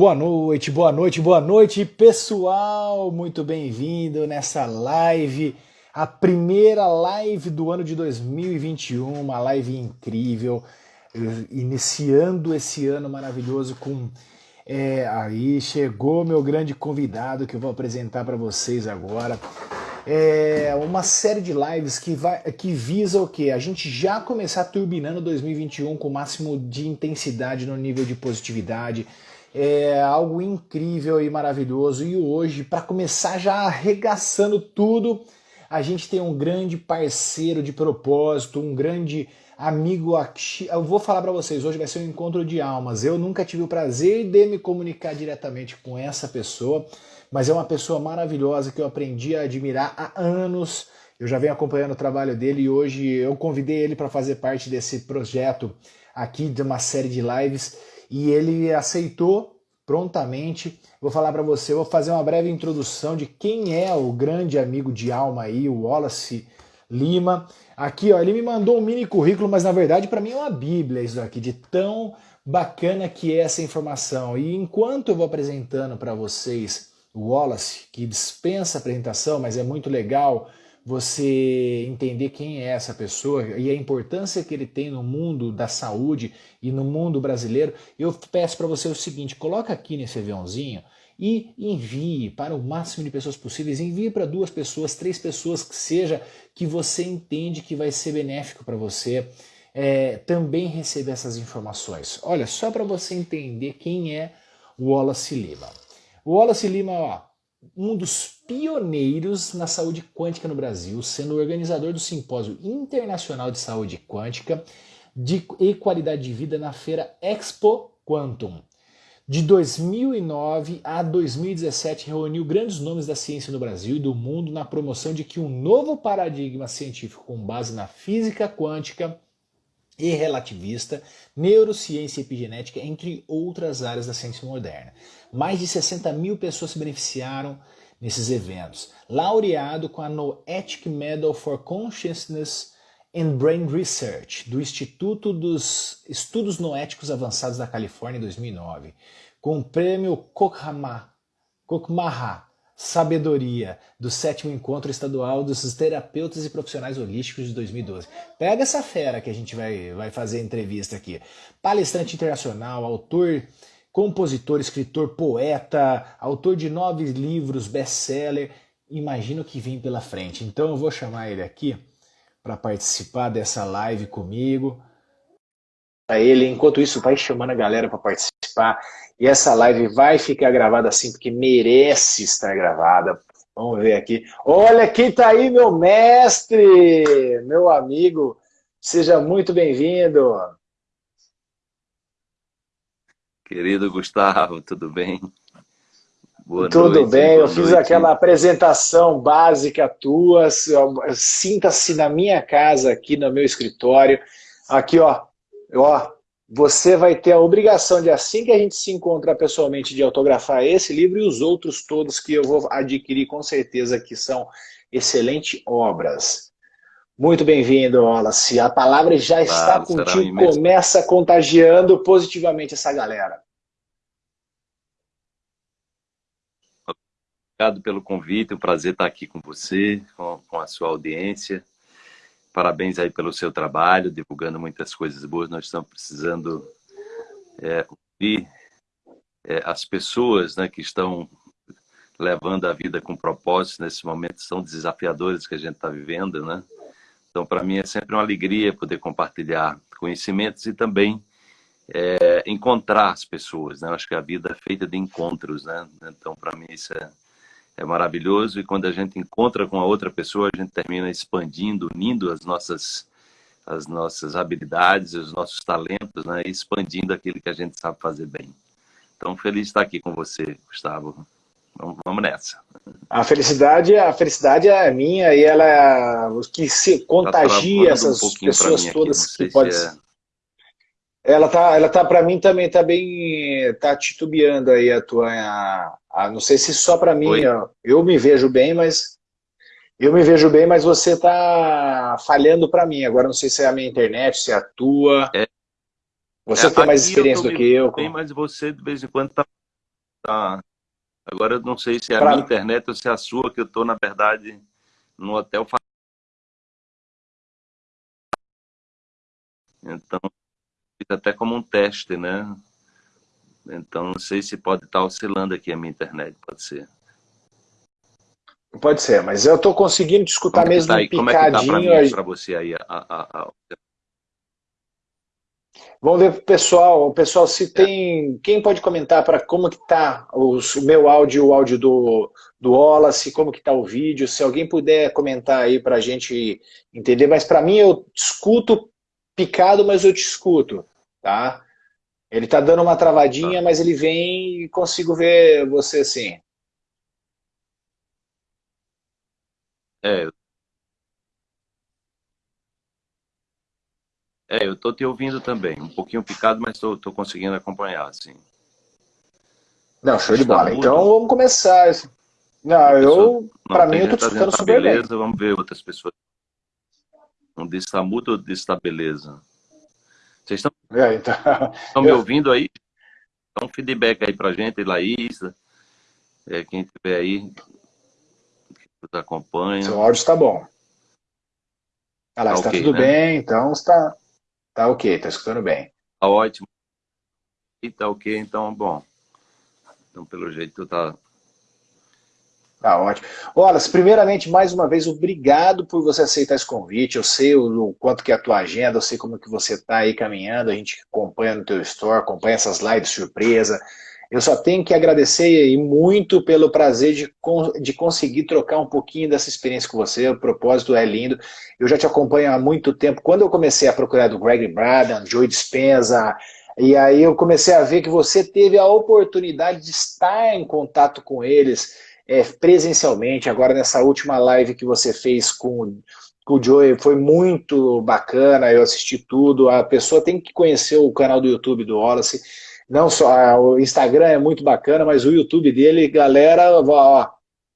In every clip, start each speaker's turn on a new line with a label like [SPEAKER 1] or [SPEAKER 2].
[SPEAKER 1] Boa noite, boa noite, boa noite, pessoal! Muito bem-vindo nessa live, a primeira live do ano de 2021, uma live incrível, iniciando esse ano maravilhoso com. É, aí chegou meu grande convidado que eu vou apresentar para vocês agora. É uma série de lives que, vai, que visa o quê? A gente já começar turbinando 2021 com o máximo de intensidade no nível de positividade é algo incrível e maravilhoso. E hoje, para começar já arregaçando tudo, a gente tem um grande parceiro de propósito, um grande amigo. Eu vou falar para vocês, hoje vai ser um encontro de almas. Eu nunca tive o prazer de me comunicar diretamente com essa pessoa, mas é uma pessoa maravilhosa que eu aprendi a admirar há anos. Eu já venho acompanhando o trabalho dele e hoje eu convidei ele para fazer parte desse projeto aqui de uma série de lives e ele aceitou prontamente. Vou falar para você, vou fazer uma breve introdução de quem é o grande amigo de alma aí, o Wallace Lima. Aqui, ó, ele me mandou um mini currículo, mas na verdade para mim é uma bíblia isso aqui, de tão bacana que é essa informação. E enquanto eu vou apresentando para vocês o Wallace, que dispensa apresentação, mas é muito legal você entender quem é essa pessoa e a importância que ele tem no mundo da saúde e no mundo brasileiro, eu peço para você o seguinte: coloca aqui nesse aviãozinho e envie para o máximo de pessoas possíveis. Envie para duas pessoas, três pessoas que seja que você entende que vai ser benéfico para você. É, também receber essas informações. Olha, só para você entender quem é o Wallace Lima. O Wallace Lima, ó, um dos pioneiros na saúde quântica no Brasil, sendo organizador do Simpósio Internacional de Saúde Quântica de, e Qualidade de Vida na feira Expo Quantum. De 2009 a 2017, reuniu grandes nomes da ciência no Brasil e do mundo na promoção de que um novo paradigma científico com base na física quântica e relativista, neurociência e epigenética, entre outras áreas da ciência moderna. Mais de 60 mil pessoas se beneficiaram nesses eventos. Laureado com a Noetic Medal for Consciousness and Brain Research, do Instituto dos Estudos Noéticos Avançados da Califórnia em 2009, com o prêmio Kokmaha Sabedoria do sétimo encontro estadual dos terapeutas e profissionais holísticos de 2012. Pega essa fera que a gente vai, vai fazer entrevista aqui. Palestrante internacional, autor, compositor, escritor, poeta, autor de nove livros, best-seller. Imagina o que vem pela frente. Então eu vou chamar ele aqui para participar dessa live comigo. Para ele, enquanto isso, vai chamando a galera para participar. E essa live vai ficar gravada assim, porque merece estar gravada. Vamos ver aqui. Olha quem está aí, meu mestre, meu amigo. Seja muito bem-vindo.
[SPEAKER 2] Querido Gustavo, tudo bem?
[SPEAKER 1] Boa tudo noite, bem, eu fiz noite. aquela apresentação básica tua. Sinta-se na minha casa, aqui no meu escritório. Aqui, ó, ó, você vai ter a obrigação de, assim que a gente se encontrar pessoalmente, de autografar esse livro e os outros todos que eu vou adquirir com certeza que são excelentes obras. Muito bem-vindo, Wallace. A palavra já está contigo, começa contagiando positivamente essa galera.
[SPEAKER 2] Obrigado pelo convite, é um prazer estar aqui com você, com, com a sua audiência. Parabéns aí pelo seu trabalho, divulgando muitas coisas boas. Nós estamos precisando é, ouvir é, as pessoas né, que estão levando a vida com propósito nesses momentos tão desafiadores que a gente está vivendo, né? Então, para mim é sempre uma alegria poder compartilhar conhecimentos e também é, encontrar as pessoas, né? Eu acho que a vida é feita de encontros, né? Então, para mim isso é é maravilhoso e quando a gente encontra com a outra pessoa, a gente termina expandindo, unindo as nossas as nossas habilidades, os nossos talentos, né? Expandindo aquilo que a gente sabe fazer bem. Então, feliz de estar aqui com você, Gustavo. Vamos, nessa.
[SPEAKER 1] A felicidade, a felicidade é minha e ela é o que se contagia tá essas um pessoas todas que podem. É... Ela tá, ela tá para mim também tá bem, tá titubeando aí a tua, a, a, não sei se só para mim, ó, eu me vejo bem, mas eu me vejo bem, mas você tá falhando para mim. Agora não sei se é a minha internet, se é a tua. É. Você é, tem mais experiência do que eu.
[SPEAKER 2] Bem, mas você de vez em quando tá tá... Agora eu não sei se é a pra... minha internet ou se é a sua, que eu estou, na verdade, no hotel. Então, fica até como um teste, né? Então, não sei se pode estar oscilando aqui a minha internet, pode ser.
[SPEAKER 1] Pode ser, mas eu estou conseguindo te escutar
[SPEAKER 2] como
[SPEAKER 1] é mesmo
[SPEAKER 2] tá picadinho. Como é que está para você aí? A, a, a...
[SPEAKER 1] Vamos ver o pessoal, o pessoal se tem, quem pode comentar para como que está o meu áudio, o áudio do, do Wallace, como que está o vídeo, se alguém puder comentar aí para a gente entender, mas para mim eu escuto picado, mas eu te escuto, tá? Ele está dando uma travadinha, tá. mas ele vem e consigo ver você assim.
[SPEAKER 2] É. É, eu tô te ouvindo também. Um pouquinho picado, mas tô conseguindo acompanhar, assim.
[SPEAKER 1] Não, show de bola. Então vamos começar. Não, eu, para mim, eu tô te escutando tá super
[SPEAKER 2] beleza,
[SPEAKER 1] bem.
[SPEAKER 2] Vamos ver outras pessoas. Um disse tá mudo ou disse tá beleza? Vocês estão, é, então... estão me ouvindo aí? Dá um feedback aí pra gente, Laís, é, quem tiver aí, nos acompanha.
[SPEAKER 1] Seu áudio está bom. Ah lá, tá está okay, tudo né? bem, então está tá ok, está escutando bem.
[SPEAKER 2] Tá ótimo. E tá ok, então, bom. Então, pelo jeito, tá...
[SPEAKER 1] Tá ótimo. Wallace, primeiramente, mais uma vez, obrigado por você aceitar esse convite. Eu sei o, o quanto que é a tua agenda, eu sei como que você está aí caminhando, a gente acompanha no teu store, acompanha essas lives surpresa, eu só tenho que agradecer e muito pelo prazer de, de conseguir trocar um pouquinho dessa experiência com você. O propósito é lindo. Eu já te acompanho há muito tempo. Quando eu comecei a procurar do Greg Braden, Joe Dispenza, e aí eu comecei a ver que você teve a oportunidade de estar em contato com eles é, presencialmente. Agora nessa última live que você fez com, com o Joey, foi muito bacana, eu assisti tudo. A pessoa tem que conhecer o canal do YouTube do Wallace não só, o Instagram é muito bacana, mas o YouTube dele, galera, ó,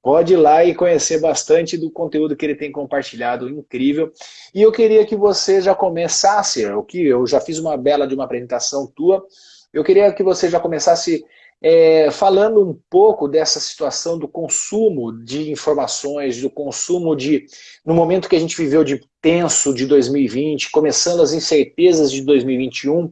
[SPEAKER 1] pode ir lá e conhecer bastante do conteúdo que ele tem compartilhado, incrível. E eu queria que você já começasse, o que eu já fiz uma bela de uma apresentação tua, eu queria que você já começasse é, falando um pouco dessa situação do consumo de informações, do consumo de, no momento que a gente viveu de tenso de 2020, começando as incertezas de 2021,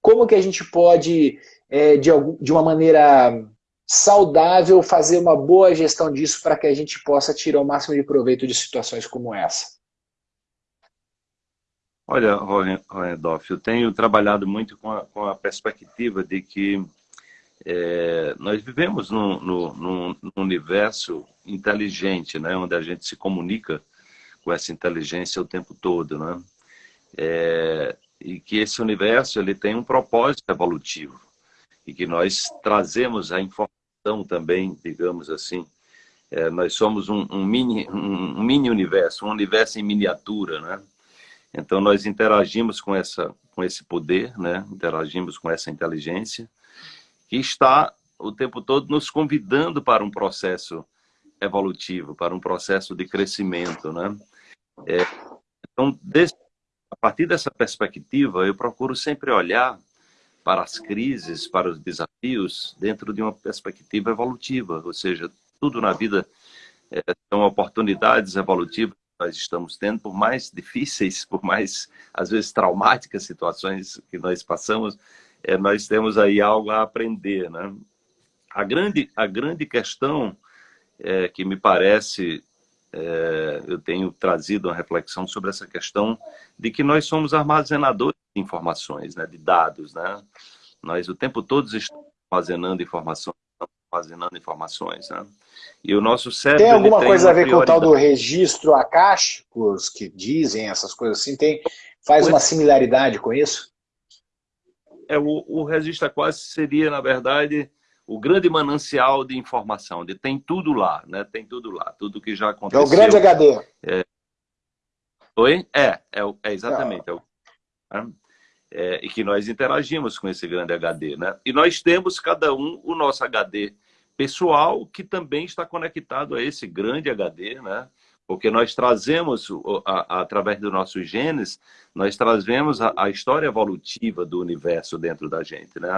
[SPEAKER 1] como que a gente pode, é, de, de uma maneira saudável, fazer uma boa gestão disso para que a gente possa tirar o máximo de proveito de situações como essa?
[SPEAKER 2] Olha, Randolph, eu tenho trabalhado muito com a, com a perspectiva de que é, nós vivemos num, universo inteligente, né, onde a gente se comunica com essa inteligência o tempo todo. Né? É, e que esse universo ele tem um propósito evolutivo e que nós trazemos a informação também, digamos assim, é, nós somos um, um, mini, um, mini universo, um universo em miniatura, né? Então nós interagimos com essa, com esse poder, né? Interagimos com essa inteligência que está o tempo todo nos convidando para um processo evolutivo, para um processo de crescimento, né? É, então, desse a partir dessa perspectiva, eu procuro sempre olhar para as crises, para os desafios, dentro de uma perspectiva evolutiva, ou seja, tudo na vida é, são oportunidades evolutivas que nós estamos tendo, por mais difíceis, por mais, às vezes, traumáticas situações que nós passamos, é, nós temos aí algo a aprender. Né? A, grande, a grande questão é, que me parece é, eu tenho trazido uma reflexão sobre essa questão de que nós somos armazenadores de informações, né, de dados. Né? Nós o tempo todo estamos armazenando informações, armazenando informações. Né? E o nosso cérebro...
[SPEAKER 1] Tem alguma tem coisa a ver com o tal do registro acásticos que dizem essas coisas assim? Tem, faz uma similaridade com isso?
[SPEAKER 2] É, o, o registro quase seria, na verdade o grande manancial de informação, de tem tudo lá, né? Tem tudo lá, tudo que já aconteceu.
[SPEAKER 1] É o grande HD.
[SPEAKER 2] É... Oi? É, é, é exatamente. É. É o... É, e que nós interagimos com esse grande HD, né? E nós temos cada um o nosso HD pessoal que também está conectado a esse grande HD, né? Porque nós trazemos, a, a, através dos nossos genes, nós trazemos a, a, história evolutiva do universo dentro da gente, né?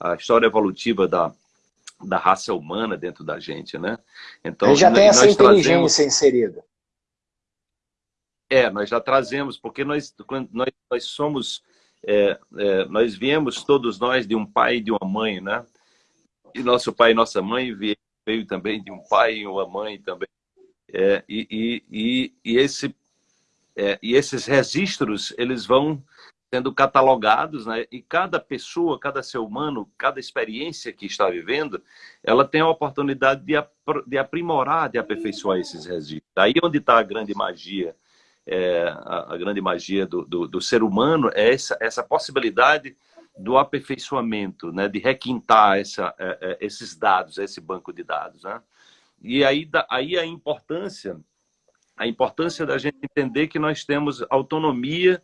[SPEAKER 2] A história evolutiva da, da raça humana dentro da gente, né?
[SPEAKER 3] Então, Ele já tem essa inteligência trazemos... inserida.
[SPEAKER 2] É, nós já trazemos, porque nós, nós, nós somos, é, é, nós viemos todos nós de um pai e de uma mãe, né? E nosso pai e nossa mãe veio, veio também de um pai e uma mãe também. É, e, e, e, e, esse, é, e esses registros, eles vão sendo catalogados, né? E cada pessoa, cada ser humano, cada experiência que está vivendo, ela tem a oportunidade de, de aprimorar, de aperfeiçoar esses registros. Aí onde está a grande magia, é, a, a, grande magia do, do, do, ser humano é essa, essa possibilidade do aperfeiçoamento, né? De requintar essa, é, é, esses dados, esse banco de dados, né? E aí, aí a importância, a importância da gente entender que nós temos autonomia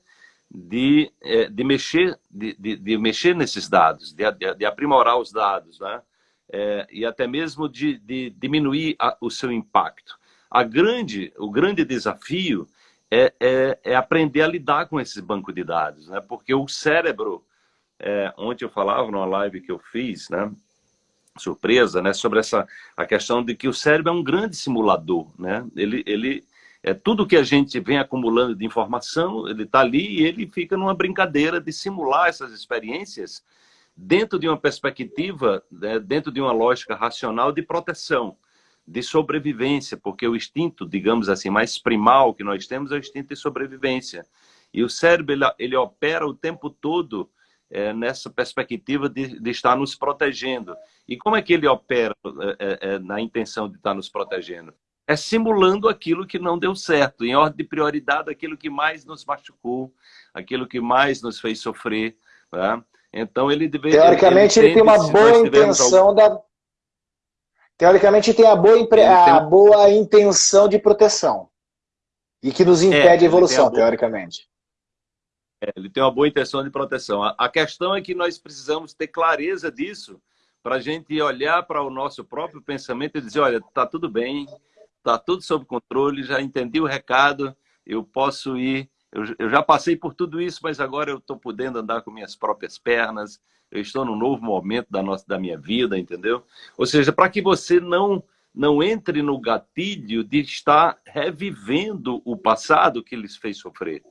[SPEAKER 2] de, é, de, mexer, de, de, de, mexer nesses dados, de, de aprimorar os dados, né? É, e até mesmo de, de diminuir a, o seu impacto. A grande, o grande desafio é, é, é, aprender a lidar com esse banco de dados, né? Porque o cérebro, é, ontem eu falava numa live que eu fiz, né? Surpresa, né? Sobre essa a questão de que o cérebro é um grande simulador, né? Ele, ele é tudo que a gente vem acumulando de informação, ele está ali e ele fica numa brincadeira de simular essas experiências dentro de uma perspectiva, né, dentro de uma lógica racional de proteção, de sobrevivência, porque o instinto, digamos assim, mais primal que nós temos é o instinto de sobrevivência. E o cérebro, ele, ele opera o tempo todo é, nessa perspectiva de, de, estar nos protegendo. E como é que ele opera é, é, na intenção de estar nos protegendo? É simulando aquilo que não deu certo, em ordem de prioridade, aquilo que mais nos machucou, aquilo que mais nos fez sofrer. Né? Então, ele deve.
[SPEAKER 3] Teoricamente, ele, ele tem uma boa intenção algum... da. Teoricamente, tem a boa, impre... a boa intenção de proteção. E que nos impede é, a evolução, a boa... teoricamente.
[SPEAKER 2] É, ele tem uma boa intenção de proteção. A, a questão é que nós precisamos ter clareza disso para a gente olhar para o nosso próprio pensamento e dizer, olha, está tudo bem, está tudo sob controle, já entendi o recado, eu posso ir. Eu, eu já passei por tudo isso, mas agora eu estou podendo andar com minhas próprias pernas. Eu estou num novo momento da, nossa, da minha vida, entendeu? Ou seja, para que você não não entre no gatilho de estar revivendo o passado que lhes fez sofrer.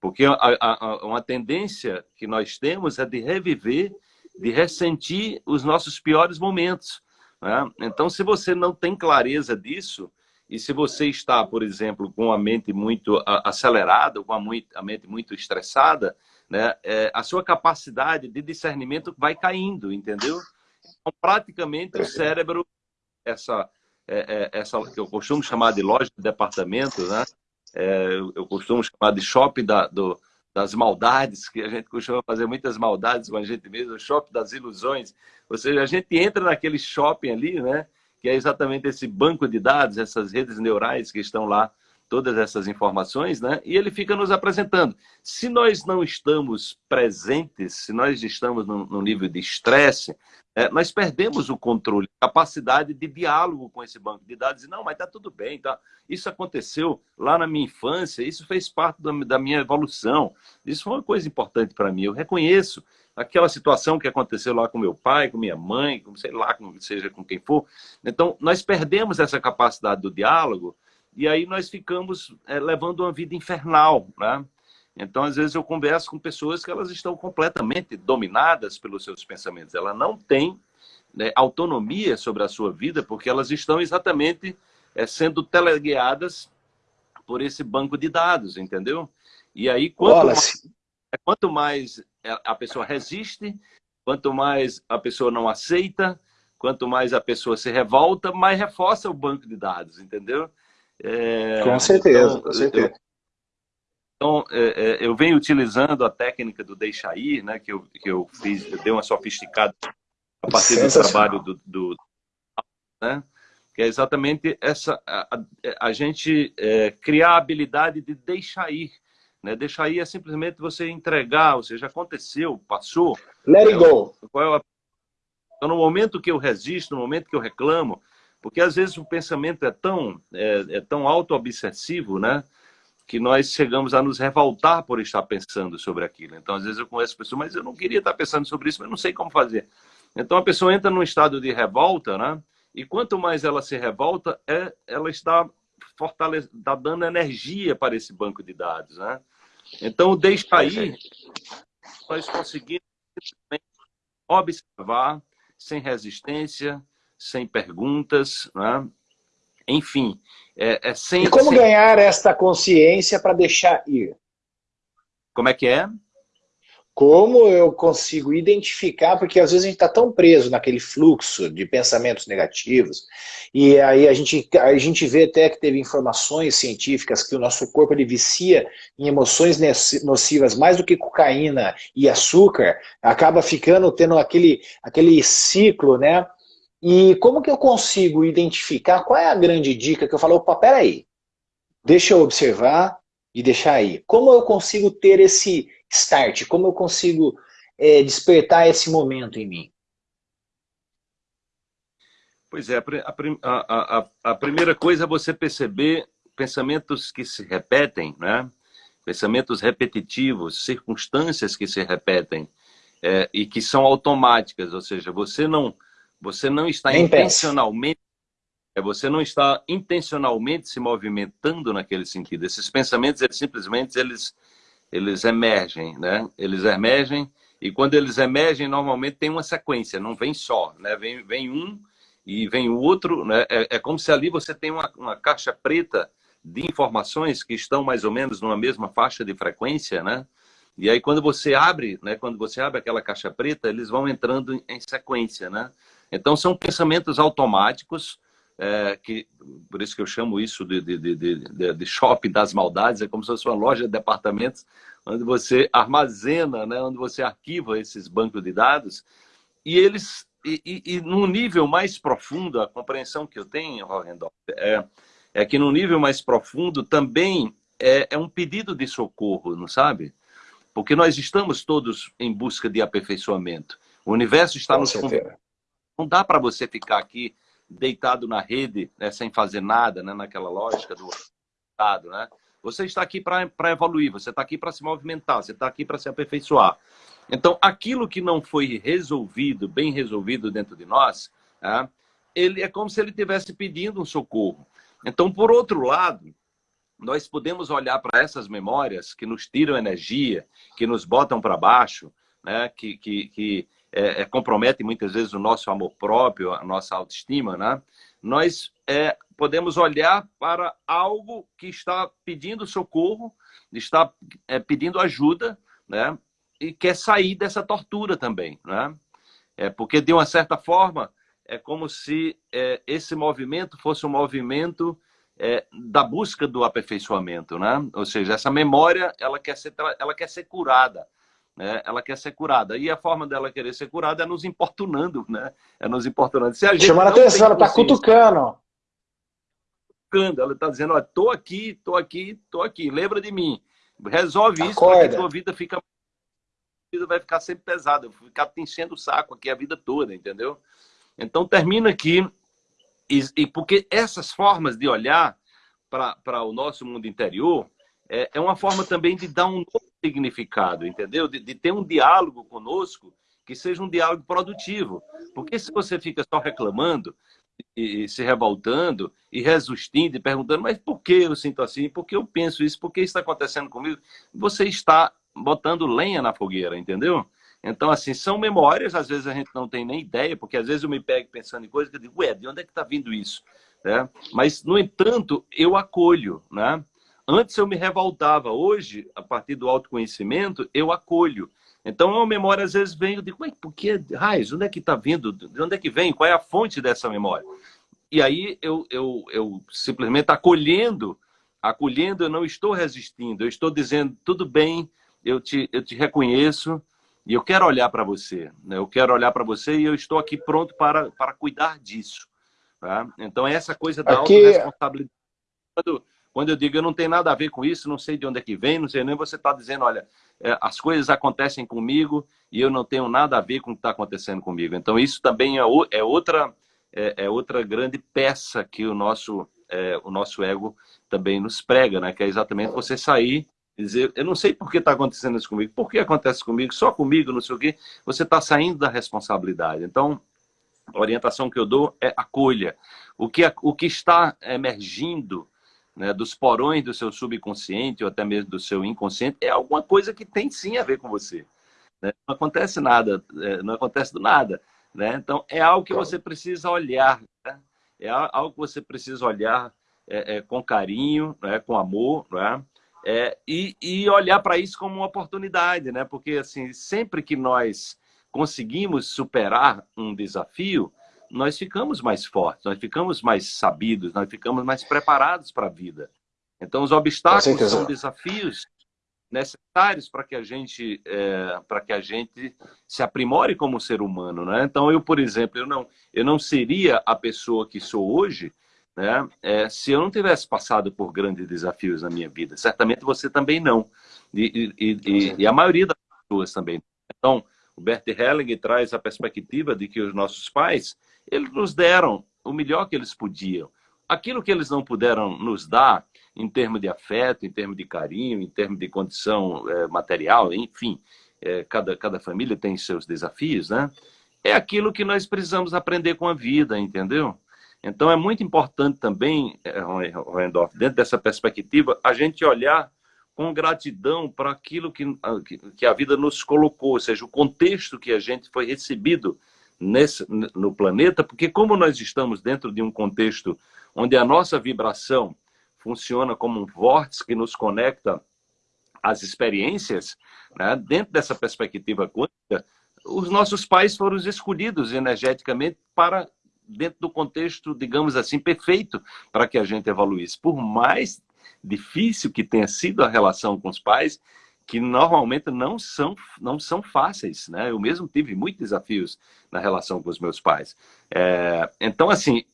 [SPEAKER 2] Porque a, a, uma tendência que nós temos é de reviver, de ressentir os nossos piores momentos. Né? Então, se você não tem clareza disso, e se você está, por exemplo, com a mente muito acelerada, com a, mente muito estressada, né, é, a sua capacidade de discernimento vai caindo, entendeu? Então, praticamente o cérebro, essa, é, é, essa que eu costumo chamar de loja de departamento, né? É, eu costumo chamar de shopping da, do, das maldades, que a gente costuma fazer muitas maldades com a gente mesmo, o shopping das ilusões. Ou seja, a gente entra naquele shopping ali, né? Que é exatamente esse banco de dados, essas redes neurais que estão lá, todas essas informações, né? E ele fica nos apresentando. Se nós não estamos presentes, se nós estamos num, nível de estresse, é, nós perdemos o controle, capacidade de diálogo com esse banco de dados. E, não, mas tá tudo bem, tá? Isso aconteceu lá na minha infância, isso fez parte da minha evolução. Isso foi uma coisa importante para mim. Eu reconheço aquela situação que aconteceu lá com meu pai, com minha mãe, com sei lá, com, seja com quem for. Então, nós perdemos essa capacidade do diálogo e aí nós ficamos é, levando uma vida infernal, né? Então, às vezes eu converso com pessoas que elas estão completamente dominadas pelos seus pensamentos. Ela não tem né, autonomia sobre a sua vida porque elas estão exatamente é, sendo teleguiadas por esse banco de dados, entendeu? E aí, quanto mais, quanto mais é, a pessoa resiste, quanto mais a pessoa não aceita, quanto mais a pessoa se revolta, mais reforça o banco de dados, entendeu?
[SPEAKER 3] É, com certeza, então, com certeza.
[SPEAKER 2] Eu, então, é, é, eu venho utilizando a técnica do deixa ir, né, que eu, que eu fiz, eu dei uma sofisticada a partir do trabalho do, do né, que é exatamente essa, a, a, a gente é, criar a habilidade de deixar ir, né? Deixar aí é simplesmente você entregar, ou seja, aconteceu, passou.
[SPEAKER 3] Let it go.
[SPEAKER 2] Qual é. Então, no momento que eu resisto, no momento que eu reclamo, porque às vezes o pensamento é tão, é, é tão auto-obsessivo, né? que nós chegamos a nos revoltar por estar pensando sobre aquilo. Então, às vezes eu conheço pessoas, mas eu não queria estar pensando sobre isso, mas não sei como fazer. Então a pessoa entra num estado de revolta, né? E quanto mais ela se revolta, é, ela está fortalecendo, está dando energia para esse banco de dados, né? Então, deixa aí, nós conseguimos observar sem resistência, sem perguntas, né? enfim, é, é sem...
[SPEAKER 3] E como
[SPEAKER 2] sem...
[SPEAKER 3] ganhar esta consciência para deixar ir?
[SPEAKER 2] Como é que é?
[SPEAKER 3] Como eu consigo identificar, porque às vezes a gente está tão preso naquele fluxo de pensamentos negativos, e aí a gente, a gente vê até que teve informações científicas que o nosso corpo ele vicia em emoções nocivas mais do que cocaína e açúcar, acaba ficando, tendo aquele, aquele ciclo, né? E como que eu consigo identificar, qual é a grande dica que eu falo, opa, peraí, deixa eu observar e deixar aí. Como eu consigo ter esse start? Como eu consigo é, despertar esse momento em mim?
[SPEAKER 2] Pois é, a, a, a, a, primeira coisa é você perceber pensamentos que se repetem, né? pensamentos repetitivos, circunstâncias que se repetem é, e que são automáticas, ou seja, você não, você não está Nem intencionalmente é você não está intencionalmente se movimentando naquele sentido. Esses pensamentos, eles simplesmente eles eles emergem, né? Eles emergem e quando eles emergem, normalmente tem uma sequência, não vem só, né? Vem, vem um e vem o outro, né? É, é como se ali você tem uma, uma caixa preta de informações que estão mais ou menos numa mesma faixa de frequência, né? E aí quando você abre, né? Quando você abre aquela caixa preta, eles vão entrando em sequência, né? Então são pensamentos automáticos é, que por isso que eu chamo isso de, de, de, de, shopping das maldades, é como se fosse uma loja de departamentos onde você armazena, né, onde você arquiva esses bancos de dados, e eles, e, e, e num nível mais profundo, a compreensão que eu tenho, Rorendorf, é, é que no nível mais profundo também é, é um pedido de socorro, não sabe? Porque nós estamos todos em busca de aperfeiçoamento. O universo está nos Não dá para você ficar aqui deitado na rede, né, sem fazer nada, né, naquela lógica do Estado, né? Você está aqui para evoluir, você está aqui para se movimentar, você está aqui para se aperfeiçoar. Então, aquilo que não foi resolvido, bem resolvido dentro de nós, né, ele é como se ele estivesse pedindo um socorro. Então, por outro lado, nós podemos olhar para essas memórias que nos tiram energia, que nos botam para baixo, né, que, que, que é, é, compromete muitas vezes o nosso amor próprio, a nossa autoestima, né? nós é, podemos olhar para algo que está pedindo socorro, está é, pedindo ajuda, né? e quer sair dessa tortura também. Né? É, porque, de uma certa forma, é como se é, esse movimento fosse um movimento é, da busca do aperfeiçoamento, né? Ou seja, essa memória ela quer ser, ela quer ser curada, né? ela quer ser curada. E a forma dela querer ser curada é nos importunando, né? É nos importunando. Se a gente
[SPEAKER 3] Chamando a atenção, ela está cutucando.
[SPEAKER 2] Ela está dizendo, ó, tô aqui, tô aqui, tô aqui, lembra de mim. Resolve isso, porque a tua vida fica vida vai ficar sempre pesada, ficar te enchendo o saco aqui a vida toda, entendeu? Então termina aqui, e, e porque essas formas de olhar para o nosso mundo interior é, é uma forma também de dar um novo significado, entendeu? De, de, ter um diálogo conosco que seja um diálogo produtivo. Porque se você fica só reclamando e, e se revoltando e resistindo e perguntando, mas por que eu sinto assim? Por que eu penso isso? Por que isso está acontecendo comigo? Você está botando lenha na fogueira, entendeu? Então, assim, são memórias, às vezes a gente não tem nem ideia, porque às vezes eu me pego pensando em coisas que eu digo, ué, de onde é que está vindo isso? Né? Mas, no entanto, eu acolho, né? Antes eu me revoltava, hoje, a partir do autoconhecimento, eu acolho. Então, uma memória às vezes vem, eu digo, Ué, por que raios? Onde é que está vindo? De onde é que vem? Qual é a fonte dessa memória? E aí eu, eu, eu simplesmente acolhendo, acolhendo, eu não estou resistindo, eu estou dizendo, tudo bem, eu te, eu te reconheço e eu quero olhar para você. Né? Eu quero olhar para você e eu estou aqui pronto para, para cuidar disso. Tá? Então, essa coisa da aqui... autorresponsabilidade. Quando, eu digo eu não tenho nada a ver com isso, não sei de onde é que vem, não sei nem você está dizendo, olha, é, as coisas acontecem comigo e eu não tenho nada a ver com o que está acontecendo comigo. Então isso também é, é outra é, é, outra grande peça que o nosso é, o nosso ego também nos prega, né? Que é exatamente você sair dizer, eu não sei por que está acontecendo isso comigo, por que acontece comigo, só comigo, não sei o quê, você está saindo da responsabilidade. Então, a orientação que eu dou é acolha. O que, o que está emergindo né, dos porões do seu subconsciente ou até mesmo do seu inconsciente é alguma coisa que tem sim a ver com você. Né? Não acontece nada, é, não acontece do nada. Né? Então, é algo que você precisa olhar. Né? É algo que você precisa olhar é, é, com carinho, né? com amor, né? É, e, e olhar para isso como uma oportunidade, né? Porque assim, sempre que nós conseguimos superar um desafio, nós ficamos mais fortes, nós ficamos mais sabidos, nós ficamos mais preparados para a vida. Então, os obstáculos são desafios necessários para que a gente é, para que a gente se aprimore como ser humano, né? Então, eu, por exemplo, eu não eu não seria a pessoa que sou hoje né? É, se eu não tivesse passado por grandes desafios na minha vida, certamente você também não. E, e, e, e a maioria das pessoas também. Então, o Bert Helling traz a perspectiva de que os nossos pais, eles nos deram o melhor que eles podiam. Aquilo que eles não puderam nos dar, em termos de afeto, em termos de carinho, em termos de condição é, material, enfim, é, cada, cada família tem seus desafios, né? É aquilo que nós precisamos aprender com a vida, entendeu? Então, é muito importante também, eh, Roendorf, dentro dessa perspectiva, a gente olhar com gratidão para aquilo que, que a vida nos colocou, ou seja, o contexto que a gente foi recebido nesse, no planeta, porque como nós estamos dentro de um contexto onde a nossa vibração funciona como um vórtice que nos conecta às experiências, né? dentro dessa perspectiva quântica, os nossos pais foram escolhidos energeticamente para dentro do contexto, digamos assim, perfeito para que a gente evoluísse. Por mais difícil que tenha sido a relação com os pais, que normalmente não são, não são fáceis, né? Eu mesmo tive muitos desafios na relação com os meus pais. É, então, assim,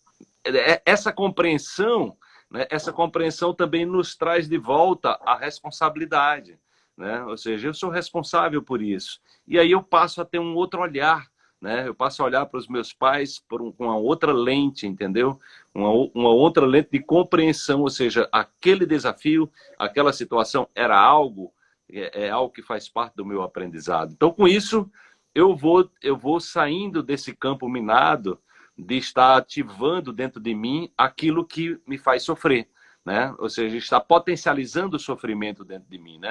[SPEAKER 2] é, essa compreensão, né, essa compreensão também nos traz de volta a responsabilidade, né? Ou seja, eu sou responsável por isso. E aí eu passo a ter um outro olhar né? Eu passo a olhar para os meus pais por um, com uma outra lente, entendeu? Uma, uma outra lente de compreensão, ou seja, aquele desafio, aquela situação era algo, é, é algo que faz parte do meu aprendizado. Então, com isso, eu vou, eu vou saindo desse campo minado de estar ativando dentro de mim aquilo que me faz sofrer, né? Ou seja, está potencializando o sofrimento dentro de mim, né?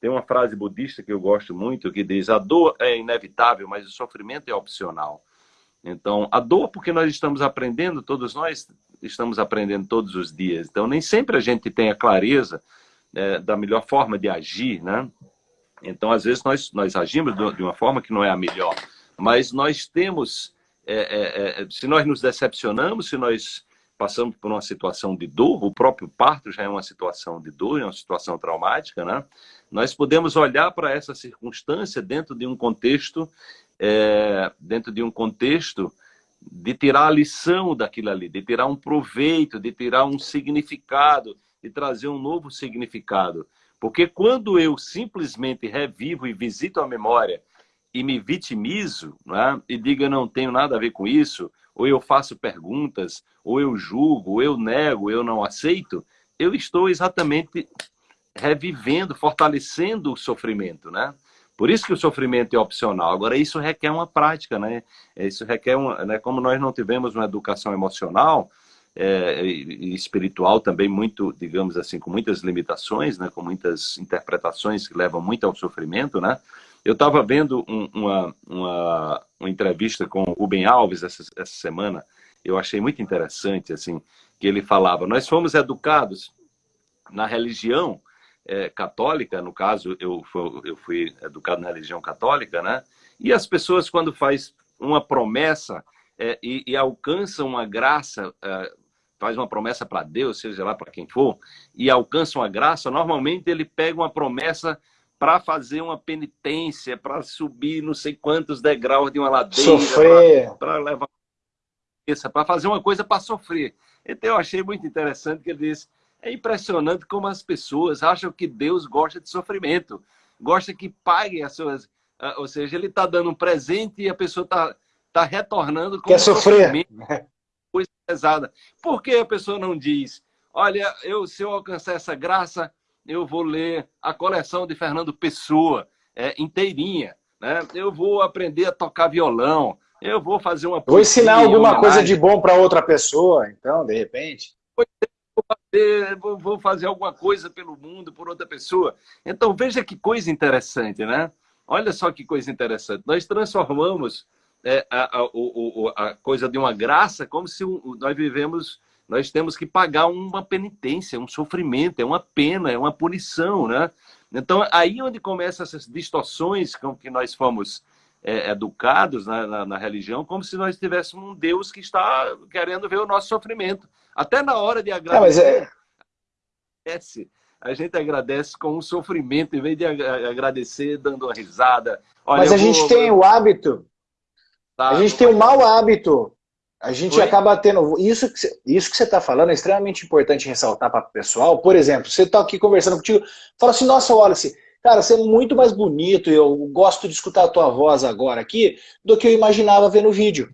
[SPEAKER 2] Tem uma frase budista que eu gosto muito que diz: a dor é inevitável, mas o sofrimento é opcional. Então, a dor, porque nós estamos aprendendo, todos nós estamos aprendendo todos os dias. Então, nem sempre a gente tem a clareza é, da melhor forma de agir, né? Então, às vezes, nós, nós agimos de uma forma que não é a melhor. Mas nós temos, é, é, é se nós nos decepcionamos, se nós passamos por uma situação de dor, o próprio parto já é uma situação de dor, é uma situação traumática, né? Nós podemos olhar para essa circunstância dentro de um contexto, é, dentro de um contexto de tirar a lição daquilo ali, de tirar um proveito, de tirar um significado, de trazer um novo significado. Porque quando eu simplesmente revivo e visito a memória e me vitimizo, né, e digo eu não tenho nada a ver com isso, ou eu faço perguntas, ou eu julgo, ou eu nego, eu não aceito, eu estou exatamente revivendo, fortalecendo o sofrimento, né? Por isso que o sofrimento é opcional. Agora, isso requer uma prática, né? Isso requer, uma, né? como nós não tivemos uma educação emocional é, espiritual também muito, digamos assim, com muitas limitações, né? Com muitas interpretações que levam muito ao sofrimento, né? Eu estava vendo um, uma, uma, uma, entrevista com o Rubem Alves essa, essa semana, eu achei muito interessante, assim, que ele falava, nós fomos educados na religião é, católica, no caso, eu, eu fui educado na religião católica, né? E as pessoas, quando faz uma promessa é, e, e alcançam uma graça, é, faz uma promessa para Deus, seja lá para quem for, e alcança uma graça, normalmente ele pega uma promessa para fazer uma penitência, para subir não sei quantos degraus de uma ladeira,
[SPEAKER 3] sofrer,
[SPEAKER 2] para levar para fazer uma coisa para sofrer. Então eu achei muito interessante que ele disse: é impressionante como as pessoas acham que Deus gosta de sofrimento, gosta que paguem as suas. Ah, ou seja, ele está dando um presente e a pessoa está tá retornando
[SPEAKER 3] com Quer sofrer.
[SPEAKER 2] coisa pesada. Por que a pessoa não diz, olha, eu, se eu alcançar essa graça, eu vou ler a coleção de Fernando Pessoa é, inteirinha. Né? Eu vou aprender a tocar violão. Eu vou fazer uma.
[SPEAKER 1] Vou ensinar alguma coisa de bom para outra pessoa, então, de repente.
[SPEAKER 2] Vou fazer, vou fazer alguma coisa pelo mundo, por outra pessoa. Então, veja que coisa interessante, né? Olha só que coisa interessante. Nós transformamos é, a, a, a, a, coisa de uma graça como se nós vivemos, nós temos que pagar uma penitência, um sofrimento, é uma pena, é uma punição, né? Então, aí onde começam essas distorções com que nós fomos é, educados na, na, na, religião, como se nós tivéssemos um Deus que está querendo ver o nosso sofrimento. Até na hora de agradecer, é, a gente agradece com um sofrimento, em vez de agradecer dando uma risada.
[SPEAKER 1] Olha, mas a gente tem o hábito, tá, a gente tem o um mau hábito a gente Oi? acaba tendo... Isso que, você, isso que você está falando é extremamente importante ressaltar para o pessoal. Por exemplo, você está aqui conversando contigo, fala assim, nossa, Wallace, cara, você é muito mais bonito, eu gosto de escutar a tua voz agora aqui, do que eu imaginava ver no vídeo.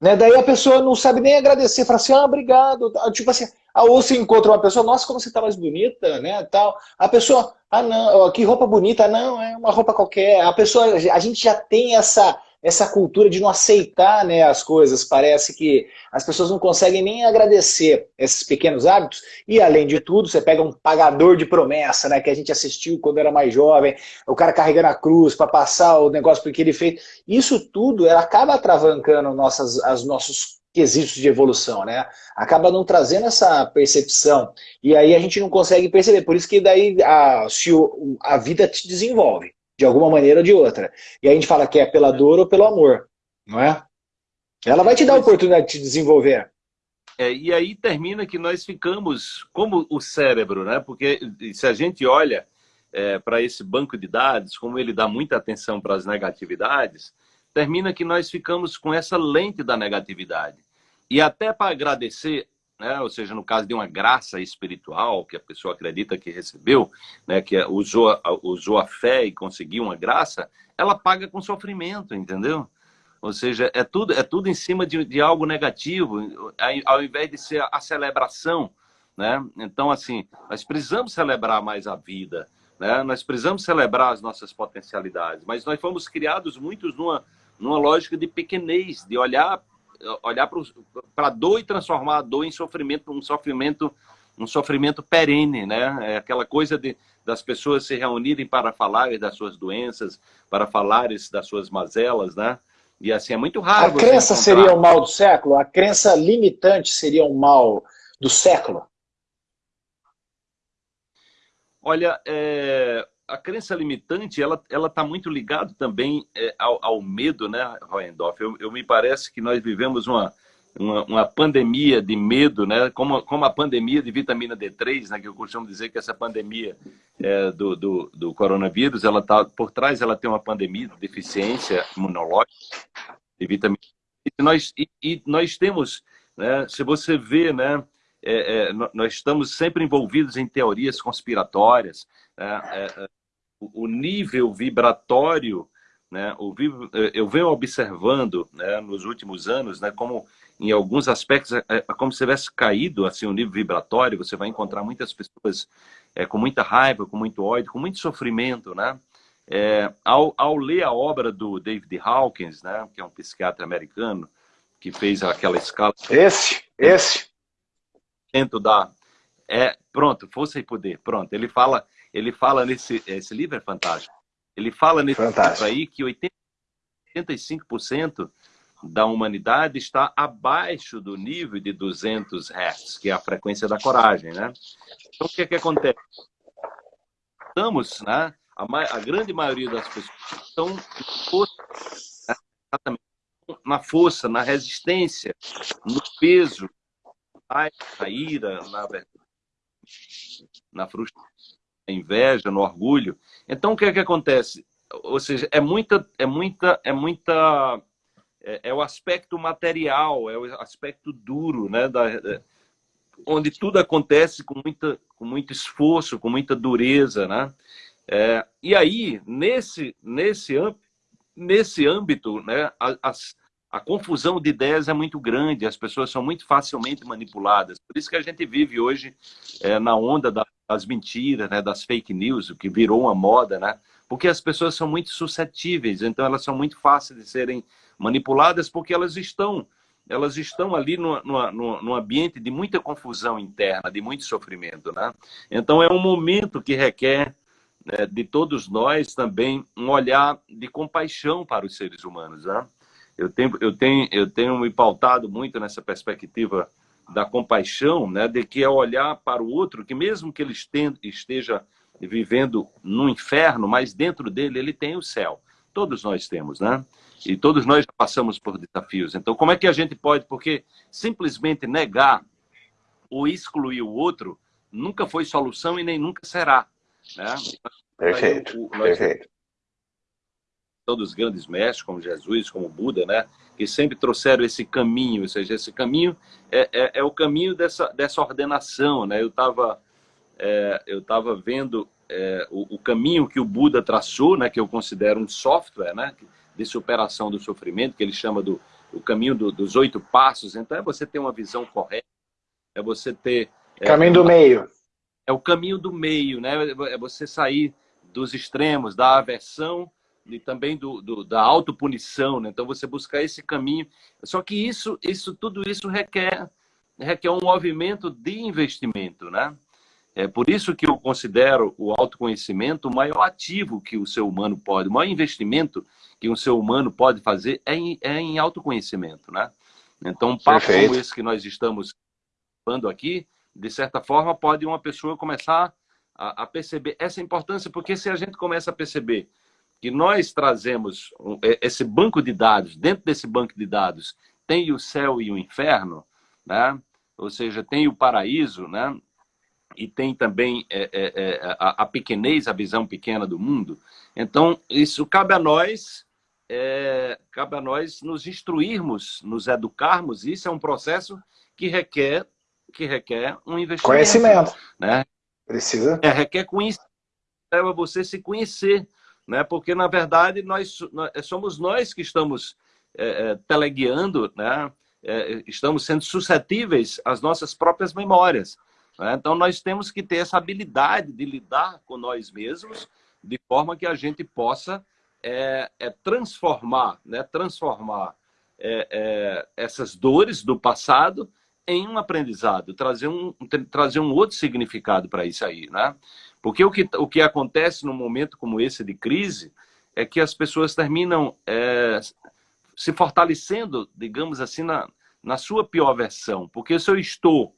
[SPEAKER 1] Né? Daí a pessoa não sabe nem agradecer, fala assim, ah, obrigado. Tipo assim, ou você encontra uma pessoa, nossa, como você está mais bonita, né, tal. A pessoa, ah, não, que roupa bonita, não, é uma roupa qualquer. A pessoa, a gente já tem essa essa cultura de não aceitar né, as coisas. Parece que as pessoas não conseguem nem agradecer esses pequenos hábitos. E, além de tudo, você pega um pagador de promessa, né, que a gente assistiu quando era mais jovem, o cara carregando a cruz para passar o negócio porque ele fez. Isso tudo ela acaba travancando nossas, as nossos quesitos de evolução, né? Acaba não trazendo essa percepção. E aí a gente não consegue perceber. Por isso que daí a, se o, a vida te desenvolve de alguma maneira ou de outra. E a gente fala que é pela dor ou pelo amor, não é? Ela vai te dar a oportunidade de te desenvolver.
[SPEAKER 2] É, e aí termina que nós ficamos como o cérebro, né? Porque se a gente olha é, para esse banco de dados, como ele dá muita atenção para as negatividades, termina que nós ficamos com essa lente da negatividade. E até para agradecer né? ou seja, no caso de uma graça espiritual que a pessoa acredita que recebeu, né? que usou, usou a fé e conseguiu uma graça, ela paga com sofrimento, entendeu? Ou seja, é tudo, é tudo em cima de, de algo negativo, ao invés de ser a celebração. Né? Então, assim, nós precisamos celebrar mais a vida, né? nós precisamos celebrar as nossas potencialidades, mas nós fomos criados muitos numa, numa lógica de pequenez, de olhar olhar para a dor e transformar a dor em sofrimento, um sofrimento, um sofrimento perene, né? É aquela coisa de, das pessoas se reunirem para falar das suas doenças, para falar das suas mazelas, né? E assim, é muito raro.
[SPEAKER 1] A crença encontrar... seria o mal do século? A crença limitante seria o mal do século?
[SPEAKER 2] Olha, é, a crença limitante, ela ela está muito ligada também é, ao, ao, medo, né, Roendorf? Eu, eu, me parece que nós vivemos uma, uma, uma, pandemia de medo, né? Como, como a pandemia de vitamina D3, né? Que eu costumo dizer que essa pandemia é, do, do, do, coronavírus, ela tá por trás, ela tem uma pandemia de deficiência imunológica de vitamina e nós e, e nós temos, né? Se você vê, né? É, é, nós estamos sempre envolvidos em teorias conspiratórias. Né? É, é, o nível vibratório, né, o, eh, eu venho observando né, nos últimos anos, né, como em alguns aspectos é, é como se tivesse caído assim o nível vibratório. Você vai encontrar muitas pessoas é, com muita raiva, com muito ódio, com muito sofrimento, né? É, ao, ao ler a obra do David Hawkins, né, que é um psiquiatra americano, que fez aquela escala.
[SPEAKER 1] Esse, esse.
[SPEAKER 2] Dentro da. É, pronto, força e poder. Pronto. Ele fala ele fala nesse esse livro é fantástico. Ele fala nesse fantástico. livro aí que 80, 85% da humanidade está abaixo do nível de 200 Hz, que é a frequência da coragem, né? Então, o que é que acontece? Estamos, né? A, a grande maioria das pessoas estão né? na força, na resistência, no peso, na ira, na, na frustração inveja, no orgulho. Então, o que é que acontece? Ou seja, é muita, é muita, é muita, é, é o aspecto material, é o aspecto duro, né? Da, é, onde tudo acontece com muita, com muito esforço, com muita dureza, né? É, e aí, nesse, nesse, nesse âmbito, né, a, a, a, confusão de ideias é muito grande, as pessoas são muito facilmente manipuladas. Por isso que a gente vive hoje é, na onda da das mentiras, né, das fake news, o que virou uma moda, né? Porque as pessoas são muito suscetíveis, então elas são muito fáceis de serem manipuladas porque elas estão elas estão ali no, no, no, ambiente de muita confusão interna, de muito sofrimento. Né? Então, é um momento que requer né, de todos nós também um olhar de compaixão para os seres humanos. Né? Eu, tenho, eu, tenho, eu tenho me pautado muito nessa perspectiva da compaixão, né, de que é olhar para o outro, que mesmo que ele esteja vivendo no inferno, mas dentro dele ele tem o céu. Todos nós temos, né? E todos nós já passamos por desafios. Então, como é que a gente pode? Porque simplesmente negar ou excluir o outro nunca foi solução e nem nunca será. Né?
[SPEAKER 1] Perfeito, o, nós, perfeito.
[SPEAKER 2] Todos os grandes mestres, como Jesus, como Buda, né? que sempre trouxeram esse caminho, ou seja, esse caminho é, é, é o caminho dessa, dessa ordenação. Né? Eu estava é, eu tava vendo é, o, o, caminho que o Buda traçou, né? que eu considero um software, né? de superação do sofrimento, que ele chama do o caminho do, dos oito passos. Então, é você ter uma visão correta, é você ter...
[SPEAKER 1] É, caminho do meio.
[SPEAKER 2] É o caminho do meio, né? É você sair dos extremos, da aversão e também do, do, da autopunição, né? Então, você buscar esse caminho. Só que isso, isso tudo isso requer, requer um movimento de investimento, né? É por isso que eu considero o autoconhecimento o maior ativo que o ser humano pode, o maior investimento que um ser humano pode fazer é em, é em autoconhecimento, né? Então, um papo Perfeito. como esse que nós estamos falando aqui, de certa forma, pode uma pessoa começar a, a, perceber essa importância, porque se a gente começa a perceber que nós trazemos é, esse banco de dados, dentro desse banco de dados tem o céu e o inferno, né? ou seja, tem o paraíso, né? e tem também é, é, é, a, a pequenez, a visão pequena do mundo. Então, isso cabe a nós é, cabe a nós nos instruirmos, nos educarmos. Isso é um processo que requer, que requer um investimento.
[SPEAKER 1] Conhecimento.
[SPEAKER 2] Né?
[SPEAKER 1] Precisa.
[SPEAKER 2] É, requer conhecimento, leva você se conhecer. Né? Porque, na verdade, nós, nós somos nós que estamos é, teleguiando, né? É, estamos sendo suscetíveis às nossas próprias memórias. Né? Então, nós temos que ter essa habilidade de lidar com nós mesmos de forma que a gente possa é, é transformar, né? transformar essas dores do passado em um aprendizado, trazer um, trazer um outro significado para isso aí, né? Porque o que, o que acontece num momento como esse de crise é que as pessoas terminam é, se fortalecendo, digamos assim, na, na sua pior versão. Porque se eu estou,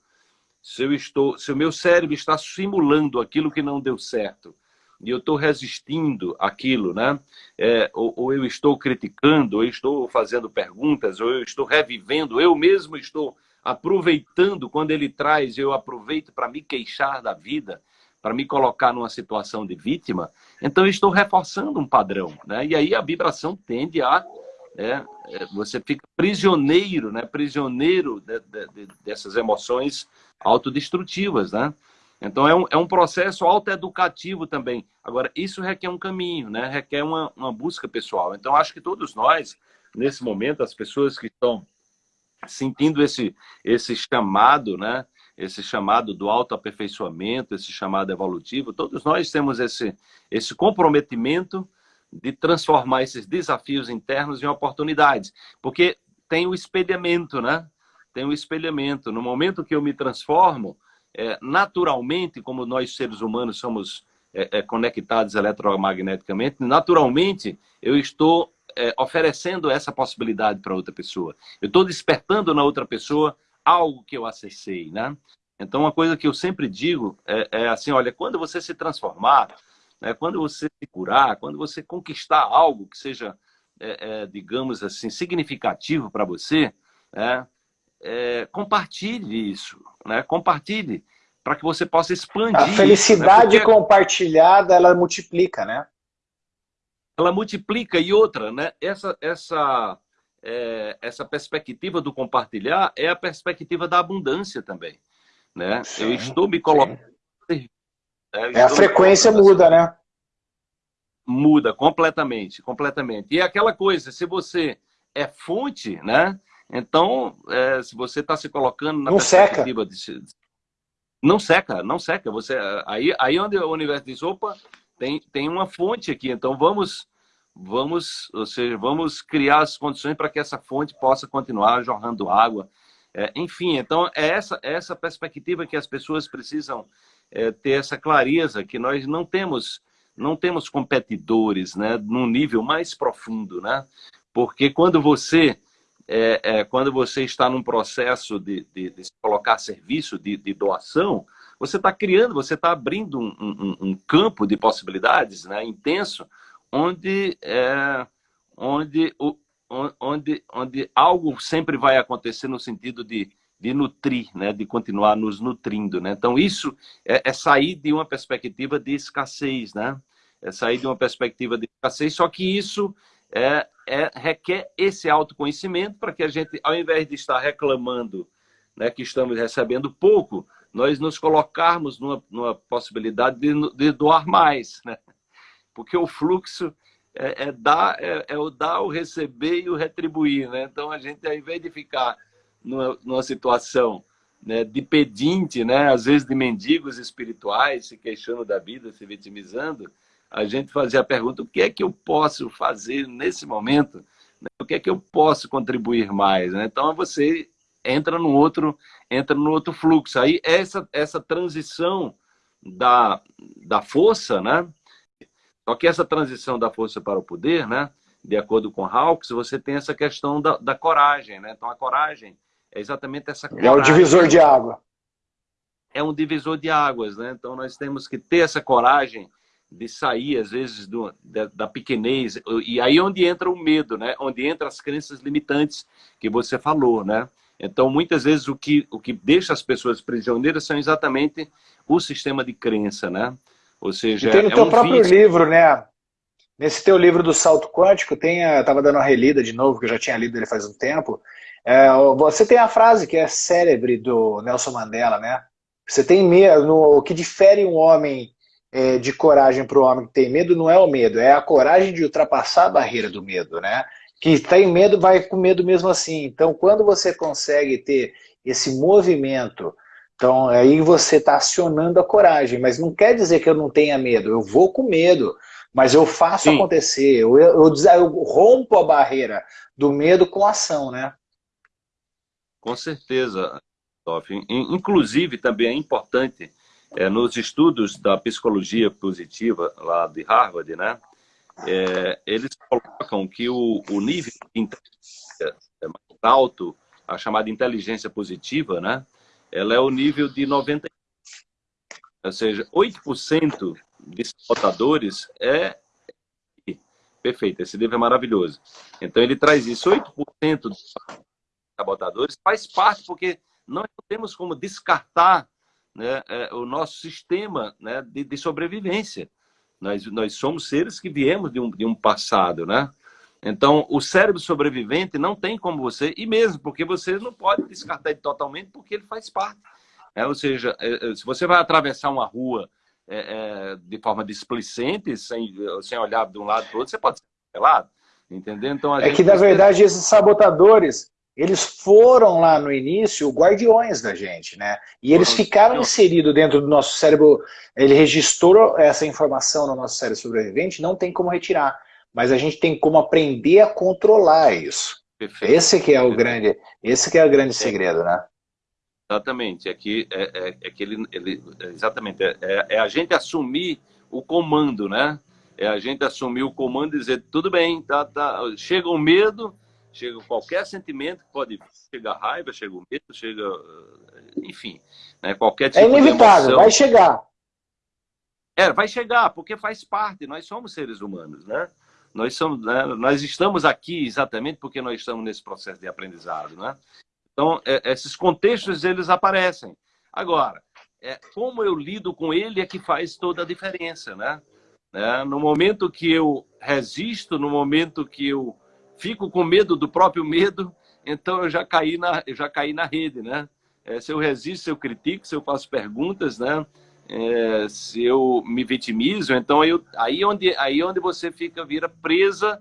[SPEAKER 2] se eu estou, se o meu cérebro está simulando aquilo que não deu certo, e eu estou resistindo aquilo, né? É, ou, ou, eu estou criticando, ou eu estou fazendo perguntas, ou eu estou revivendo, eu mesmo estou aproveitando quando ele traz, eu aproveito para me queixar da vida, para me colocar numa situação de vítima, então eu estou reforçando um padrão, né? E aí a vibração tende a é, é você fica prisioneiro, né? Prisioneiro de, de, de, dessas emoções autodestrutivas, né? Então, é um, é um processo autoeducativo também. Agora, isso requer um caminho, né? requer uma, uma busca pessoal. Então, acho que todos nós, nesse momento, as pessoas que estão sentindo esse, esse chamado, né? Esse chamado do autoaperfeiçoamento, esse chamado evolutivo, todos nós temos esse, esse comprometimento de transformar esses desafios internos em oportunidades. Porque tem o espelhamento, né? Tem o espelhamento. No momento que eu me transformo, é, naturalmente, como nós seres humanos somos é, é, conectados eletromagneticamente, naturalmente eu estou é, oferecendo essa possibilidade para outra pessoa. Eu estou despertando na outra pessoa algo que eu acessei, né? Então, uma coisa que eu sempre digo é, é assim, olha, quando você se transformar, né, quando você se curar, quando você conquistar algo que seja, é, digamos assim, significativo para você, né, é, compartilhe isso, né? compartilhe, para que você possa expandir. A
[SPEAKER 1] felicidade isso, né? compartilhada, ela multiplica, né?
[SPEAKER 2] Ela multiplica, e outra, né? essa, essa, é, essa perspectiva do compartilhar é a perspectiva da abundância também. Né? Sim, eu estou me colocando...
[SPEAKER 1] Né? É, a frequência muda, né?
[SPEAKER 2] Muda completamente, completamente. E é aquela coisa, se você é fonte, né? Então, é, se você está se colocando na
[SPEAKER 1] Não
[SPEAKER 2] perspectiva seca. de não seca, não seca. Você, aí, aí onde o universo diz, opa, tem, tem uma fonte aqui, então vamos, vamos, ou seja, vamos criar as condições para que essa fonte possa continuar jorrando água. É, enfim, então é essa, é essa perspectiva que as pessoas precisam é, ter essa clareza, que nós não temos, não temos competidores né, num nível mais profundo, né? Porque quando você é, é, quando você está num processo de, de, de colocar serviço, de, de doação, você está criando, você está abrindo um, um, um, campo de possibilidades né, intenso, onde, é, onde, onde, onde algo sempre vai acontecer no sentido de, de nutrir, né, de continuar nos nutrindo. Né? Então, isso é, é sair de uma perspectiva de escassez, né? é sair de uma perspectiva de escassez, só que isso é, é, requer esse autoconhecimento para que a gente, ao invés de estar reclamando né, que estamos recebendo pouco, nós nos colocarmos numa, numa possibilidade de, de, doar mais. Né? Porque o fluxo é, é dar, é, é, o dar, o receber e o retribuir. Né? Então, a gente, ao invés de ficar numa, numa situação né, de pedinte, né, às vezes de mendigos espirituais, se queixando da vida, se vitimizando, a gente fazia a pergunta, o que é que eu posso fazer nesse momento? Né? O que é que eu posso contribuir mais? Né? Então, você entra no outro, entra no outro fluxo. Aí, essa, essa transição da, da força, né? Só que essa transição da força para o poder, né? De acordo com Hawks, você tem essa questão da, da coragem, né? Então, a coragem é exatamente essa coragem.
[SPEAKER 1] É o divisor de água.
[SPEAKER 2] É um divisor de águas, né? Então, nós temos que ter essa coragem de sair, às vezes, do, da, da, pequenez. E aí onde entra o medo, né? Onde entra as crenças limitantes que você falou, né? Então, muitas vezes, o que, o que deixa as pessoas prisioneiras são exatamente o sistema de crença, né? Ou seja,
[SPEAKER 1] e tem no é teu um próprio vício. livro, né? Nesse teu livro do salto quântico, tem a, tava dando uma relida de novo, que eu já tinha lido ele faz um tempo. É, você tem a frase que é célebre do Nelson Mandela, né? Você tem medo, o que difere um homem é, de coragem para o homem que tem medo não é o medo, é a coragem de ultrapassar a barreira do medo, né? Que tem medo vai com medo mesmo assim. Então, quando você consegue ter esse movimento, então aí você está acionando a coragem, mas não quer dizer que eu não tenha medo, eu vou com medo, mas eu faço Sim. acontecer, eu, eu, eu, eu rompo a barreira do medo com ação, né?
[SPEAKER 2] Com certeza, Toff. Inclusive, também é importante é, nos estudos da psicologia positiva lá de Harvard, né, é, eles colocam que o, o nível de inteligência é mais alto, a chamada inteligência positiva, né, ela é o nível de 90%. Ou seja, 8% de sabotadores é... Perfeito, esse nível é maravilhoso. Então ele traz isso, 8% dos sabotadores faz parte, porque nós não temos como descartar né, é, o nosso sistema né, de, de, sobrevivência. Nós, nós somos seres que viemos de um, de um passado, né? Então, o cérebro sobrevivente não tem como você, e mesmo porque você não pode descartar ele totalmente, porque ele faz parte. É, ou seja, é, é se você vai atravessar uma rua é, é, de forma displicente, sem, sem olhar de um lado para o outro, você pode ser pelado. Entendeu? Então,
[SPEAKER 1] é que, na verdade, esses sabotadores, eles foram lá no início guardiões da gente, né? E eles ficaram inseridos dentro do nosso cérebro, ele registrou essa informação no nosso cérebro sobrevivente, não tem como retirar. Mas a gente tem como aprender a controlar isso. Perfeito. Esse que é o grande, esse que é o grande segredo, né?
[SPEAKER 2] Exatamente, é que, é, é, é que ele, ele exatamente, é, é, é a gente assumir o comando, né? É a gente assumir o comando e dizer, tudo bem, tá, tá, chega o medo, chega qualquer sentimento, pode chegar raiva, chega o medo, chega, enfim, né, qualquer
[SPEAKER 1] tipo É inevitável, vai chegar.
[SPEAKER 2] É, vai chegar, porque faz parte, nós somos seres humanos, né? Nós, somos, né, nós estamos aqui exatamente porque nós estamos nesse processo de aprendizado, né? Então, é, esses contextos, eles aparecem. Agora, é, como eu lido com ele é que faz toda a diferença, né? É, no momento que eu resisto, no momento que eu fico com medo do próprio medo, então eu já caí na, eu já caí na rede, né? É, se eu resisto, se eu critico, se eu faço perguntas, né? É, se eu me vitimizo, então eu, aí, onde, aí onde você fica, vira presa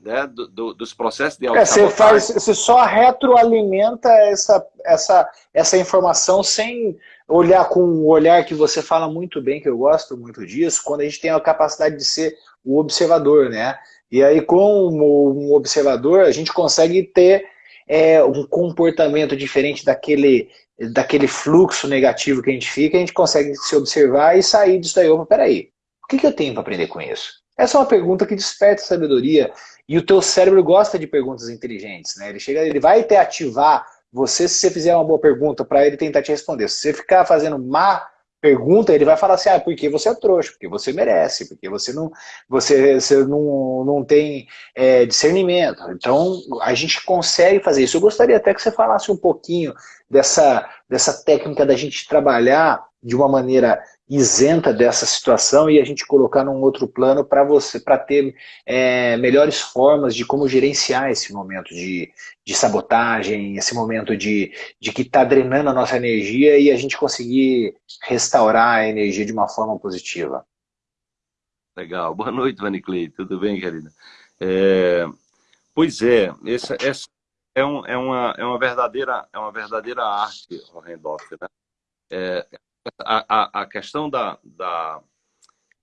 [SPEAKER 2] né, do, do, dos processos de
[SPEAKER 1] é, você faz Você só retroalimenta essa, essa, essa informação sem olhar com o olhar que você fala muito bem, que eu gosto muito disso, quando a gente tem a capacidade de ser o observador, né? E aí, como um observador, a gente consegue ter é, um comportamento diferente daquele, daquele fluxo negativo que a gente fica, a gente consegue se observar e sair disso daí. Opa, peraí, o que, que eu tenho para aprender com isso? Essa é uma pergunta que desperta sabedoria e o teu cérebro gosta de perguntas inteligentes, né? Ele chega, ele vai te ativar você se você fizer uma boa pergunta para ele tentar te responder. Se você ficar fazendo má pergunta, ele vai falar assim, ah, porque você é trouxa, porque você merece, porque você não, você, você não, não tem é, discernimento. Então, a gente consegue fazer isso. Eu gostaria até que você falasse um pouquinho dessa, dessa técnica da gente trabalhar de uma maneira isenta dessa situação e a gente colocar num outro plano para você, para ter é, melhores formas de como gerenciar esse momento de, de sabotagem, esse momento de, de que está drenando a nossa energia e a gente conseguir restaurar a energia de uma forma positiva.
[SPEAKER 2] Legal. Boa noite, Vaniclei. Tudo bem, querida? É, pois é, essa, essa é, um, é, uma, é, uma verdadeira, é uma verdadeira arte, Randolph, né? É, a, a, questão da, da,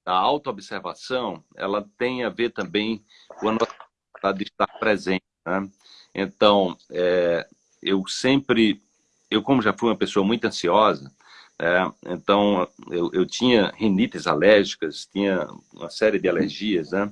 [SPEAKER 2] da autoobservação, ela tem a ver também com a nossa de estar presente. Né? Então, é, eu sempre, eu como já fui uma pessoa muito ansiosa, é, então eu, eu tinha rinites alérgicas, tinha uma série de alergias, né?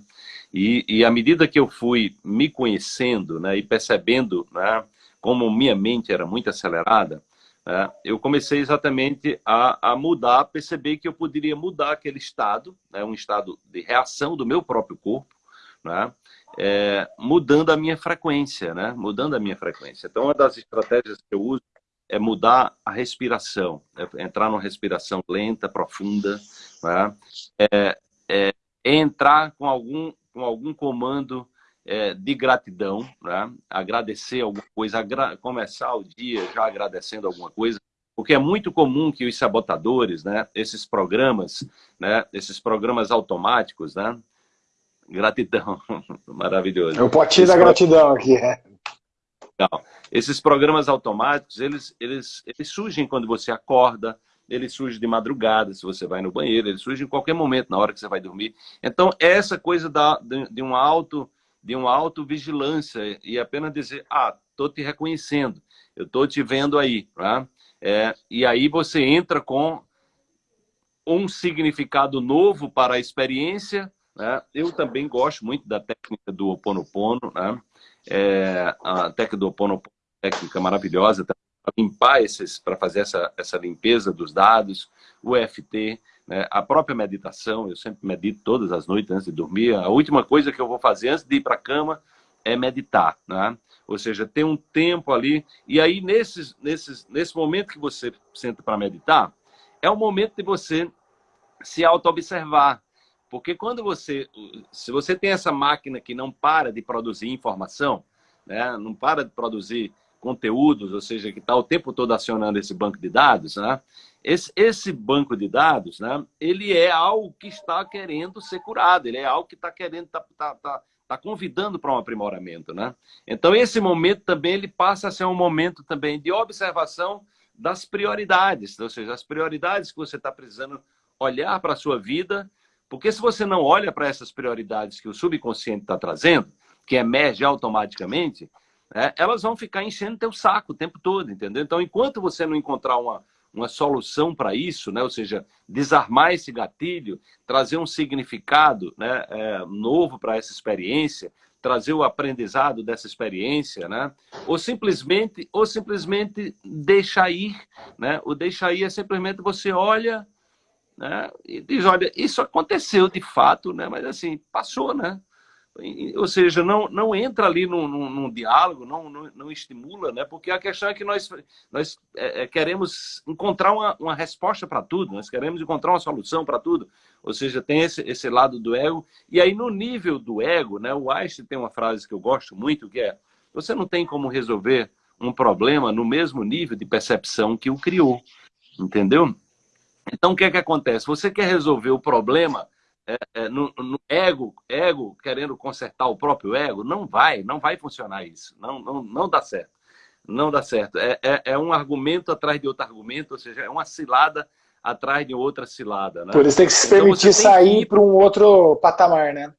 [SPEAKER 2] E, e à medida que eu fui me conhecendo né, e percebendo né, como minha mente era muito acelerada, é, eu comecei exatamente a, a, mudar, perceber que eu poderia mudar aquele estado, né, um estado de reação do meu próprio corpo, né, é, mudando a minha frequência, né, mudando a minha frequência. Então, uma das estratégias que eu uso é mudar a respiração, é entrar numa respiração lenta, profunda, né, é, é, entrar com algum, com algum comando é, de gratidão, né? agradecer alguma coisa, agra começar o dia já agradecendo alguma coisa, porque é muito comum que os sabotadores, né, esses programas, né, esses programas automáticos, né, gratidão, maravilhoso.
[SPEAKER 1] É o potinho da gratidão aqui, é.
[SPEAKER 2] Não. Esses programas automáticos, eles, eles, eles surgem quando você acorda, ele surge de madrugada, se você vai no banheiro, ele surge em qualquer momento, na hora que você vai dormir. Então, essa coisa da, de, de um auto de uma autovigilância e apenas dizer, ah, estou te reconhecendo, eu estou te vendo aí. Tá? É, e aí você entra com um significado novo para a experiência. Né? Eu também gosto muito da técnica do Ho Oponopono. Né? É, a técnica do Ho Oponopono técnica maravilhosa para limpar esses, para fazer essa, essa limpeza dos dados, o EFT, né? A própria meditação, eu sempre medito todas as noites antes de dormir. A última coisa que eu vou fazer antes de ir para a cama é meditar. Né? Ou seja, ter um tempo ali. E aí, nesses, nesses, nesse momento que você senta para meditar, é o momento de você se auto-observar. Porque quando você, se você tem essa máquina que não para de produzir informação, né? não para de produzir conteúdos, ou seja, que está o tempo todo acionando esse banco de dados, né? Esse, esse, banco de dados, né, ele é algo que está querendo ser curado, ele é algo que está querendo, está tá, tá, tá convidando para um aprimoramento. Né? Então, esse momento também ele passa a ser um momento também de observação das prioridades, ou seja, as prioridades que você está precisando olhar para a sua vida, porque se você não olha para essas prioridades que o subconsciente está trazendo, que emerge automaticamente, né, elas vão ficar enchendo teu saco o tempo todo, entendeu? Então, enquanto você não encontrar uma, uma solução para isso, né? ou seja, desarmar esse gatilho, trazer um significado né, é, novo para essa experiência, trazer o aprendizado dessa experiência, né? ou simplesmente ou simplesmente deixar ir. Né? O deixar ir é simplesmente você olha né, e diz, olha, isso aconteceu de fato, né? mas assim, passou, né? Ou seja, não, não entra ali num, num, num diálogo, não, não, não, estimula, né? porque a questão é que nós, nós é, é queremos encontrar uma, uma resposta para tudo, nós queremos encontrar uma solução para tudo, ou seja, tem esse, esse lado do ego, e aí no nível do ego, né, o Einstein tem uma frase que eu gosto muito, que é, você não tem como resolver um problema no mesmo nível de percepção que o criou, entendeu? Então, o que é que acontece? Você quer resolver o problema é, é, no, no, ego, ego querendo consertar o próprio ego, não vai, não vai funcionar isso. Não, não, não dá certo. Não dá certo. É, é, é um argumento atrás de outro argumento, ou seja, é uma cilada atrás de outra cilada. Né?
[SPEAKER 1] Por isso tem que se então, permitir então, sair para um outro patamar, né?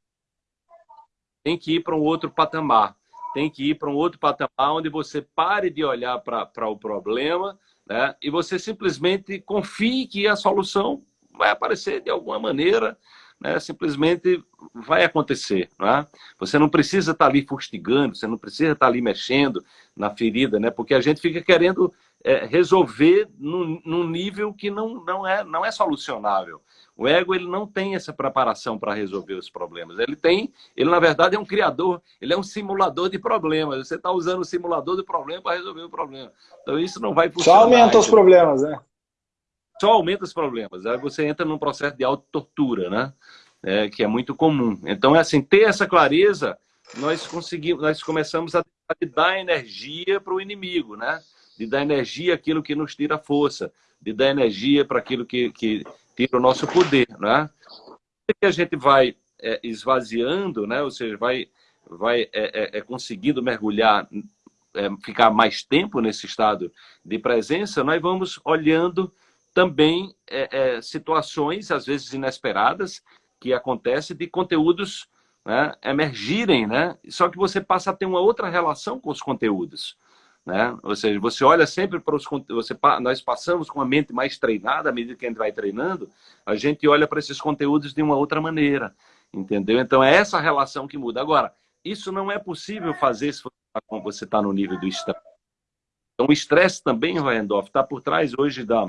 [SPEAKER 2] Tem que ir para um outro patamar. Tem que ir para um outro patamar onde você pare de olhar para o problema né? e você simplesmente confie que a solução vai aparecer de alguma maneira, né? simplesmente vai acontecer. Não é? Você não precisa estar ali fustigando, você não precisa estar ali mexendo na ferida, né? porque a gente fica querendo é, resolver num, num, nível que não, não, é, não é solucionável. O ego ele não tem essa preparação para resolver os problemas. Ele tem, ele na verdade é um criador, ele é um simulador de problemas. Você está usando o simulador de problema para resolver o problema. Então isso não vai funcionar.
[SPEAKER 1] Só aumenta os problemas, né?
[SPEAKER 2] Só aumenta os problemas. Aí você entra num processo de autotortura, né? É, que é muito comum. Então é assim, ter essa clareza, nós conseguimos, nós começamos a dar energia para o inimigo, né? de dar energia àquilo que nos tira força, de dar energia para aquilo que, que tira o nosso poder. Né? que a gente vai é, esvaziando, né? ou seja, vai, vai é, é, é conseguindo mergulhar, é, ficar mais tempo nesse estado de presença, nós vamos olhando também é, situações, às vezes inesperadas, que acontecem de conteúdos né, emergirem, né? só que você passa a ter uma outra relação com os conteúdos. Né? Ou seja, você olha sempre para os você nós passamos com a mente mais treinada à medida que a gente vai treinando, a gente olha para esses conteúdos de uma outra maneira, entendeu? Então é essa relação que muda. Agora, isso não é possível fazer se você está tá no nível do estresse. Então o estresse também, Randolph, está por trás hoje da,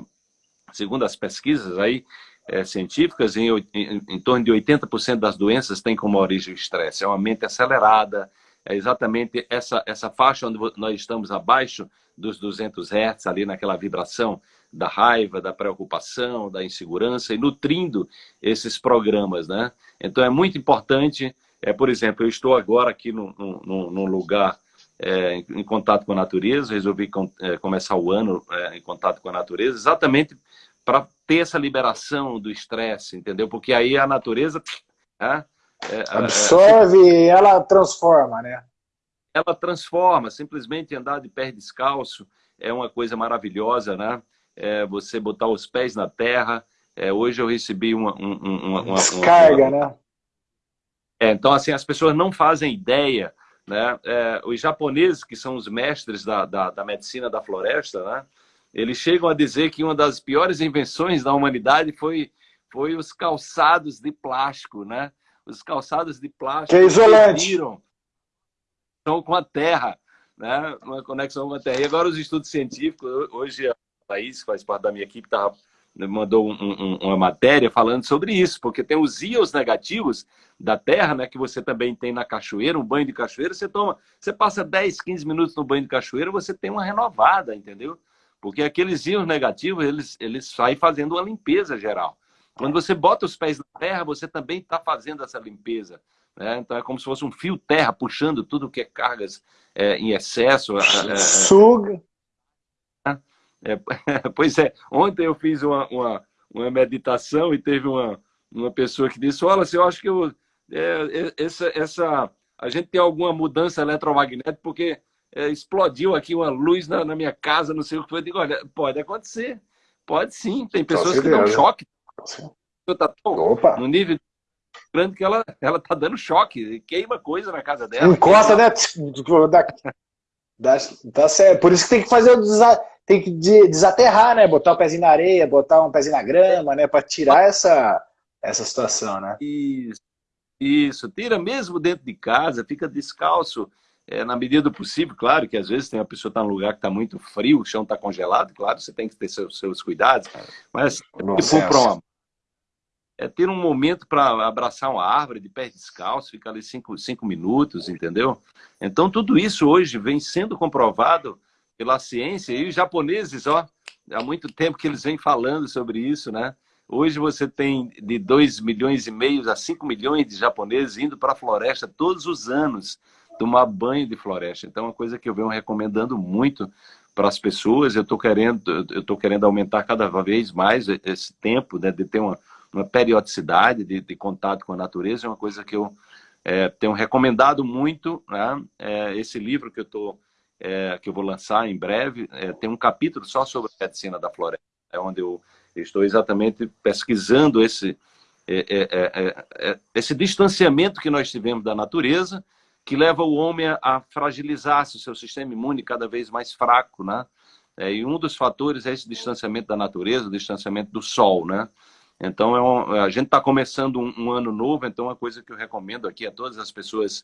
[SPEAKER 2] segundo as pesquisas aí é, científicas, em, em, em torno de 80% das doenças têm como origem o estresse. É uma mente acelerada, é exatamente essa, essa faixa onde nós estamos abaixo dos 200 Hz, ali naquela vibração da raiva, da preocupação, da insegurança, e nutrindo esses programas, né? Então é muito importante, é, por exemplo, eu estou agora aqui num, lugar é, em, em, contato com a natureza, resolvi com, é, começar o ano é, em contato com a natureza, exatamente para ter essa liberação do estresse, entendeu? Porque aí a natureza... Né?
[SPEAKER 1] É, Absorve e ela transforma, né?
[SPEAKER 2] Ela transforma, simplesmente andar de pé descalço é uma coisa maravilhosa, né? É você botar os pés na terra. É, hoje eu recebi uma... uma, uma
[SPEAKER 1] Descarga, uma, né?
[SPEAKER 2] É, então, assim, as pessoas não fazem ideia, né? É, os japoneses, que são os mestres da, da, da medicina da floresta, né? Eles chegam a dizer que uma das piores invenções da humanidade foi, foi os calçados de plástico, né? os calçados de plástico
[SPEAKER 1] que é isolante.
[SPEAKER 2] com a terra, né? uma conexão com a terra. E agora os estudos científicos, hoje a Thaís, que faz parte da minha equipe, tá, mandou um, um, uma matéria falando sobre isso, porque tem os íons negativos da terra, né, que você também tem na cachoeira, um banho de cachoeira, você toma, você passa 10, 15 minutos no banho de cachoeira, você tem uma renovada, entendeu? Porque aqueles íons negativos, eles, eles saem fazendo uma limpeza geral. Quando você bota os pés na terra, você também está fazendo essa limpeza. Né? Então é como se fosse um fio terra puxando tudo que é cargas é, em excesso. É,
[SPEAKER 1] é, é. Suga.
[SPEAKER 2] É, pois é, ontem eu fiz uma, uma, uma, meditação e teve uma, uma pessoa que disse, olha, eu acho que eu, é, essa, essa, a gente tem alguma mudança eletromagnética porque explodiu aqui uma luz na, na, minha casa, não sei o que foi. Eu digo, olha, pode acontecer, pode sim, tem pessoas que dão choque Tá tão Opa. no nível grande que ela, ela tá dando choque, queima coisa na casa dela.
[SPEAKER 1] Encosta, né? Da, tá certo. Por isso que tem que fazer o desa, tem que desaterrar, né? Botar o um pezinho na areia, botar um pezinho na grama, né? Para tirar essa, essa situação, né?
[SPEAKER 2] Isso. Isso, tira mesmo dentro de casa, fica descalço é, na medida do possível, claro que às vezes tem uma pessoa que está num lugar que está muito frio, o chão está congelado, claro, você tem que ter seus, seus cuidados, mas se for para uma é ter um momento para abraçar uma árvore de pé descalço, ficar ali cinco, cinco minutos, entendeu? Então, tudo isso hoje vem sendo comprovado pela ciência e os japoneses, ó, há muito tempo que eles vêm falando sobre isso, né? Hoje você tem de 2 milhões e meio a 5 milhões de japoneses indo para a floresta todos os anos tomar banho de floresta. Então, é uma coisa que eu venho recomendando muito para as pessoas. Eu estou querendo, eu querendo aumentar cada vez mais esse tempo né, de ter uma, uma periodicidade de, de, contato com a natureza, é uma coisa que eu é, tenho recomendado muito. Né? É, esse livro que eu, tô, é, que eu vou lançar em breve é, tem um capítulo só sobre a medicina da floresta, é onde eu estou exatamente pesquisando esse, é, esse distanciamento que nós tivemos da natureza, que leva o homem a fragilizar-se, o seu sistema imune cada vez mais fraco, né? É, e um dos fatores é esse distanciamento da natureza, o distanciamento do sol, né? Então, é um, a gente está começando um, um, ano novo, então uma coisa que eu recomendo aqui a todas as pessoas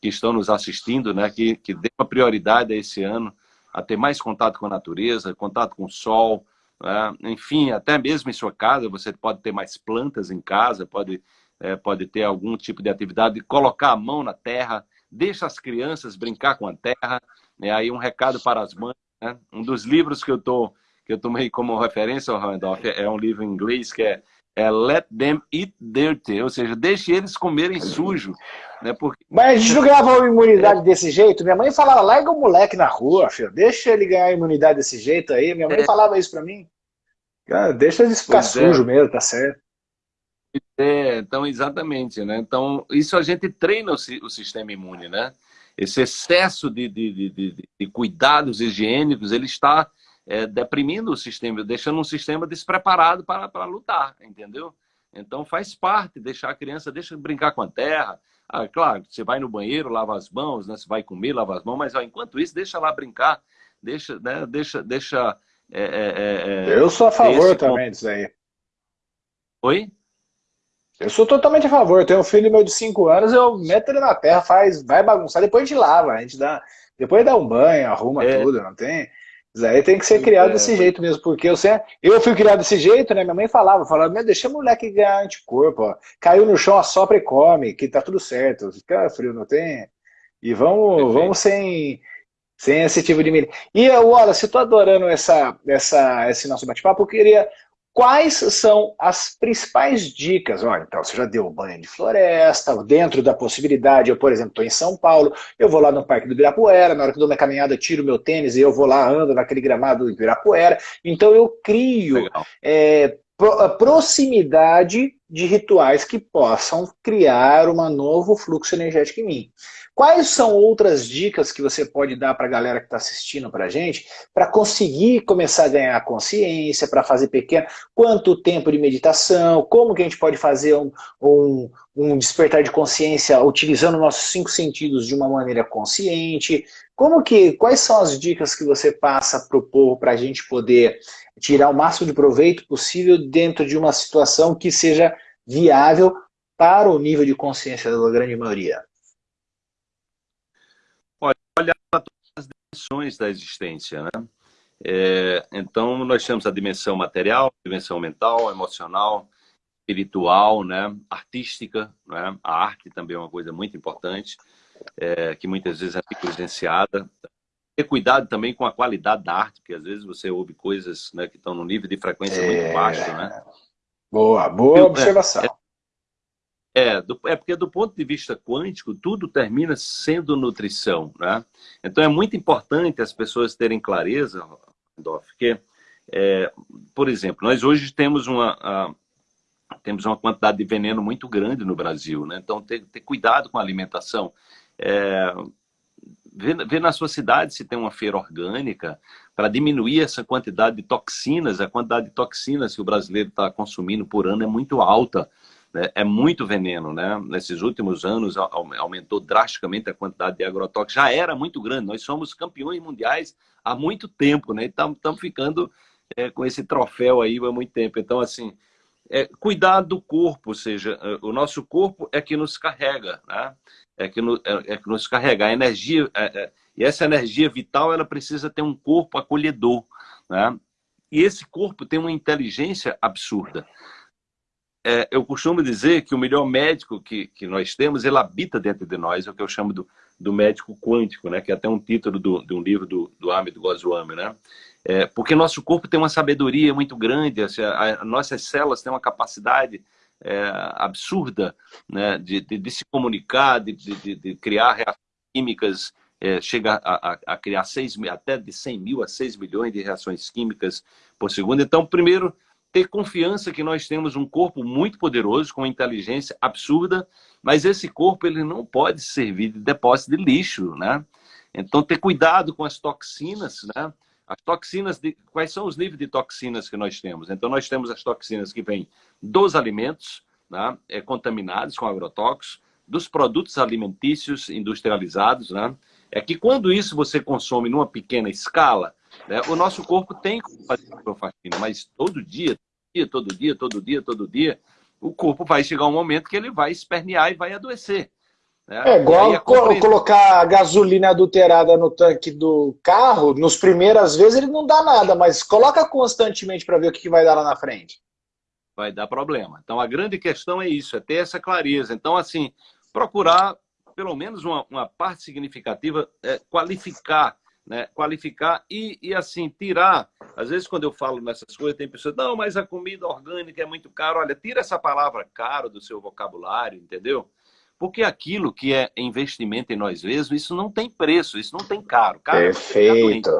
[SPEAKER 2] que estão nos assistindo, né, que, que dê uma prioridade a esse ano, a ter mais contato com a natureza, contato com o sol, né? enfim, até mesmo em sua casa, você pode ter mais plantas em casa, pode, é, pode ter algum tipo de atividade, colocar a mão na terra, deixa as crianças brincar com a terra, né? aí um recado para as mães, né? Um dos livros que eu tô que eu tomei como referência, Randolph, é um livro em inglês que é, é Let Them Eat Dirty, ou seja, deixe eles comerem sujo. Né? Porque...
[SPEAKER 1] Mas a gente não ganhava uma imunidade é. desse jeito. Minha mãe falava, larga o moleque na rua, filho. deixa ele ganhar imunidade desse jeito aí. Minha mãe é. falava isso para mim. Cara, deixa eles ficar pois é. sujo é. mesmo, tá certo.
[SPEAKER 2] É, então, exatamente, né? Então, isso a gente treina o, o sistema imune, né? esse excesso de, de, de, de cuidados higiênicos, ele está é, deprimindo o sistema, deixando um sistema despreparado para, para lutar, entendeu? Então faz parte deixar a criança, deixa brincar com a terra. Ah, claro, você vai no banheiro, lava as mãos, né? Você vai comer, lava as mãos, mas ó, enquanto isso, deixa lá brincar, deixa, né? Deixa, deixa. É, é,
[SPEAKER 1] é, é Eu sou a favor também disso aí.
[SPEAKER 2] Oi?
[SPEAKER 1] Eu sou totalmente a favor. Eu tenho um filho meu de 5 anos, eu meto ele na terra, faz, vai bagunçar, depois a gente lava, a gente dá, depois dá um banho, arruma é. tudo, não tem? Aí tem que ser criado é. desse jeito mesmo, porque eu, sempre, eu fui criado desse jeito, né? Minha mãe falava, falava, meu, deixa o moleque ganhar anticorpo, ó. Caiu no chão, assopra e come, que tá tudo certo. Fica frio, não tem? E vamos, vamos sem, sem esse tipo de... E, Wallace, eu tô adorando essa, essa, esse nosso bate-papo, eu queria Quais são as principais dicas? Olha, então, você já deu banho de floresta, dentro da possibilidade, eu, por exemplo, estou em São Paulo, eu vou lá no Parque do Ibirapuera, na hora que dou minha caminhada, tiro meu tênis e eu vou lá, ando naquele gramado do Ibirapuera. Então, eu crio é, proximidade de rituais que possam criar um novo fluxo energético em mim. Quais são outras dicas que você pode dar para a galera que está assistindo para a gente, para conseguir começar a ganhar consciência, para fazer pequeno, quanto tempo de meditação, como que a gente pode fazer um, um, um despertar de consciência utilizando nossos cinco sentidos de uma maneira consciente, como que, quais são as dicas que você passa para o povo para a gente poder tirar o máximo de proveito possível dentro de uma situação que seja viável para o nível de consciência da grande maioria?
[SPEAKER 2] olhar para todas as dimensões da existência, né? É, então, nós temos a dimensão material, dimensão mental, emocional, espiritual, né? artística. Né? A arte também é uma coisa muito importante, é, que muitas vezes é negligenciada. Ter cuidado também com a qualidade da arte, porque às vezes você ouve coisas né, que estão no nível de frequência é... muito baixo. Né?
[SPEAKER 1] Boa, boa observação. É,
[SPEAKER 2] é, do, é porque do ponto de vista quântico, tudo termina sendo nutrição, né? Então é muito importante as pessoas terem clareza, Randolph, que, é, por exemplo, nós hoje temos uma, a, temos uma quantidade de veneno muito grande no Brasil, né? Então ter, ter cuidado com a alimentação. É, ver, na sua cidade se tem uma feira orgânica para diminuir essa quantidade de toxinas, a quantidade de toxinas que o brasileiro está consumindo por ano é muito alta né, é muito veneno, né? Nesses últimos anos aumentou drasticamente a quantidade de agrotóxicos, já era muito grande, nós somos campeões mundiais há muito tempo, né? Estamos ficando é, com esse troféu aí há muito tempo. Então, assim, é, cuidar do corpo, ou seja, é, o nosso corpo é que nos carrega, né? É que, no, é, é que nos carrega. A energia, é, é, e essa energia vital, ela precisa ter um corpo acolhedor, né? E esse corpo tem uma inteligência absurda é, eu costumo dizer que o melhor médico que, que nós temos, ele habita dentro de nós, é o que eu chamo do, do médico quântico, né? que é até um título do, de um livro do, do Amit Goswami. Né? É, porque nosso corpo tem uma sabedoria muito grande, assim, a, a, nossas células têm uma capacidade é, absurda né? de, de, de, se comunicar, de, de, criar reações químicas, é, chega a, a, a criar seis, até de 100 mil a 6 milhões de reações químicas por segundo. Então, primeiro, ter confiança que nós temos um corpo muito poderoso, com inteligência absurda, mas esse corpo ele não pode servir de depósito de lixo, né? Então, ter cuidado com as toxinas, né? As toxinas, de, quais são os níveis de toxinas que nós temos? Então, nós temos as toxinas que vêm dos alimentos, né? é, contaminados com agrotóxicos, dos produtos alimentícios industrializados, né? É que quando isso você consome numa pequena escala, né, o nosso corpo tem que fazer clorofacina, mas todo dia, todo dia, todo dia, todo dia, o corpo vai chegar um momento que ele vai espernear e vai adoecer.
[SPEAKER 1] Né? É igual colocar gasolina adulterada no tanque do carro, nos primeiras vezes ele não dá nada, mas coloca constantemente para ver o que vai dar lá na frente.
[SPEAKER 2] Vai dar problema. Então a grande questão é isso, é ter essa clareza. Então, assim, procurar pelo menos uma, uma parte significativa, é, qualificar né, qualificar e, e, assim, tirar. Às vezes, quando eu falo nessas coisas, tem pessoas, não, mas a comida orgânica é muito caro. Olha, tira essa palavra caro do seu vocabulário, entendeu? Porque aquilo que é investimento em nós mesmos, isso não tem preço, isso não tem caro. caro
[SPEAKER 1] Perfeito.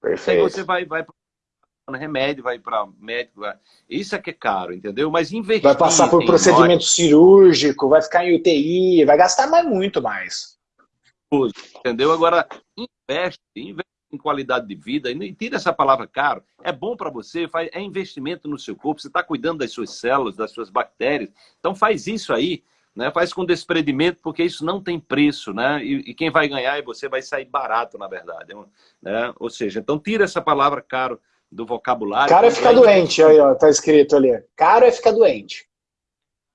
[SPEAKER 2] Perfeito. Aí você vai, vai para remédio, vai para médico. Vai... Isso é que é caro, entendeu? Mas investir.
[SPEAKER 1] Vai passar por procedimento nós... cirúrgico, vai ficar em UTI, vai gastar mais muito mais.
[SPEAKER 2] Entendeu? Agora, investe, investe em qualidade de vida, e tira essa palavra caro, é bom para você, faz, é investimento no seu corpo, você está cuidando das suas células, das suas bactérias, então faz isso aí, né? faz com desprendimento, porque isso não tem preço, né? E, e quem vai ganhar é você, vai sair barato, na verdade. Né? Ou seja, então tira essa palavra caro do vocabulário.
[SPEAKER 1] Caro é ficar doente, aí ó, tá escrito ali. Caro é ficar doente.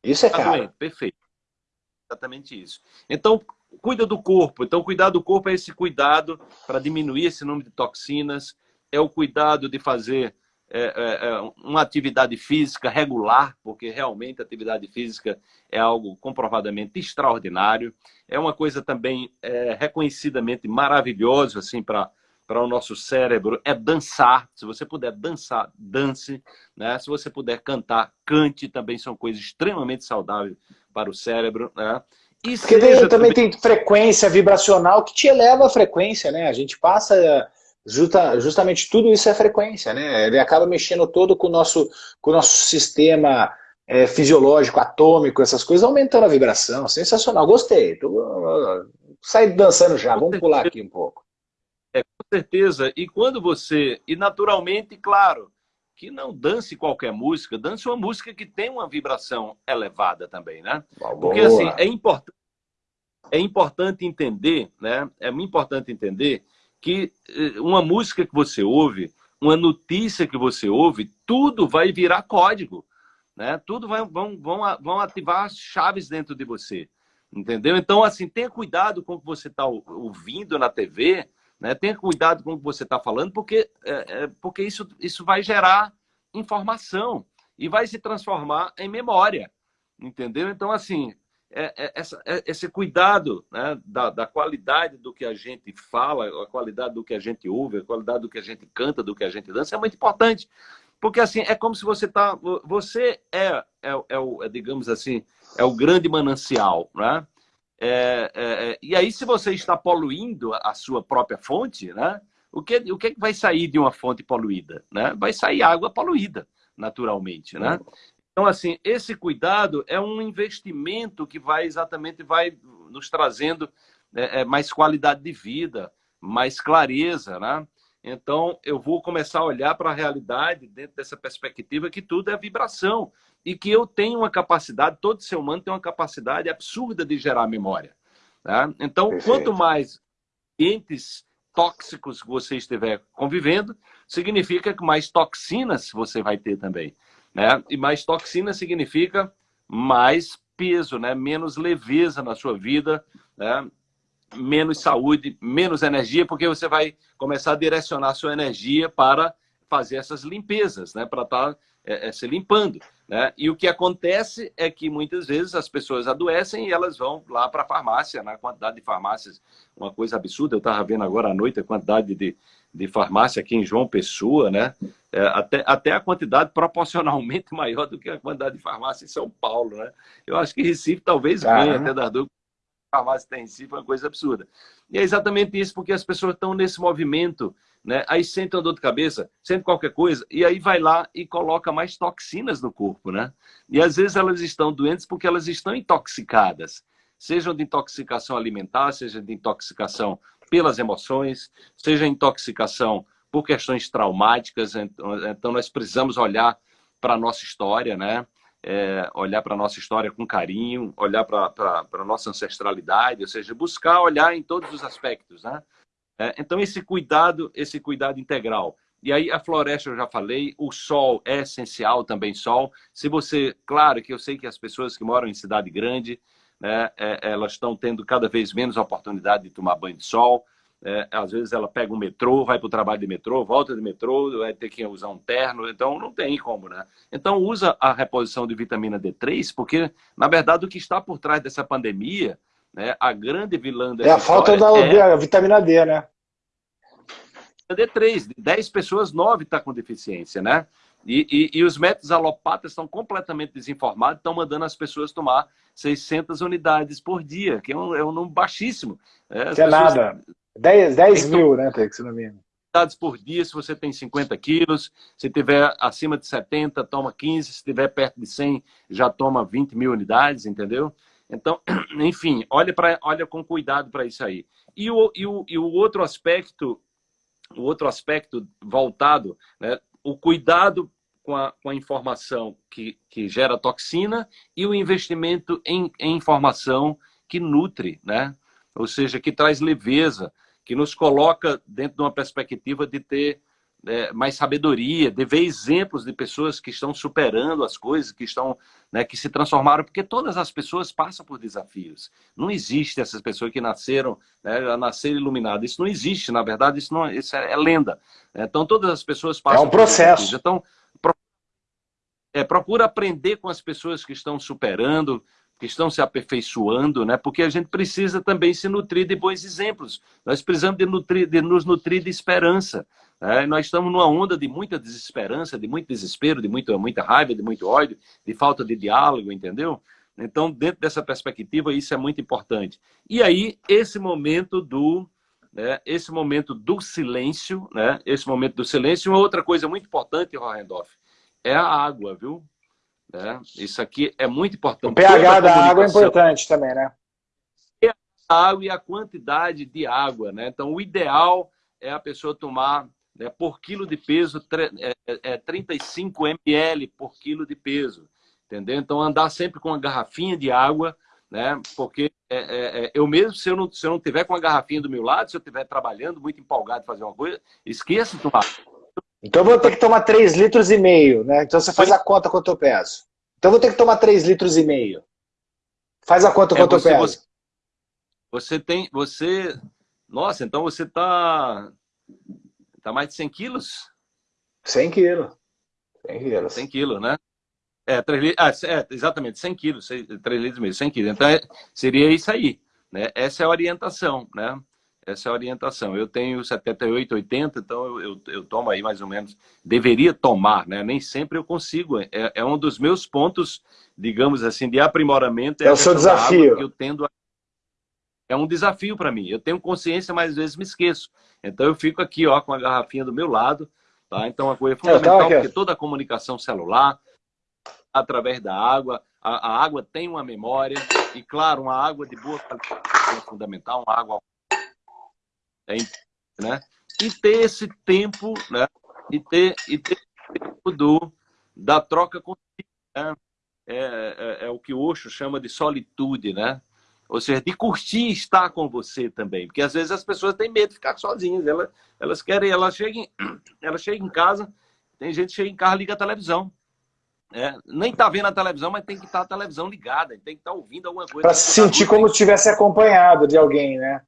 [SPEAKER 1] Isso é caro. Doente,
[SPEAKER 2] perfeito. Exatamente isso. Então, cuida do corpo. Então, cuidar do corpo é esse cuidado para diminuir esse número de toxinas, é o cuidado de fazer é, é, é, uma atividade física regular, porque realmente a atividade física é algo comprovadamente extraordinário. É uma coisa também é, reconhecidamente maravilhosa assim, para para o nosso cérebro é dançar. Se você puder dançar, dance. Né? Se você puder cantar, cante. Também são coisas extremamente saudáveis para o cérebro. Né?
[SPEAKER 1] E Porque também, também tem frequência vibracional que te eleva a frequência, né? A gente passa justa, justamente tudo isso é frequência, né? Ele acaba mexendo todo com o nosso, com o nosso sistema é, fisiológico, atômico, essas coisas, aumentando a vibração. Sensacional, gostei. Tô, sai dançando já, vamos pular aqui um pouco.
[SPEAKER 2] É, com certeza. E quando você. E naturalmente, claro, que não dance qualquer música, dance uma música que tem uma vibração elevada também, né? Porque assim, é importante, é importante entender, né? É muito importante entender que eh, uma música que você ouve, uma notícia que você ouve, tudo vai virar código, né? Tudo vai, vão, vão, vão ativar chaves dentro de você, entendeu? Então, assim, tenha cuidado com o que você está ouvindo na TV, né? Tenha cuidado com o que você está falando, porque, é, é, porque isso, isso vai gerar informação e vai se transformar em memória. Entendeu? Então, assim, é, é, essa, é, esse cuidado né, da, da, qualidade do que a gente fala, a qualidade do que a gente ouve, a qualidade do que a gente canta, do que a gente dança, é muito importante. Porque, assim, é como se você está... Você é, é, o, digamos assim, é o grande manancial, né? E aí, se você está poluindo a sua própria fonte, né, o, que, o que vai sair de uma fonte poluída? Né? Vai sair água poluída, naturalmente. Né? Então, assim, esse cuidado é um investimento que vai exatamente vai nos trazendo é, é mais qualidade de vida, mais clareza, né? Então, eu vou começar a olhar para a realidade dentro dessa perspectiva que tudo é vibração e que eu tenho uma capacidade, todo ser humano tem uma capacidade absurda de gerar memória. Tá? Então, Perfeito. quanto mais entes tóxicos você estiver convivendo, significa que mais toxinas você vai ter também. Né? E mais toxina significa mais peso, né? menos leveza na sua vida, né? menos saúde, menos energia, porque você vai começar a direcionar sua energia para fazer essas limpezas, né? para estar tá, é, é, se limpando. Né? E o que acontece é que muitas vezes as pessoas adoecem e elas vão lá para a farmácia, na quantidade de farmácias, uma coisa absurda. Eu estava vendo agora à noite a quantidade de, de farmácia aqui em João Pessoa, né? É, até, até a quantidade proporcionalmente maior do que a quantidade de farmácia em São Paulo, né? Eu acho que Recife talvez venha até das farmácia tem em si foi uma coisa absurda. E é exatamente isso, porque as pessoas estão nesse movimento, né? Aí sentem uma dor de cabeça, sentem qualquer coisa, e aí vai lá e coloca mais toxinas no corpo, né? E às vezes elas estão doentes porque elas estão intoxicadas. Seja de intoxicação alimentar, seja de intoxicação pelas emoções, seja intoxicação por questões traumáticas. Então, nós precisamos olhar para a nossa história, né? É, olhar para a nossa história com carinho, olhar para a nossa ancestralidade, ou seja, buscar olhar em todos os aspectos, né? É, então, esse cuidado, esse cuidado integral. E aí, a floresta, eu já falei, o sol é essencial também, sol. Se você, claro que eu sei que as pessoas que moram em cidade grande, né, é, elas estão tendo cada vez menos oportunidade de tomar banho de sol, é, às vezes ela pega um metrô, vai para o trabalho de metrô, volta de metrô, vai ter que usar um terno, então não tem como, né? Então usa a reposição de vitamina D3, porque, na verdade, o que está por trás dessa pandemia, né, a grande vilã
[SPEAKER 1] dessa É a falta da é... vitamina D, né?
[SPEAKER 2] D3, de 10 pessoas, 9 está com deficiência, né? E, e, e, os métodos alopatas estão completamente desinformados, estão mandando as pessoas tomar 600 unidades por dia, que é um, é um número baixíssimo.
[SPEAKER 1] É, é nada. 10, 10 então, mil, né, Tex, no mínimo.
[SPEAKER 2] por dia, se você tem 50 quilos, se tiver acima de 70, toma 15, se tiver perto de 100, já toma 20 mil unidades, entendeu? Então, enfim, olha, pra, olha com cuidado para isso aí. E o, e, o, e o outro aspecto, o outro aspecto voltado, né, o cuidado com a, com a informação que, que gera toxina e o investimento em, em informação que nutre, né? ou seja, que traz leveza, que nos coloca dentro de uma perspectiva de ter é, mais sabedoria, de ver exemplos de pessoas que estão superando as coisas, que estão, né, que se transformaram, porque todas as pessoas passam por desafios. Não existe essas pessoas que nasceram, né, nasceram iluminadas. Isso não existe, na verdade, isso, não, isso é, é lenda. Então, todas as pessoas passam
[SPEAKER 1] É um processo.
[SPEAKER 2] Por então, pro, é, procura aprender com as pessoas que estão superando, que estão se aperfeiçoando, né? porque a gente precisa também se nutrir de bons exemplos. Nós precisamos de, nutrir, de nos nutrir de esperança. Né? Nós estamos numa onda de muita desesperança, de muito desespero, de muita, muita raiva, de muito ódio, de falta de diálogo, entendeu? Então, dentro dessa perspectiva, isso é muito importante. E aí, esse momento do, né, esse momento do silêncio, né, esse momento do silêncio, uma outra coisa muito importante, Rohendorf, é a água, viu? Né? Isso aqui é muito importante.
[SPEAKER 1] O pH da água é importante também, né?
[SPEAKER 2] A água e a quantidade de água, né? Então, o ideal é a pessoa tomar né, por quilo de peso, é, é 35 ml por quilo de peso, entendeu? Então, andar sempre com uma garrafinha de água, né? Porque é, é, é, eu mesmo, se eu, não, se eu não tiver com a garrafinha do meu lado, se eu estiver trabalhando, muito empolgado de fazer uma coisa, esqueça de tomar
[SPEAKER 1] então eu vou ter que tomar 3 litros e meio, né? Então você faz a conta quanto eu peso. Então eu vou ter que tomar 3 litros e meio. Faz a conta é, quanto você, eu peso.
[SPEAKER 2] Você, você, tem, você... Nossa, então você tá... Tá mais de 100 quilos?
[SPEAKER 1] 100 quilos. 100 quilos.
[SPEAKER 2] 100 quilos, né? É, 3 ah, é, exatamente, 100 quilos, 3 litros e meio, 100 quilos. Então, é, seria isso aí. Né? Essa é a orientação, né? Essa é a orientação. Eu tenho 78, 80, então eu, eu, eu, tomo aí mais ou menos. Deveria tomar, né? Nem sempre eu consigo. É, é um dos meus pontos, digamos assim, de aprimoramento.
[SPEAKER 1] É, é o seu desafio.
[SPEAKER 2] Que eu tendo a... É um desafio para mim. Eu tenho consciência, mas às vezes me esqueço. Então eu fico aqui ó, com a garrafinha do meu lado. Tá? Então a coisa é fundamental, porque toda a comunicação celular, através da água, a, a água tem uma memória. E claro, uma água de boa qualidade é fundamental, uma água é, né? E ter esse tempo, né? E ter, e ter tempo do, da troca contigo, né? É, é, é, o que o Osho chama de solitude, né? Ou seja, de curtir estar com você também. Porque às vezes as pessoas têm medo de ficar sozinhas. Elas, elas querem, elas chegam, elas chegam em casa, tem gente que chega em casa liga a televisão. É, nem tá vendo a televisão, mas tem que estar tá a televisão ligada, tem que estar tá ouvindo alguma coisa.
[SPEAKER 1] Para se sentir como se tivesse acompanhado de alguém, né?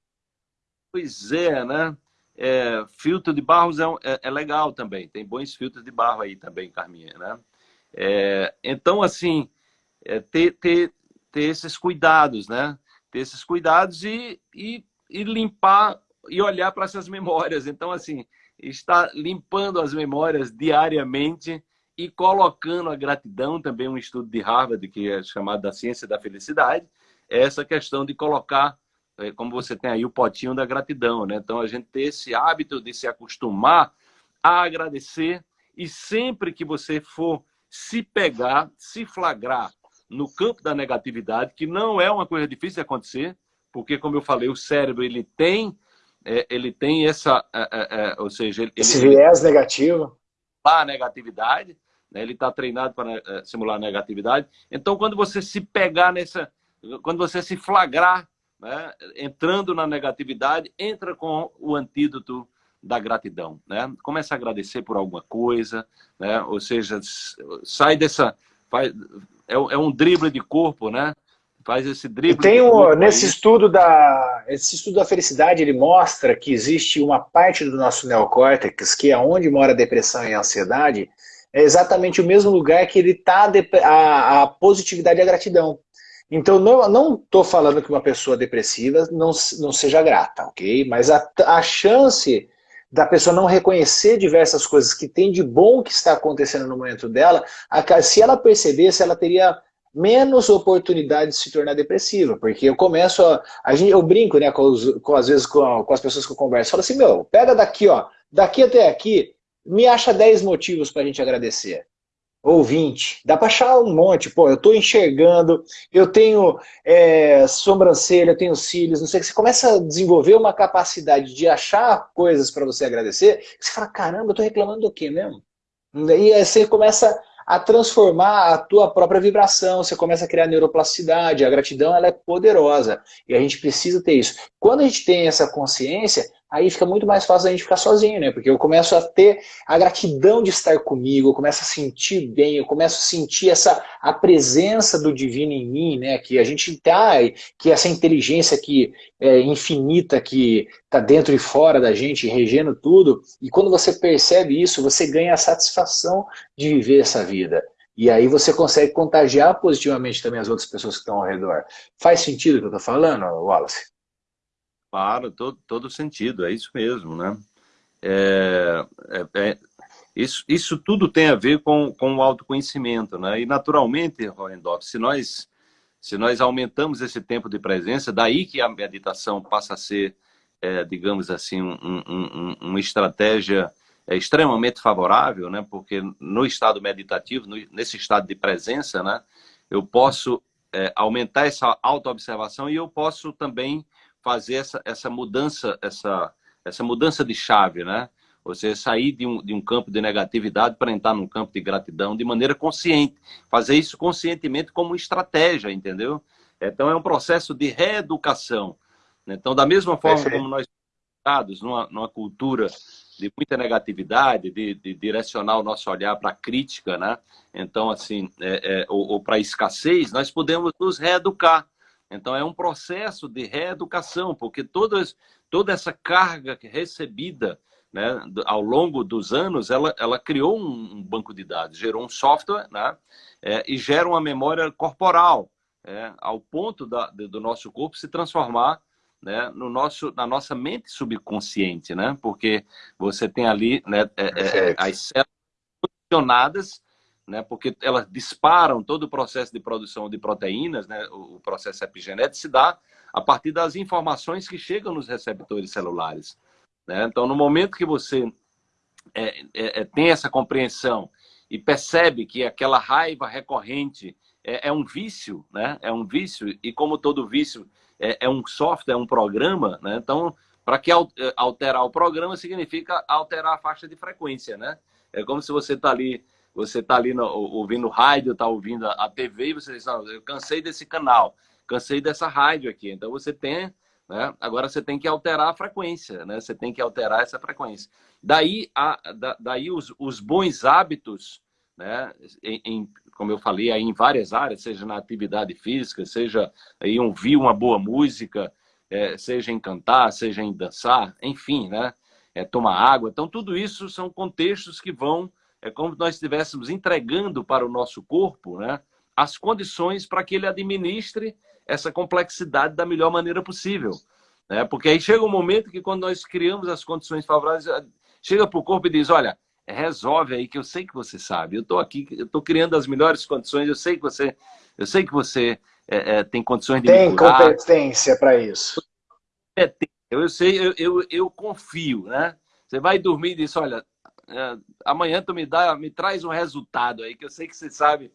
[SPEAKER 2] Pois é, né? É, filtro de barros é, é, é, legal também. Tem bons filtros de barro aí também, Carminha, né? É, então, assim, é, ter, ter, ter esses cuidados, né? Ter esses cuidados e, e, e limpar e olhar para essas memórias. Então, assim, estar limpando as memórias diariamente e colocando a gratidão, também um estudo de Harvard, que é chamado da ciência da felicidade, essa questão de colocar, como você tem aí o potinho da gratidão, né? Então a gente ter esse hábito de se acostumar a agradecer e sempre que você for se pegar, se flagrar no campo da negatividade, que não é uma coisa difícil de acontecer, porque como eu falei, o cérebro ele tem é, ele tem essa, é, é, é ou seja, ele,
[SPEAKER 1] esse viés negativo,
[SPEAKER 2] a negatividade, né? ele está treinado para eh, simular negatividade. Então, quando você se pegar nessa, quando você se flagrar, né? entrando na negatividade, entra com o antídoto da gratidão, né? Começa a agradecer por alguma coisa, né? Ou seja, sai dessa, faz, é, é um drible de corpo, né? Faz esse drible.
[SPEAKER 1] E tem um, nesse aí. estudo da, esse estudo da felicidade, ele mostra que existe uma parte do nosso neocórtex que é onde mora a depressão e a ansiedade, é exatamente o mesmo lugar que ele está a, a, positividade e a gratidão. Então, não estou falando que uma pessoa depressiva não, não seja grata, ok? Mas a, a chance da pessoa não reconhecer diversas coisas que tem de bom que está acontecendo no momento dela, a, se ela percebesse, ela teria menos oportunidade de se tornar depressiva, porque eu começo a, a gente, eu brinco, né, com, os, com às vezes com, com, as pessoas que eu converso, falo assim, meu, pega daqui, ó, daqui até aqui, me acha 10 motivos para a gente agradecer. Ou 20. Dá para achar um monte. Pô, eu estou enxergando, eu tenho é, sobrancelha, eu tenho cílios, não sei o que. Você começa a desenvolver uma capacidade de achar coisas para você agradecer, você fala, caramba, eu estou reclamando do quê mesmo? E aí você começa a transformar a tua própria vibração, você começa a criar neuroplasticidade, a gratidão ela é poderosa, e a gente precisa ter isso. Quando a gente tem essa consciência, aí fica muito mais fácil a gente ficar sozinho, né? Porque eu começo a ter a gratidão de estar comigo, eu começo a sentir bem, eu começo a sentir essa a presença do divino em mim, né? Que a gente tá, que essa inteligência que é infinita que tá dentro e fora da gente, regendo tudo. E quando você percebe isso, você ganha a satisfação de viver essa vida. E aí você consegue contagiar positivamente também as outras pessoas que estão ao redor. Faz sentido o que eu tô falando, Wallace?
[SPEAKER 2] Claro, todo, todo sentido, é isso mesmo, né? É, é, é, isso, isso tudo tem a ver com, com o autoconhecimento, né? E naturalmente, Roendorf, se nós, se nós aumentamos esse tempo de presença, daí que a meditação passa a ser, é, digamos assim, um, um, um, uma estratégia é, extremamente favorável, né? Porque no estado meditativo, no, nesse estado de presença, né? Eu posso é, aumentar essa autoobservação e eu posso também fazer essa, essa mudança, essa, essa mudança de chave, né? Você sair de um, de um campo de negatividade para entrar num campo de gratidão de maneira consciente. Fazer isso conscientemente como estratégia, entendeu? Então é um processo de reeducação. Então, da mesma forma como nós estamos numa, numa cultura de muita negatividade, de, de, direcionar o nosso olhar para a crítica, né? Então, assim, é, é, ou, ou para a escassez, nós podemos nos reeducar. Então, é um processo de reeducação, porque todas, toda essa carga recebida né, ao longo dos anos, ela, ela criou um, banco de dados, gerou um software né, é, e gera uma memória corporal, é, ao ponto da, do nosso corpo se transformar né, no nosso, na nossa mente subconsciente, né? Porque você tem ali né, é, é, é as células funcionadas né, porque elas disparam todo o processo de produção de proteínas, né, o processo epigenético se dá a partir das informações que chegam nos receptores celulares. Né? Então, no momento que você é, é, é, tem essa compreensão e percebe que aquela raiva recorrente é, é, um vício, né? é um vício, e como todo vício é, é um software, é um programa, né? então, para que alterar o programa significa alterar a faixa de frequência. Né? É como se você está ali você está ali no, ouvindo rádio, está ouvindo a, TV e você diz, não, eu cansei desse canal, cansei dessa rádio aqui. Então você tem, né? Agora você tem que alterar a frequência, né? Você tem que alterar essa frequência. Daí, a, da, daí os, os bons hábitos, né? Em, em, como eu falei, aí em várias áreas, seja na atividade física, seja em ouvir uma boa música, é, seja em cantar, seja em dançar, enfim, né? É, tomar água. Então, tudo isso são contextos que vão é como se nós estivéssemos entregando para o nosso corpo né, as condições para que ele administre essa complexidade da melhor maneira possível. Né? Porque aí chega um momento que quando nós criamos as condições favoráveis, chega para o corpo e diz, olha, resolve aí que eu sei que você sabe, eu estou aqui, eu estou criando as melhores condições, eu sei que você, eu sei que você é, é, tem condições de
[SPEAKER 1] Tem competência para isso.
[SPEAKER 2] Eu sei, eu, eu, eu, confio, né? Você vai dormir e diz, olha, é, amanhã tu me dá, me traz um resultado aí, que eu sei que você sabe,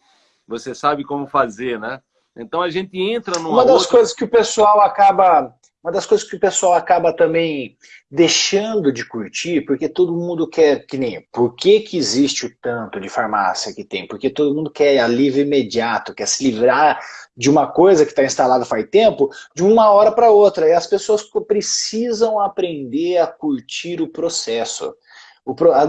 [SPEAKER 2] você sabe como fazer, né? Então a gente entra numa
[SPEAKER 1] Uma das
[SPEAKER 2] outra...
[SPEAKER 1] coisas que o pessoal acaba uma das coisas que o pessoal acaba também deixando de curtir, porque todo mundo quer, que nem, por que que existe o tanto de farmácia que tem? Porque todo mundo quer alívio imediato, quer se livrar de uma coisa que está instalada faz tempo, de uma hora para outra, e as pessoas precisam aprender a curtir o processo.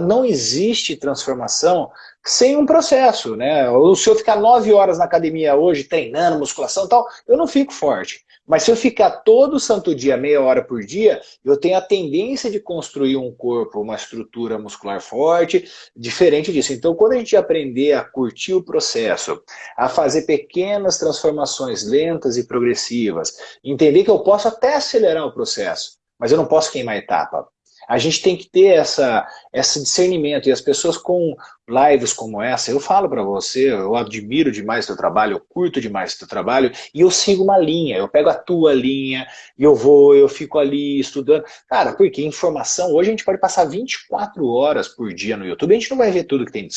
[SPEAKER 1] Não existe transformação sem um processo, né? Se eu ficar nove horas na academia hoje, treinando, musculação e tal, eu não fico forte. Mas se eu ficar todo santo dia, meia hora por dia, eu tenho a tendência de construir um corpo, uma estrutura muscular forte, diferente disso. Então, quando a gente aprender a curtir o processo, a fazer pequenas transformações lentas e progressivas, entender que eu posso até acelerar o processo, mas eu não posso queimar etapa. A gente tem que ter essa, esse discernimento. E as pessoas com lives como essa, eu falo para você, eu admiro demais o teu trabalho, eu curto demais teu trabalho, e eu sigo uma linha, eu pego a tua linha, e eu vou, eu fico ali estudando. Cara, porque informação, hoje a gente pode passar 24 horas por dia no YouTube, a gente não vai ver tudo que tem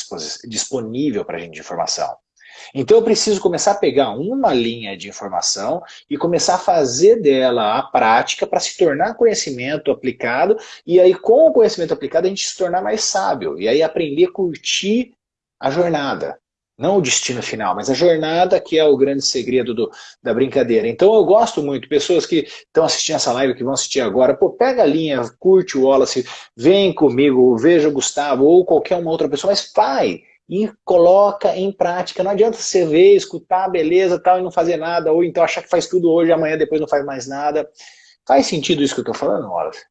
[SPEAKER 1] disponível para a gente de informação. Então eu preciso começar a pegar uma linha de informação e começar a fazer dela a prática para se tornar conhecimento aplicado e aí com o conhecimento aplicado a gente se tornar mais sábio e aí aprender a curtir a jornada. Não o destino final, mas a jornada que é o grande segredo do, da brincadeira. Então eu gosto muito, pessoas que estão assistindo essa live, que vão assistir agora, pô, pega a linha, curte o Wallace, vem comigo, veja o Gustavo ou qualquer uma outra pessoa, mas vai, e coloca em prática. Não adianta você ver, escutar, beleza, tal, e não fazer nada, ou então achar que faz tudo hoje, amanhã depois não faz mais nada. Faz sentido isso que eu estou falando, Wallace?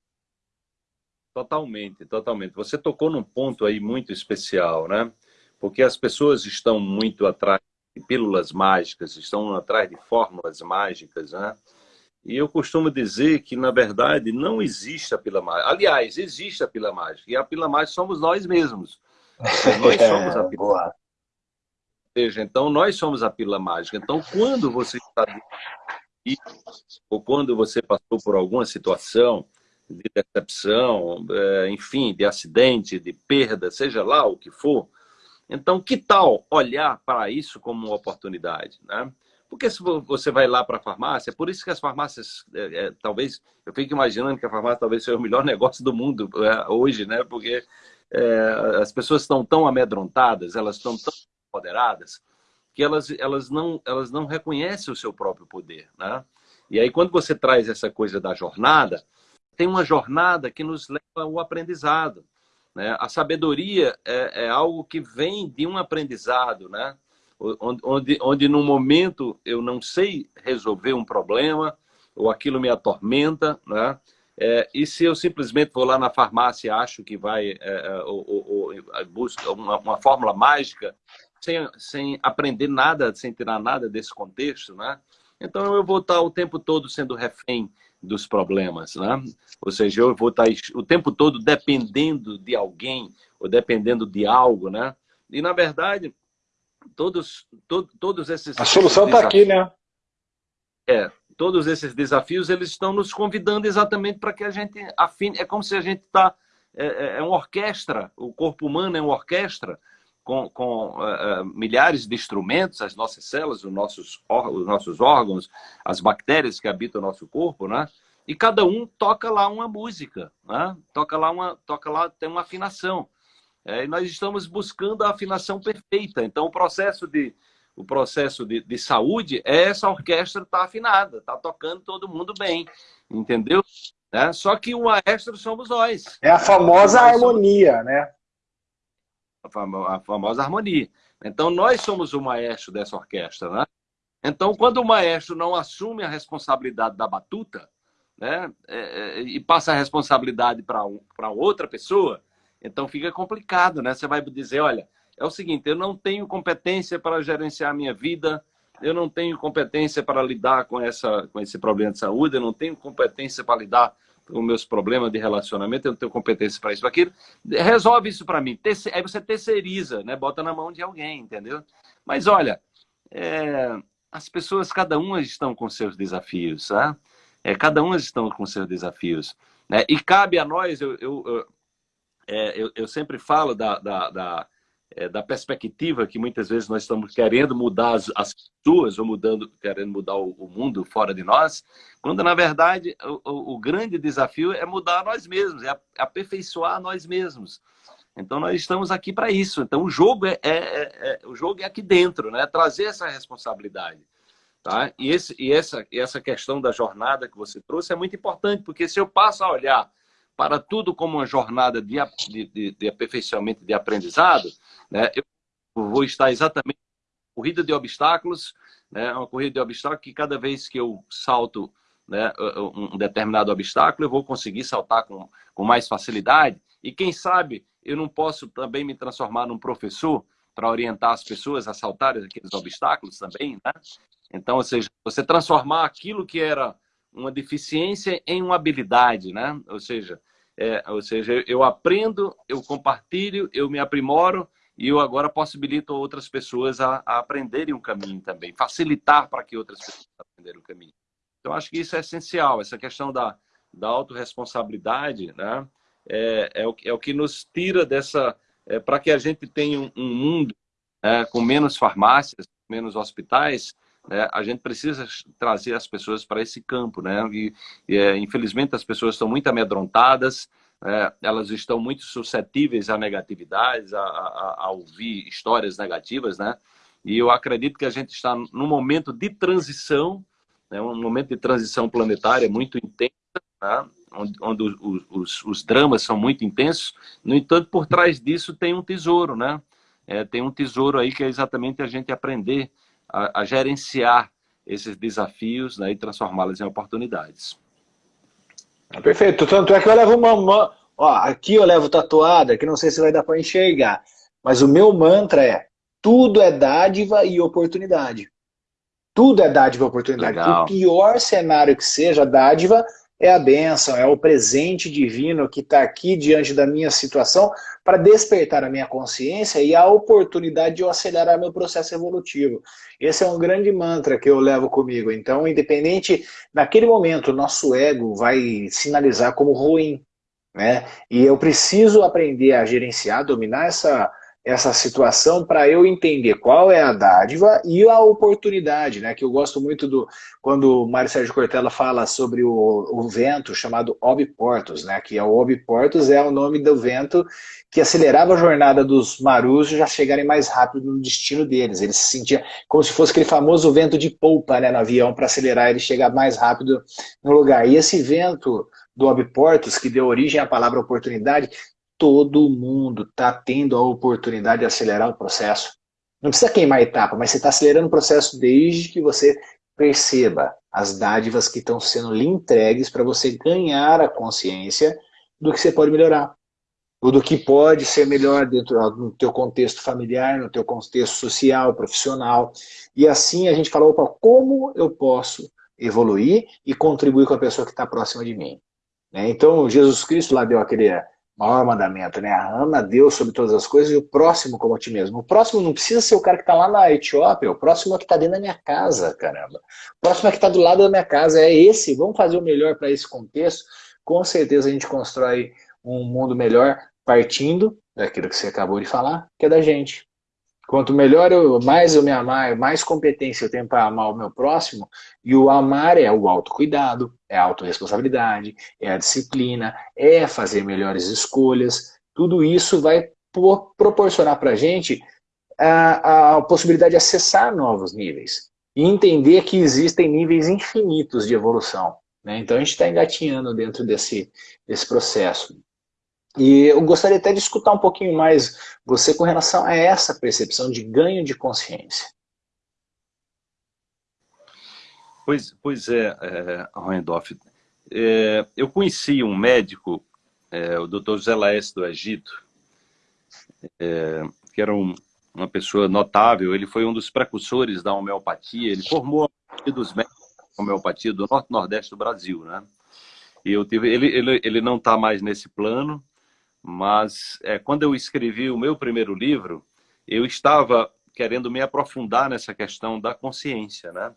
[SPEAKER 2] Totalmente, totalmente. Você tocou num ponto aí muito especial, né? Porque as pessoas estão muito atrás de pílulas mágicas, estão atrás de fórmulas mágicas, né? E eu costumo dizer que, na verdade, não existe a pílula mágica. Aliás, existe a pílula mágica. E a pílula mágica somos nós mesmos. Nós somos a pílula. Ou seja, então nós somos a pílula mágica. Então, quando você está ou quando você passou por alguma situação de decepção, é, enfim, de acidente, de perda, seja lá o que for, então que tal olhar para isso como uma oportunidade, né? Porque se você vai lá para a farmácia, por isso que as farmácias, é, é, talvez, eu fico imaginando que a farmácia talvez seja o melhor negócio do mundo é, hoje, né? Porque é, as pessoas estão tão amedrontadas, elas estão tão empoderadas, que elas, elas, não, elas não reconhecem o seu próprio poder. Né? E aí, quando você traz essa coisa da jornada, tem uma jornada que nos leva ao aprendizado. Né? A sabedoria é, é algo que vem de um aprendizado, né? onde, onde, onde no momento eu não sei resolver um problema, ou aquilo me atormenta, né? É, e se eu simplesmente vou lá na farmácia e acho que vai, é, é ou, ou, ou busca uma, uma, fórmula mágica, sem, sem aprender nada, sem tirar nada desse contexto, né? Então eu vou estar o tempo todo sendo refém dos problemas, né? Ou seja, eu vou estar o tempo todo dependendo de alguém ou dependendo de algo, né? E na verdade, todos, to, todos esses...
[SPEAKER 1] A solução está aqui, né?
[SPEAKER 2] É, todos esses desafios, eles estão nos convidando exatamente para que a gente afine. É como se a gente está. É, é, é, uma orquestra, o corpo humano é uma orquestra com, com uh, milhares de instrumentos, as nossas células, os nossos, os nossos órgãos, as bactérias que habitam o nosso corpo, né? E cada um toca lá uma música, né? Toca lá uma, toca lá tem uma afinação. É, e nós estamos buscando a afinação perfeita. Então, o processo de o processo de, de saúde, é essa orquestra está afinada, está tocando todo mundo bem, entendeu? Né? Só que o maestro somos nós.
[SPEAKER 1] É a famosa nós harmonia, somos... né?
[SPEAKER 2] A, famo a famosa harmonia. Então, nós somos o maestro dessa orquestra, né? Então, quando o maestro não assume a responsabilidade da batuta, né, é, é, e passa a responsabilidade para um, outra pessoa, então fica complicado, né? Você vai dizer, olha, é o seguinte, eu não tenho competência para gerenciar a minha vida, eu não tenho competência para lidar com, essa, com esse problema de saúde, eu não tenho competência para lidar com meus problemas de relacionamento, eu não tenho competência para isso, para aquilo. Resolve isso para mim. Aí você terceiriza, né? bota na mão de alguém, entendeu? Mas olha, é... as pessoas, cada uma estão com seus desafios, né? É, cada uma estão com seus desafios. Né? E cabe a nós, eu, eu, eu, é, eu sempre falo da, da, da, é, da, perspectiva que muitas vezes nós estamos querendo mudar as, as pessoas, ou mudando, querendo mudar o, o, mundo fora de nós, quando na verdade o, o, grande desafio é mudar nós mesmos, é aperfeiçoar nós mesmos. Então nós estamos aqui para isso. Então o jogo é, é, é, é, o jogo é aqui dentro, né? Trazer essa responsabilidade. Tá? E, esse, e essa, e essa questão da jornada que você trouxe é muito importante, porque se eu passo a olhar para tudo como uma jornada de, de, de aperfeiçoamento de aprendizado, né, eu vou estar exatamente corrida de obstáculos, né, uma corrida de obstáculos que cada vez que eu salto né, um determinado obstáculo, eu vou conseguir saltar com, com mais facilidade. E quem sabe eu não posso também me transformar num professor para orientar as pessoas a saltarem aqueles obstáculos também, né? Então, ou seja, você transformar aquilo que era uma deficiência em uma habilidade, né? Ou seja, é, ou seja, eu aprendo, eu compartilho, eu me aprimoro e eu agora possibilito outras pessoas a, a aprenderem um caminho também, facilitar para que outras pessoas aprenderem o caminho. Então, acho que isso é essencial, essa questão da, da autorresponsabilidade, né? É, é, o, é o que nos tira dessa... É, para que a gente tenha um, um mundo é, com menos farmácias, menos hospitais, né, a gente precisa trazer as pessoas para esse campo, né? E, e é, infelizmente as pessoas estão muito amedrontadas, é, elas estão muito suscetíveis a negatividades, a, a, a, ouvir histórias negativas, né? E eu acredito que a gente está num momento de transição, né, um momento de transição planetária muito intensa, né? onde, onde os, os, os, dramas são muito intensos. No entanto, por trás disso tem um tesouro, né? É, tem um tesouro aí que é exatamente a gente aprender a, a gerenciar esses desafios né, e transformá-los em oportunidades.
[SPEAKER 1] Perfeito. Tanto é que eu levo uma. Ó, aqui eu levo tatuada, que não sei se vai dar para enxergar, mas o meu mantra é tudo é dádiva e oportunidade. Tudo é dádiva e oportunidade. Legal. O pior cenário que seja dádiva é a bênção, é o presente divino que está aqui diante da minha situação para despertar a minha consciência e a oportunidade de eu acelerar meu processo evolutivo. Esse é um grande mantra que eu levo comigo. Então, independente, naquele momento, nosso ego vai sinalizar como ruim. Né? E eu preciso aprender a gerenciar, dominar essa essa situação para eu entender qual é a dádiva e a oportunidade, né? Que eu gosto muito do quando o Mário Sérgio Cortella fala sobre o, o vento chamado Obiportus, né? Que é o Obiportus é o nome do vento que acelerava a jornada dos marujos já chegarem mais rápido no destino deles. Eles se sentiam como se fosse aquele famoso vento de polpa, né, no avião para acelerar ele chegar mais rápido no lugar. E esse vento do Obiportus, que deu origem à palavra oportunidade, todo mundo está tendo a oportunidade de acelerar o processo. Não precisa queimar etapa, mas você está acelerando o processo desde que você perceba as dádivas que estão sendo lhe entregues para você ganhar a consciência do que você pode melhorar. Ou do que pode ser melhor dentro do teu contexto familiar, no teu contexto social, profissional. E assim a gente fala, opa, como eu posso evoluir e contribuir com a pessoa que está próxima de mim. Né? Então, Jesus Cristo lá deu aquele maior mandamento, né? Ama Deus sobre todas as coisas e o próximo como a ti mesmo. O próximo não precisa ser o cara que está lá na Etiópia, o próximo é que está dentro da minha casa, caramba. O próximo é que está do lado da minha casa, é esse. Vamos fazer o melhor para esse contexto. Com certeza a gente constrói um mundo melhor partindo daquilo que você acabou de falar, que é da gente. Quanto melhor eu, mais eu me amar, mais competência eu tenho para amar o meu próximo, e o amar é o autocuidado, é a autorresponsabilidade, é a disciplina, é fazer melhores escolhas, tudo isso vai proporcionar para a gente a, a possibilidade de acessar novos níveis e entender que existem níveis infinitos de evolução. Né? Então a gente está engatinhando dentro desse, desse processo. E eu gostaria até de escutar um pouquinho mais você com relação a essa percepção de ganho de consciência.
[SPEAKER 2] Pois, pois é, é. É, eu conheci um médico, é, o Dr. José Laércio do Egito, é, que era um, uma pessoa notável. Ele foi um dos precursores da homeopatia. Ele formou a dos médicos da homeopatia do norte nordeste do Brasil, né? E eu tive, ele, ele, ele não está mais nesse plano, mas é, quando eu escrevi o meu primeiro livro, eu estava querendo me aprofundar nessa questão da consciência, né?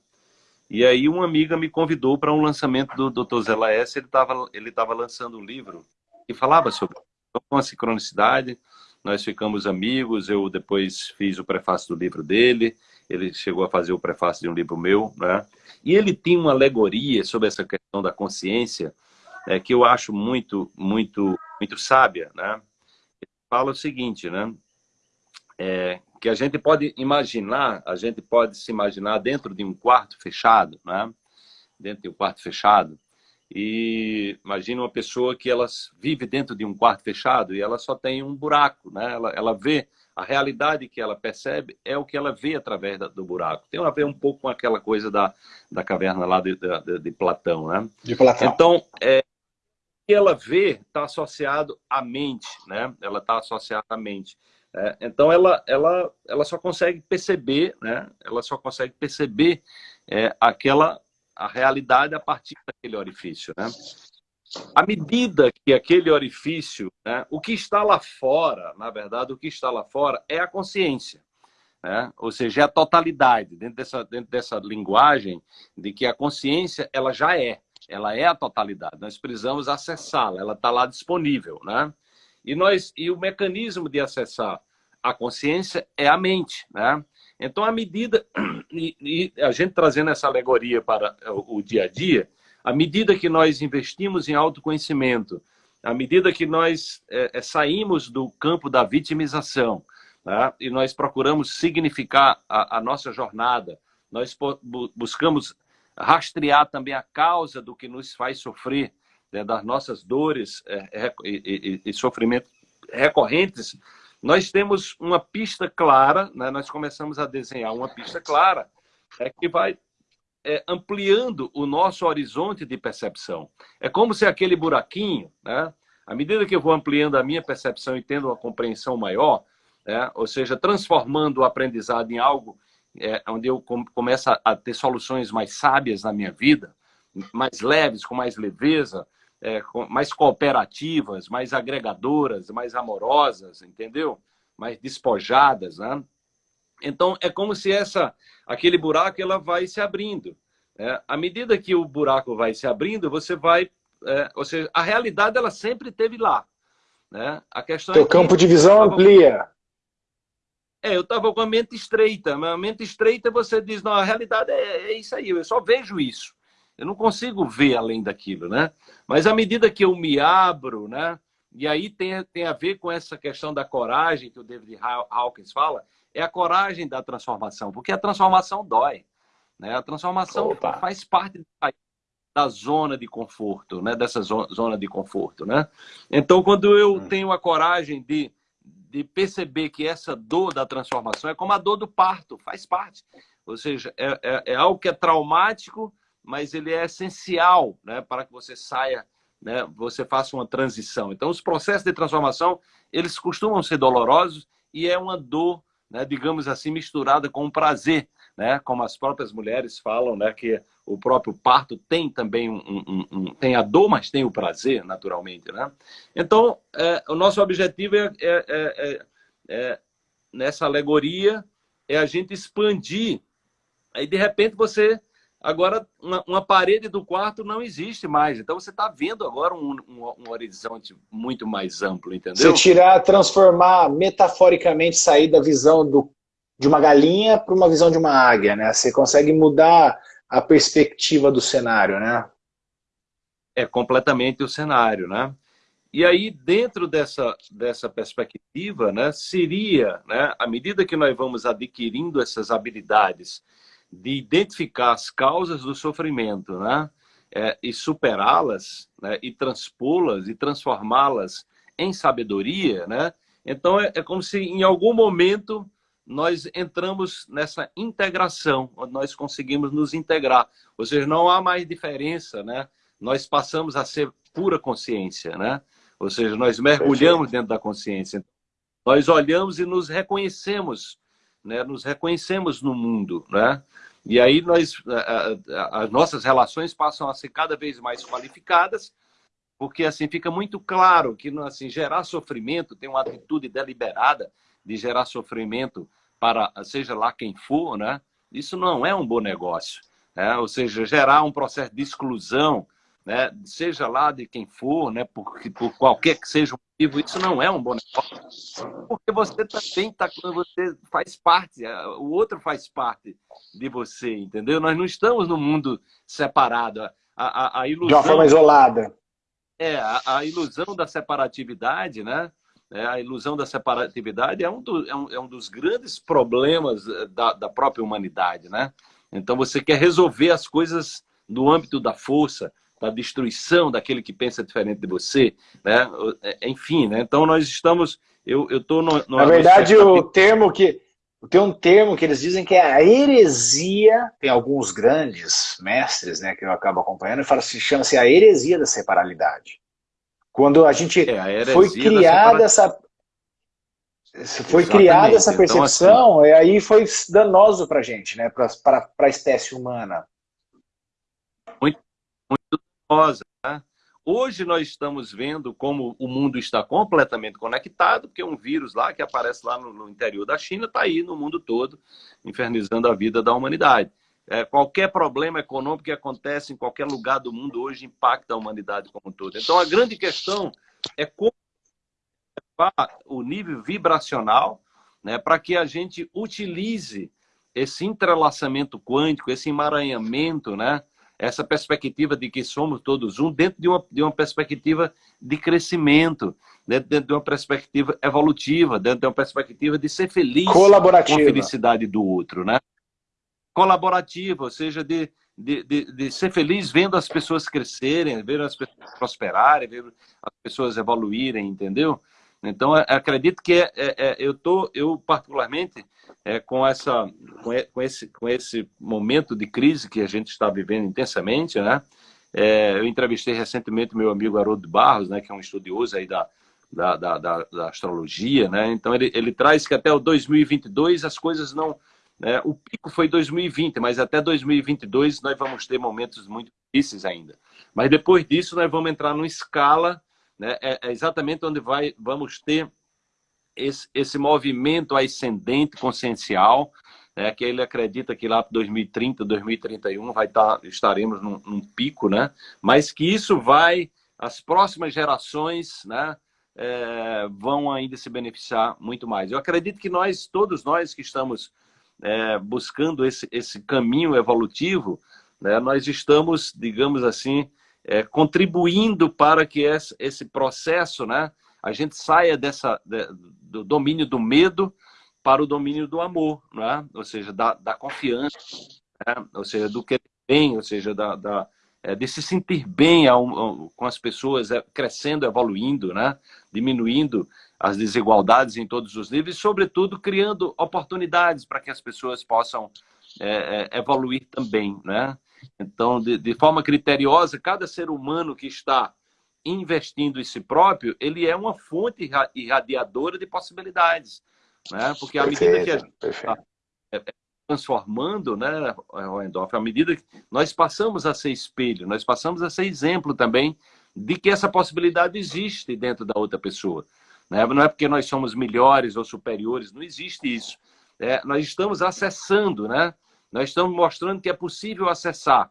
[SPEAKER 2] E aí uma amiga me convidou para um lançamento do Dr. Zé Laércio, ele estava ele tava lançando um livro que falava sobre a sincronicidade, nós ficamos amigos, eu depois fiz o prefácio do livro dele, ele chegou a fazer o prefácio de um livro meu, né? E ele tinha uma alegoria sobre essa questão da consciência, é, que eu acho muito, muito, muito sábia, né? Ele fala o seguinte, né? É, que a gente pode imaginar, a gente pode se imaginar dentro de um quarto fechado, né? Dentro de um quarto fechado. E imagina uma pessoa que ela vive dentro de um quarto fechado e ela só tem um buraco, né? Ela, ela vê a realidade que ela percebe é o que ela vê através do buraco. Tem a ver um pouco com aquela coisa da, da caverna lá de, de, de Platão, né?
[SPEAKER 1] De Platão.
[SPEAKER 2] Então, é, ela vê está associado à mente, né? Ela está associada à mente. É, então, ela, ela, ela só consegue perceber, né? Ela só consegue perceber é, aquela a realidade a partir daquele orifício, né? à medida que aquele orifício, né, o que está lá fora, na verdade, o que está lá fora é a consciência. Né? Ou seja, é a totalidade, dentro dessa, dentro dessa linguagem de que a consciência ela já é, ela é a totalidade. Nós precisamos acessá-la, ela está lá disponível. Né? E, nós, e o mecanismo de acessar a consciência é a mente. Né? Então, à medida, e, e a gente trazendo essa alegoria para o, o dia a dia, à medida que nós investimos em autoconhecimento, à medida que nós é, é, saímos do campo da vitimização né, e nós procuramos significar a, a nossa jornada, nós buscamos rastrear também a causa do que nos faz sofrer, né, das nossas dores é, e, e, e sofrimentos recorrentes, nós temos uma pista clara, né, nós começamos a desenhar uma pista clara é, que vai é, ampliando o nosso horizonte de percepção. É como se aquele buraquinho, né, à medida que eu vou ampliando a minha percepção e tendo uma compreensão maior, né, ou seja, transformando o aprendizado em algo é, onde eu começo a ter soluções mais sábias na minha vida, mais leves, com mais leveza, é, mais cooperativas, mais agregadoras, mais amorosas, entendeu? Mais despojadas, né? Então, é como se essa, aquele buraco ela vai se abrindo. É, à medida que o buraco vai se abrindo, você vai... É, ou seja, a realidade ela sempre teve lá. Né? A questão
[SPEAKER 1] Teu é campo de visão amplia.
[SPEAKER 2] É, eu estava com a mente estreita. A mente estreita, você diz, não, a realidade é, é isso aí, eu só vejo isso. Eu não consigo ver além daquilo, né? Mas à medida que eu me abro, né? E aí tem, tem a ver com essa questão da coragem que o David Hawkins fala, é a coragem da transformação, porque a transformação dói. Né? A transformação Opa. faz parte da zona de conforto, né? dessa zona de conforto. Né? Então, quando eu hum. tenho a coragem de, de perceber que essa dor da transformação é como a dor do parto, faz parte. Ou seja, é, é, é algo que é traumático, mas ele é essencial né? para que você saia, né? você faça uma transição. Então, os processos de transformação, eles costumam ser dolorosos e é uma dor né, digamos assim, misturada com o prazer, né, como as próprias mulheres falam, né, que o próprio parto tem também um, um, um tem a dor, mas tem o prazer, naturalmente, né? Então, é, o nosso objetivo é, é, é, é, nessa alegoria é a gente expandir. Aí, de repente, você Agora, uma, uma, parede do quarto não existe mais. Então, você está vendo agora um, um, um, horizonte muito mais amplo, entendeu?
[SPEAKER 1] Tirar, transformar, metaforicamente, sair da visão do, de uma galinha para uma visão de uma águia, né? Você consegue mudar a perspectiva do cenário, né?
[SPEAKER 2] É completamente o cenário, né? E aí, dentro dessa, dessa perspectiva, né, seria, né, à medida que nós vamos adquirindo essas habilidades de identificar as causas do sofrimento, né? É, e superá-las, né? e transpô-las e transformá-las em sabedoria, né? Então é, é, como se em algum momento nós entramos nessa integração, onde nós conseguimos nos integrar. Ou seja, não há mais diferença, né? Nós passamos a ser pura consciência, né? Ou seja, nós mergulhamos dentro da consciência. Nós olhamos e nos reconhecemos né? nos reconhecemos no mundo. Né? E aí nós, as nossas relações passam a ser cada vez mais qualificadas, porque assim fica muito claro que assim, gerar sofrimento, tem uma atitude deliberada de gerar sofrimento para seja lá quem for, né? Isso não é um bom negócio, né? Ou seja, gerar um processo de exclusão, né? Seja lá de quem for, né? Por, por qualquer que seja o motivo, isso não é um bom negócio, porque você também tá você faz parte, o outro faz parte de você, entendeu? Nós não estamos no mundo separado. A, a, a ilusão,
[SPEAKER 1] de uma forma isolada.
[SPEAKER 2] É, a, a ilusão da separatividade, né? É, a ilusão da separatividade é um, do, é um, é um dos grandes problemas eh, da, da, própria humanidade, né? Então você quer resolver as coisas no âmbito da força, da destruição daquele que pensa diferente de você, né? É, enfim, né? Então nós estamos, eu no
[SPEAKER 1] na verdade o termo que tem um termo que eles dizem que é a heresia, tem alguns grandes mestres, né, que eu acabo acompanhando, e fala chama-se a heresia da separalidade. Quando a gente é, a foi criada essa foi Exatamente. criada essa percepção, então, assim, e aí foi danoso para a gente, né, para a espécie humana.
[SPEAKER 2] Muito, muito danosa. Né? Hoje nós estamos vendo como o mundo está completamente conectado, porque um vírus lá que aparece lá no, no interior da China está aí no mundo todo, infernizando a vida da humanidade. É, qualquer problema econômico que acontece em qualquer lugar do mundo hoje impacta a humanidade como um todo. Então a grande questão é como o nível vibracional né, para que a gente utilize esse entrelaçamento quântico, esse emaranhamento, né, essa perspectiva de que somos todos um, dentro de uma, de uma perspectiva de crescimento, dentro, dentro de uma perspectiva evolutiva, dentro de uma perspectiva de ser feliz com a felicidade do outro, né? Colaborativa, ou seja, de, de, de, de, ser feliz vendo as pessoas crescerem, vendo as pessoas prosperarem, vendo as pessoas evoluírem, entendeu? Então, acredito que é, é, é, eu tô, eu particularmente, é, com, essa, com, esse, com esse momento de crise que a gente está vivendo intensamente, né? É, eu entrevistei recentemente meu amigo Haroldo Barros, né, que é um estudioso aí da, da, da, da, da astrologia, né? Então, ele, ele traz que até o 2022 as coisas não... Né, o pico foi 2020, mas até 2022 nós vamos ter momentos muito difíceis ainda. Mas depois disso nós vamos entrar numa escala né, é, é exatamente onde vai, vamos ter esse, esse movimento ascendente consciencial, né, que ele acredita que lá para 2030, 2031 vai tá, estaremos num, num, pico, né, mas que isso vai, as próximas gerações, né, é, vão ainda se beneficiar muito mais. Eu acredito que nós, todos nós que estamos é, buscando esse, esse caminho evolutivo, né, nós estamos, digamos assim, é, contribuindo para que esse, processo, né, a gente saia dessa, de, do domínio do medo para o domínio do amor, né? ou seja, da, da confiança, né? ou seja, do que bem, ou seja, da, da é, de se sentir bem ao, ao, com as pessoas é, crescendo, evoluindo, né? diminuindo as desigualdades em todos os níveis, e, sobretudo, criando oportunidades para que as pessoas possam é, é evoluir também. Né? Então, de, de forma criteriosa, cada ser humano que está investindo em si próprio, ele é uma fonte irradiadora de possibilidades. Né? Porque à medida que a gente está é, é, transformando, né, Randolph, à medida que nós passamos a ser espelho, nós passamos a ser exemplo também de que essa possibilidade existe dentro da outra pessoa. Né? Não é porque nós somos melhores ou superiores, não existe isso. É, nós estamos acessando, né? Nós estamos mostrando que é possível acessar.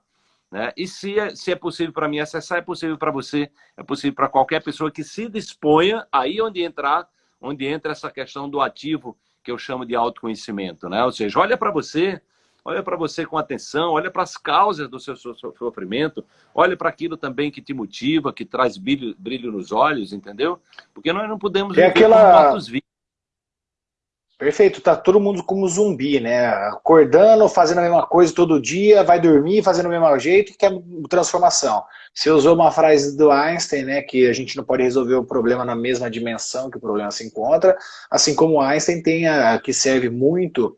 [SPEAKER 2] Né? E se é, se é possível para mim acessar, é possível para você, é possível para qualquer pessoa que se disponha, aí onde entrar, onde entra essa questão do ativo que eu chamo de autoconhecimento. Né? Ou seja, olha para você, olha para você com atenção, olha para as causas do seu sofrimento, olha para aquilo também que te motiva, que traz brilho, brilho nos olhos, entendeu? Porque nós não podemos
[SPEAKER 1] é aquela... como Perfeito, tá todo mundo como zumbi, né? Acordando, fazendo a mesma coisa todo dia, vai dormir fazendo o mesmo jeito, quer transformação. Você usou uma frase do Einstein, né, que a gente não pode resolver o problema na mesma dimensão que o problema se encontra, assim como Einstein tem a, que serve muito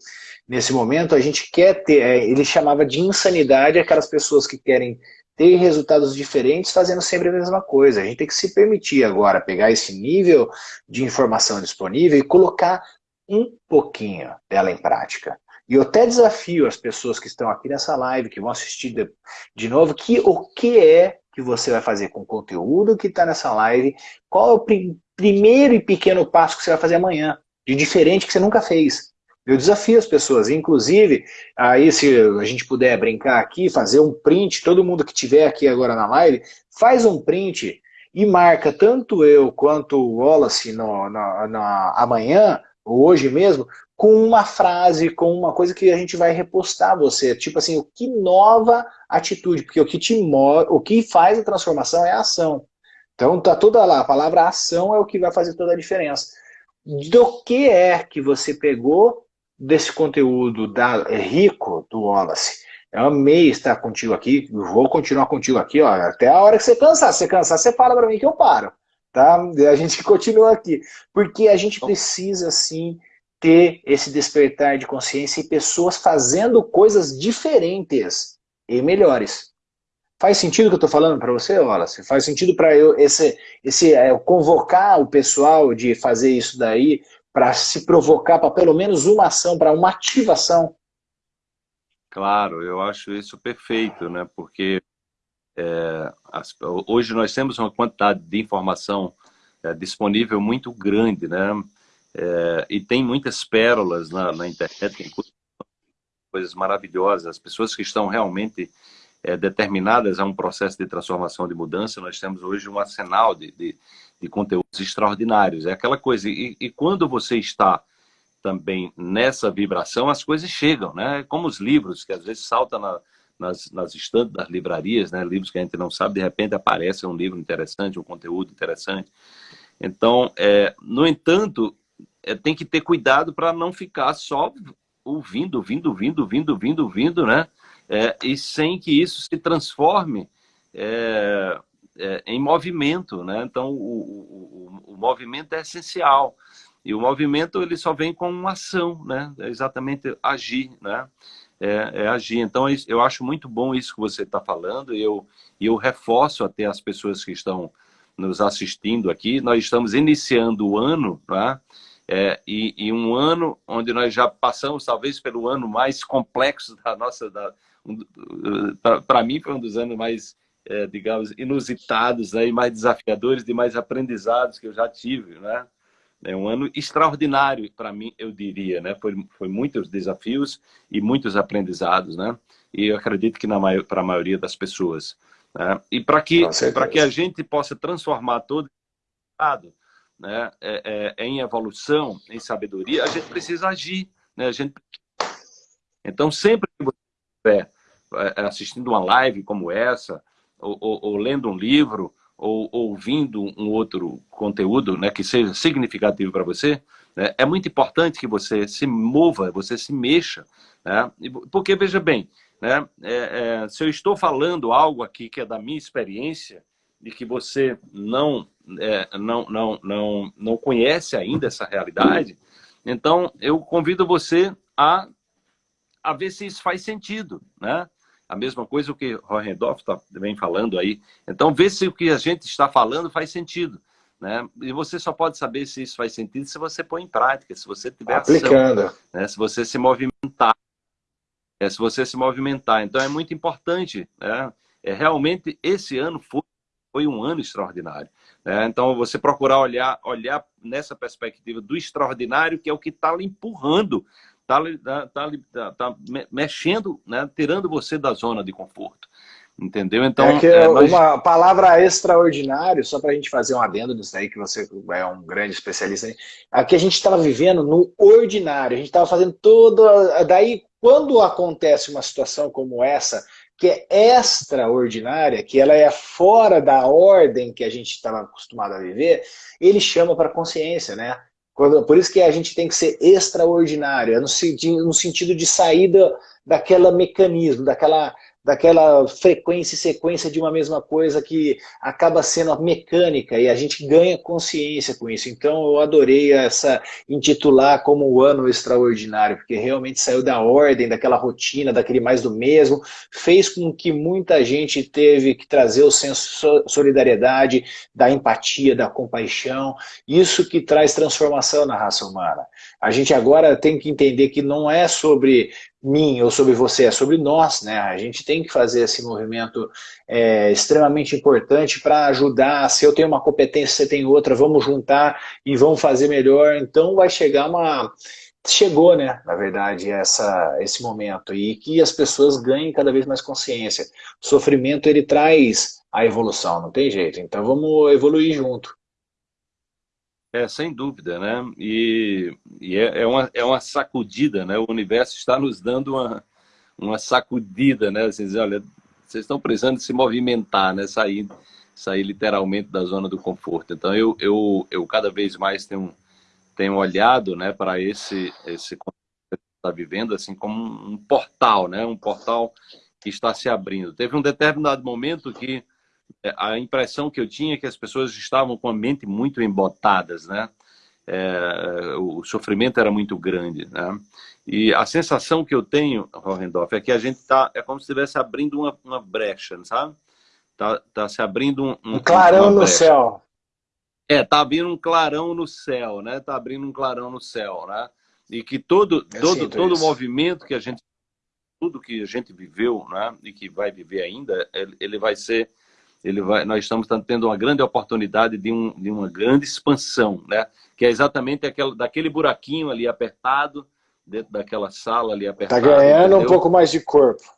[SPEAKER 1] nesse momento, a gente quer ter, é, ele chamava de insanidade aquelas pessoas que querem ter resultados diferentes fazendo sempre a mesma coisa. A gente tem que se permitir agora pegar esse nível de informação disponível e colocar um pouquinho dela em prática. E eu até desafio as pessoas que estão aqui nessa live, que vão assistir de, de novo, que o que é que você vai fazer com o conteúdo que está nessa live, qual é o prim primeiro e pequeno passo que você vai fazer amanhã, de diferente que você nunca fez. Eu desafio as pessoas, inclusive, aí se a gente puder brincar aqui, fazer um print, todo mundo que tiver aqui agora na live, faz um print e marca tanto eu quanto o Wallace no, no, no, amanhã, hoje mesmo, com uma frase, com uma coisa que a gente vai repostar você. Tipo assim, o que nova atitude, porque o que te move, o que faz a transformação é a ação. Então tá toda lá, a palavra ação é o que vai fazer toda a diferença. Do que é que você pegou desse conteúdo da, é rico do Wallace? Eu amei estar contigo aqui, vou continuar contigo aqui, ó, até a hora que você cansar. Se você cansar, você fala para mim que eu paro, tá? A gente continua aqui, porque a gente precisa, sim, ter esse despertar de consciência e pessoas fazendo coisas diferentes e melhores. Faz sentido o que eu estou falando para você, Wallace? Faz sentido para eu esse, esse é, convocar o pessoal de fazer isso daí para se provocar para pelo menos uma ação, para uma ativação?
[SPEAKER 2] Claro, eu acho isso perfeito, né? Porque é, as, hoje nós temos uma quantidade de informação é, disponível muito grande, né? É, e tem muitas pérolas na, na internet, tem coisas, maravilhosas. As pessoas que estão realmente é, determinadas a um processo de transformação, de mudança, nós temos hoje um arsenal de, de, de conteúdos extraordinários. É aquela coisa, e, e, quando você está também nessa vibração, as coisas chegam, né? Como os livros, que às vezes saltam na, nas, nas estantes das livrarias, né? Livros que a gente não sabe, de repente aparece um livro interessante, um conteúdo interessante. Então, é, no entanto, é, tem que ter cuidado para não ficar só ouvindo, ouvindo, ouvindo, ouvindo, ouvindo, ouvindo, né? é, e sem que isso se transforme é, é, em movimento. Né? Então, o, o, o, movimento é essencial. E o movimento ele só vem com uma ação, né? é exatamente agir. Né? É, é, agir. Então, eu acho muito bom isso que você está falando e eu, eu reforço até as pessoas que estão nos assistindo aqui. Nós estamos iniciando o ano, né? É, e, e, um ano onde nós já passamos talvez pelo ano mais complexo da nossa da, para mim foi um dos anos mais, é, digamos, inusitados né, e mais desafiadores, de mais aprendizados que eu já tive, né? É um ano extraordinário para mim, eu diria, né? Foi, foi muitos desafios e muitos aprendizados, né? E eu acredito que para a maioria das pessoas. Né? E para que, que a gente possa transformar todo estado né, é, é, em evolução, em sabedoria, a gente precisa agir. Né? A gente... Então, sempre que você estiver é, assistindo uma live como essa, ou, ou, ou lendo um livro, ou, ouvindo um outro conteúdo né, que seja significativo para você, né, é muito importante que você se mova, você se mexa. Né? Porque, veja bem, né, é, é, se eu estou falando algo aqui que é da minha experiência, e que você não, é, não, não, não, não conhece ainda essa realidade, então eu convido você a, a ver se isso faz sentido. Né? A mesma coisa o que Hohendorf tá, vem falando aí. Então, vê se o que a gente está falando faz sentido. Né? E você só pode saber se isso faz sentido se você põe em prática, se você tiver Aplicando. ação, né? se você se movimentar. É, se você se movimentar. Então, é muito importante. Né? É, realmente, esse ano foi, foi um ano extraordinário. Né? Então, você procurar olhar, olhar nessa perspectiva do extraordinário, que é o que está lhe empurrando está tá, tá, tá, mexendo, né, tirando você da zona de conforto. Entendeu? Então,
[SPEAKER 1] é que é, nós... uma palavra extraordinário, só para a gente fazer um adendo nisso aí, que você é um grande especialista aí. Aqui a gente estava vivendo no ordinário, a gente estava fazendo tudo. Daí, quando acontece uma situação como essa, que é extraordinária, que ela é fora da ordem que a gente estava acostumado a viver, ele chama para consciência, né? Quando, por isso que a gente tem que ser extraordinário, é no, no sentido de saída daquela mecanismo, daquela daquela frequência e sequência de uma mesma coisa que acaba sendo mecânica e a gente ganha consciência com isso. Então eu adorei essa intitular como o ano extraordinário, porque realmente saiu da ordem, daquela rotina, daquele mais do mesmo, fez com que muita gente teve que trazer o senso de solidariedade, da empatia, da compaixão, isso que traz transformação na raça humana. A gente agora tem que entender que não é sobre mim ou sobre você, é sobre nós, né? A gente tem que fazer esse movimento é, extremamente importante para ajudar. Se eu tenho uma competência, você tem outra, vamos juntar e vamos fazer melhor. Então vai chegar uma chegou, né, na verdade, essa, esse momento e que as pessoas ganhem cada vez mais consciência. O sofrimento, ele traz a evolução, não tem jeito. Então vamos evoluir junto.
[SPEAKER 2] É, sem dúvida, né? E, e é, é, uma, é uma sacudida, né? O universo está nos dando uma, uma sacudida, né? Assim, olha, vocês estão precisando se movimentar, né? Sair, sair literalmente da zona do conforto. Então eu, eu, eu cada vez mais tenho tenho olhado né, para esse, esse que está vivendo assim como um portal, né, um portal que está se abrindo. Teve um determinado momento que a impressão que eu tinha é que as pessoas estavam com a mente muito embotadas, né? É, o sofrimento era muito grande, né? E a sensação que eu tenho, Rohendorf, é que a gente tá, é como se estivesse abrindo uma, uma brecha, sabe? Tá, tá se abrindo um,
[SPEAKER 1] um, um clarão no céu.
[SPEAKER 2] É, tá abrindo um clarão no céu, né? Tá abrindo um clarão no céu, né? E que todo todo todo isso. movimento que a gente tudo que a gente viveu, né, e que vai viver ainda, ele vai ser ele vai nós estamos tendo uma grande oportunidade de, um, de uma grande expansão, né? Que é exatamente aquela daquele buraquinho ali apertado dentro daquela sala ali apertada.
[SPEAKER 1] Tá ganhando entendeu? um pouco mais de corpo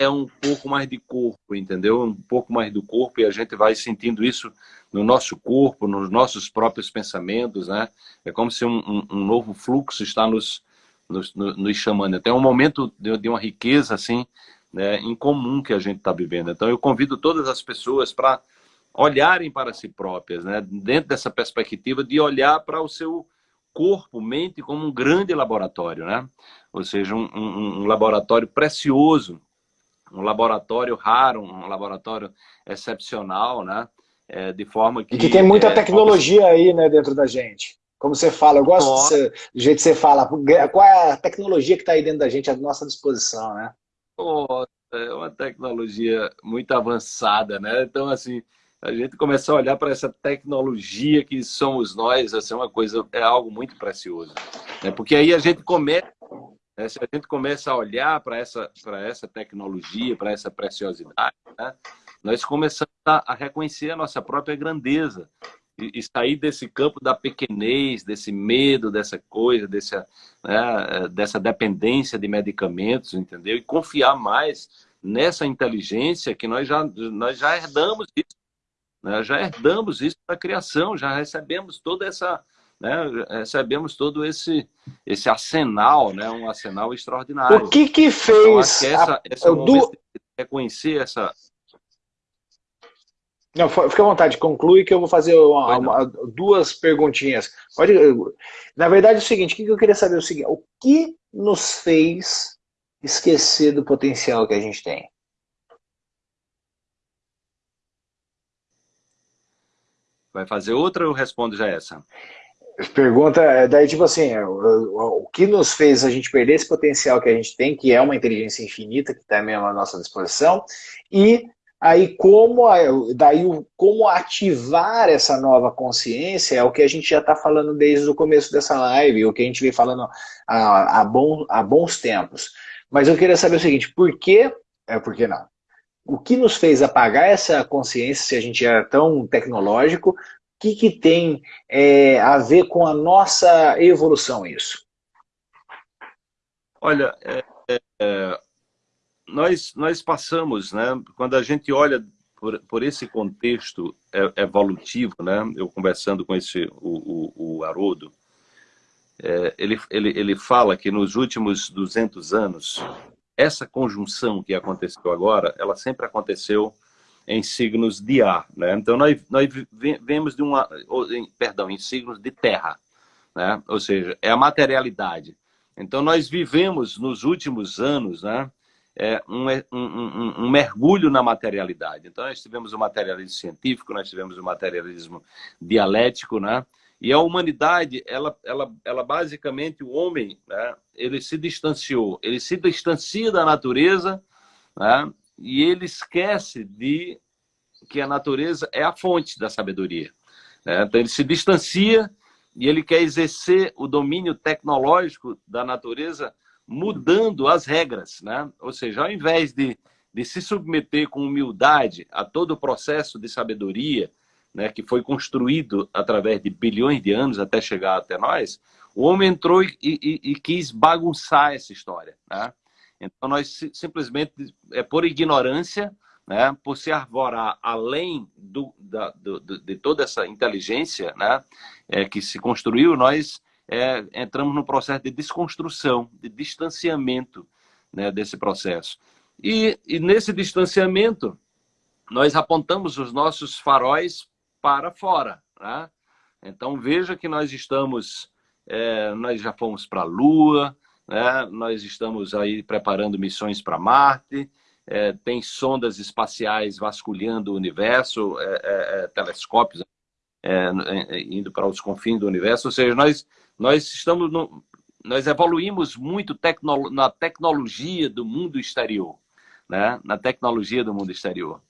[SPEAKER 2] é um pouco mais de corpo, entendeu? Um pouco mais do corpo e a gente vai sentindo isso no nosso corpo, nos nossos próprios pensamentos, né? É como se um, um, um novo fluxo está nos, nos, nos chamando. Tem um momento de, de, uma riqueza, assim, né, em comum que a gente está vivendo. Então eu convido todas as pessoas para olharem para si próprias, né? Dentro dessa perspectiva de olhar para o seu corpo, mente como um grande laboratório, né? Ou seja, um, um, um laboratório precioso um laboratório raro, um laboratório excepcional, né? É, de forma que...
[SPEAKER 1] E que tem muita é, tecnologia aí, né, dentro da gente. Como você fala, eu gosto do, jeito que você fala. Qual é a tecnologia que está aí dentro da gente à nossa disposição, né?
[SPEAKER 2] Oh, é uma tecnologia muito avançada, né? Então, assim, a gente começa a olhar para essa tecnologia que somos nós, assim, é uma coisa, é algo muito precioso. Né? Porque aí a gente começa né? Se a gente começa a olhar para essa, essa tecnologia, para essa preciosidade, né? nós começamos a, a, reconhecer a nossa própria grandeza e, e, sair desse campo da pequenez, desse medo, dessa coisa, dessa, né, dessa dependência de medicamentos, entendeu? E confiar mais nessa inteligência que nós já, nós já herdamos isso. Né? Já herdamos isso da criação, já recebemos toda essa né, recebemos todo esse, esse arsenal, né, um arsenal extraordinário.
[SPEAKER 1] O que que então, fez...
[SPEAKER 2] Então, essa, essa do... reconhecer essa...
[SPEAKER 1] Não, fica à vontade, conclui que eu vou fazer uma, uma, duas perguntinhas. Pode, na verdade é o seguinte, o que eu queria saber é o seguinte, o que nos fez esquecer do potencial que a gente tem?
[SPEAKER 2] Vai fazer outra ou respondo já essa?
[SPEAKER 1] Pergunta, é, daí tipo assim, é, o, o, que nos fez a gente perder esse potencial que a gente tem, que é uma inteligência infinita, que está mesmo à nossa disposição, e aí como, daí como ativar essa nova consciência é o que a gente já está falando desde o começo dessa live, o que a gente vem falando há, há, bom, há bons tempos. Mas eu queria saber o seguinte, por que, é, por que não? O que nos fez apagar essa consciência, se a gente é tão tecnológico, que, que tem é, a ver com a nossa evolução isso?
[SPEAKER 2] Olha, é, é, nós, nós passamos, né, quando a gente olha por, por esse contexto evolutivo, né, eu conversando com esse, o, o, o Haroldo, é, ele, ele, ele fala que nos últimos 200 anos, essa conjunção que aconteceu agora, ela sempre aconteceu em signos de ar, né? Então nós, nós vemos de uma, perdão, em signos de terra, né? Ou seja, é a materialidade. Então nós vivemos nos últimos anos, né? É um, um, um, mergulho na materialidade. Então nós tivemos o materialismo científico, nós tivemos o materialismo dialético, né? E a humanidade, ela, ela, ela basicamente, o homem, né, ele se distanciou, ele se distancia da natureza, né, e ele esquece de que a natureza é a fonte da sabedoria. Né? Então ele se distancia e ele quer exercer o domínio tecnológico da natureza mudando as regras. Né? Ou seja, ao invés de, de se submeter com humildade a todo o processo de sabedoria né, que foi construído através de bilhões de anos até chegar até nós, O homem entrou e, e, e quis bagunçar essa história. Né? Então, nós simplesmente, é por ignorância, né, por se arvorar além do, da, do, de toda essa inteligência né, é, que se construiu, nós é, entramos no processo de desconstrução, de distanciamento né, desse processo. E, e nesse distanciamento, nós apontamos os nossos faróis para fora. Né? Então veja que nós estamos, é, nós já fomos para a Lua, né? nós estamos aí preparando missões para Marte, é, tem sondas espaciais vasculhando o universo, é, é, é telescópios é, indo para os confins do universo, ou seja, nós, nós estamos no, nós evoluímos muito tecno, na tecnologia do mundo exterior, né? na tecnologia do mundo exterior.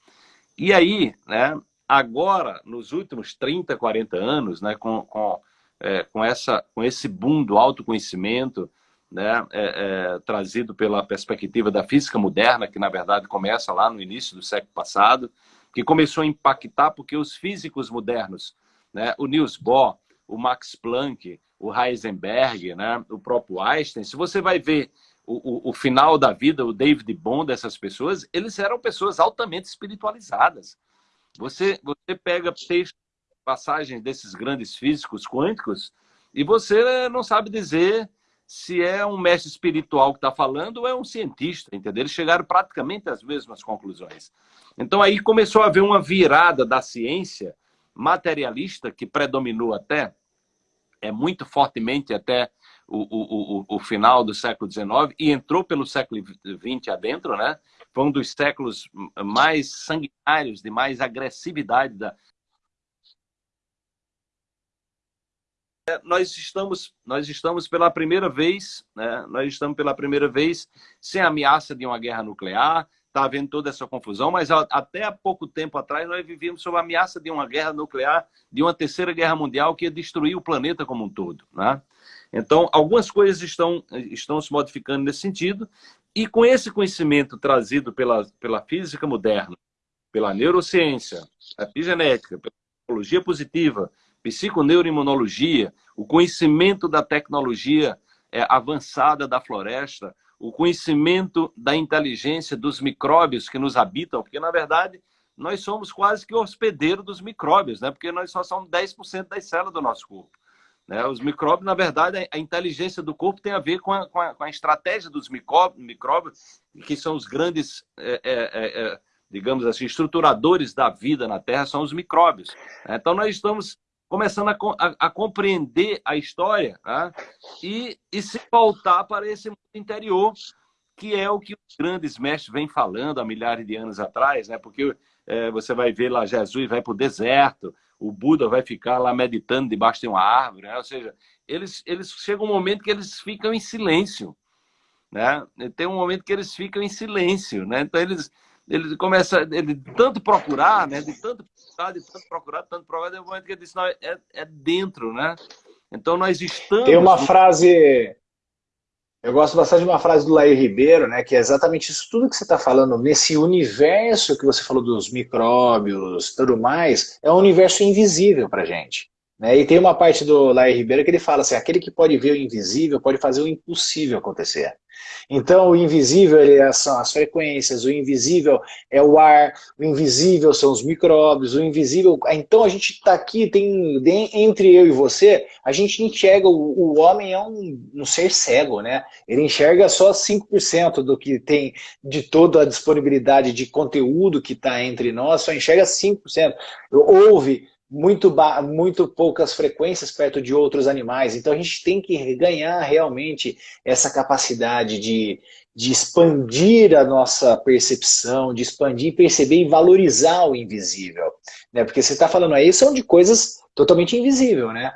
[SPEAKER 2] E aí, né, agora, nos últimos 30, 40 anos, né, com, com, é, com, essa, com esse boom do autoconhecimento, né, é, é, trazido pela perspectiva da física moderna, que na verdade começa lá no início do século passado, que começou a impactar porque os físicos modernos, né, o Niels Bohr, o Max Planck, o Heisenberg, né, o próprio Einstein, se você vai ver o, o, o, final da vida, o David Bond dessas pessoas, eles eram pessoas altamente espiritualizadas. Você, você pega textos, passagens desses grandes físicos quânticos e você não sabe dizer se é um mestre espiritual que está falando ou é um cientista, entendeu? Eles chegaram praticamente às mesmas conclusões. Então aí começou a haver uma virada da ciência materialista que predominou até, é muito fortemente até o, o, o, final do século XIX e entrou pelo século XX adentro, né? Foi um dos séculos mais sanguinários, de mais agressividade da, nós estamos nós estamos pela primeira vez né? Nós estamos pela primeira vez sem ameaça de uma guerra nuclear. Está havendo toda essa confusão mas até há pouco tempo atrás nós vivíamos sob a ameaça de uma guerra nuclear de uma terceira guerra mundial que ia destruir o planeta como um todo né? Então, algumas coisas estão, estão se modificando nesse sentido, e com esse conhecimento trazido pela, pela física moderna, pela neurociência, a epigenética, pela psicologia positiva, psiconeuroimunologia, o conhecimento da tecnologia é, avançada da floresta, o conhecimento da inteligência dos micróbios que nos habitam, porque, na verdade, nós somos quase que hospedeiro dos micróbios, né? porque nós só somos 10% das células do nosso corpo. Né? Os micróbios, na verdade, a inteligência do corpo tem a ver com a, com a, com a estratégia dos micróbios, que são os grandes, é, é, é, é, digamos assim, estruturadores da vida na Terra, são os micróbios. Né? Então, nós estamos começando a, a, a compreender a história né? e, e se voltar para esse mundo interior, que é o que os grandes mestres vêm falando há milhares de anos atrás, né? porque é, você vai ver lá Jesus vai para o deserto, o Buda vai ficar lá meditando debaixo de uma árvore, né? ou seja, eles, eles chegam um momento que eles ficam em silêncio, né? Tem um momento que eles ficam em silêncio, né? Então eles ele começa ele tanto procurar, né? De tanto procurar, de tanto procurar, tanto procurar, tem um momento que ele diz não, é, é dentro, né? Então nós estamos.
[SPEAKER 1] Tem uma frase eu gosto bastante de uma frase do Laí Ribeiro, né, que é exatamente isso tudo que você está falando, nesse universo que você falou dos micróbios tudo mais, é um universo invisível para gente. Né? E tem uma parte do Laí Ribeiro que ele fala assim, aquele que pode ver o invisível pode fazer o impossível acontecer. Então, o invisível é, são as frequências, o invisível é o ar, o invisível são os micróbios, o invisível... Então, a gente está aqui, tem entre eu e você, a gente enxerga, o, o homem é um, um, ser cego, né? Ele enxerga só 5% do que tem de toda a disponibilidade de conteúdo que está entre nós, só enxerga 5%. Ouve muito, muito poucas frequências perto de outros animais. Então a gente tem que ganhar realmente essa capacidade de, de expandir a nossa percepção, de expandir, perceber e valorizar o invisível. Né? Porque você está falando aí, são de coisas totalmente invisíveis, né?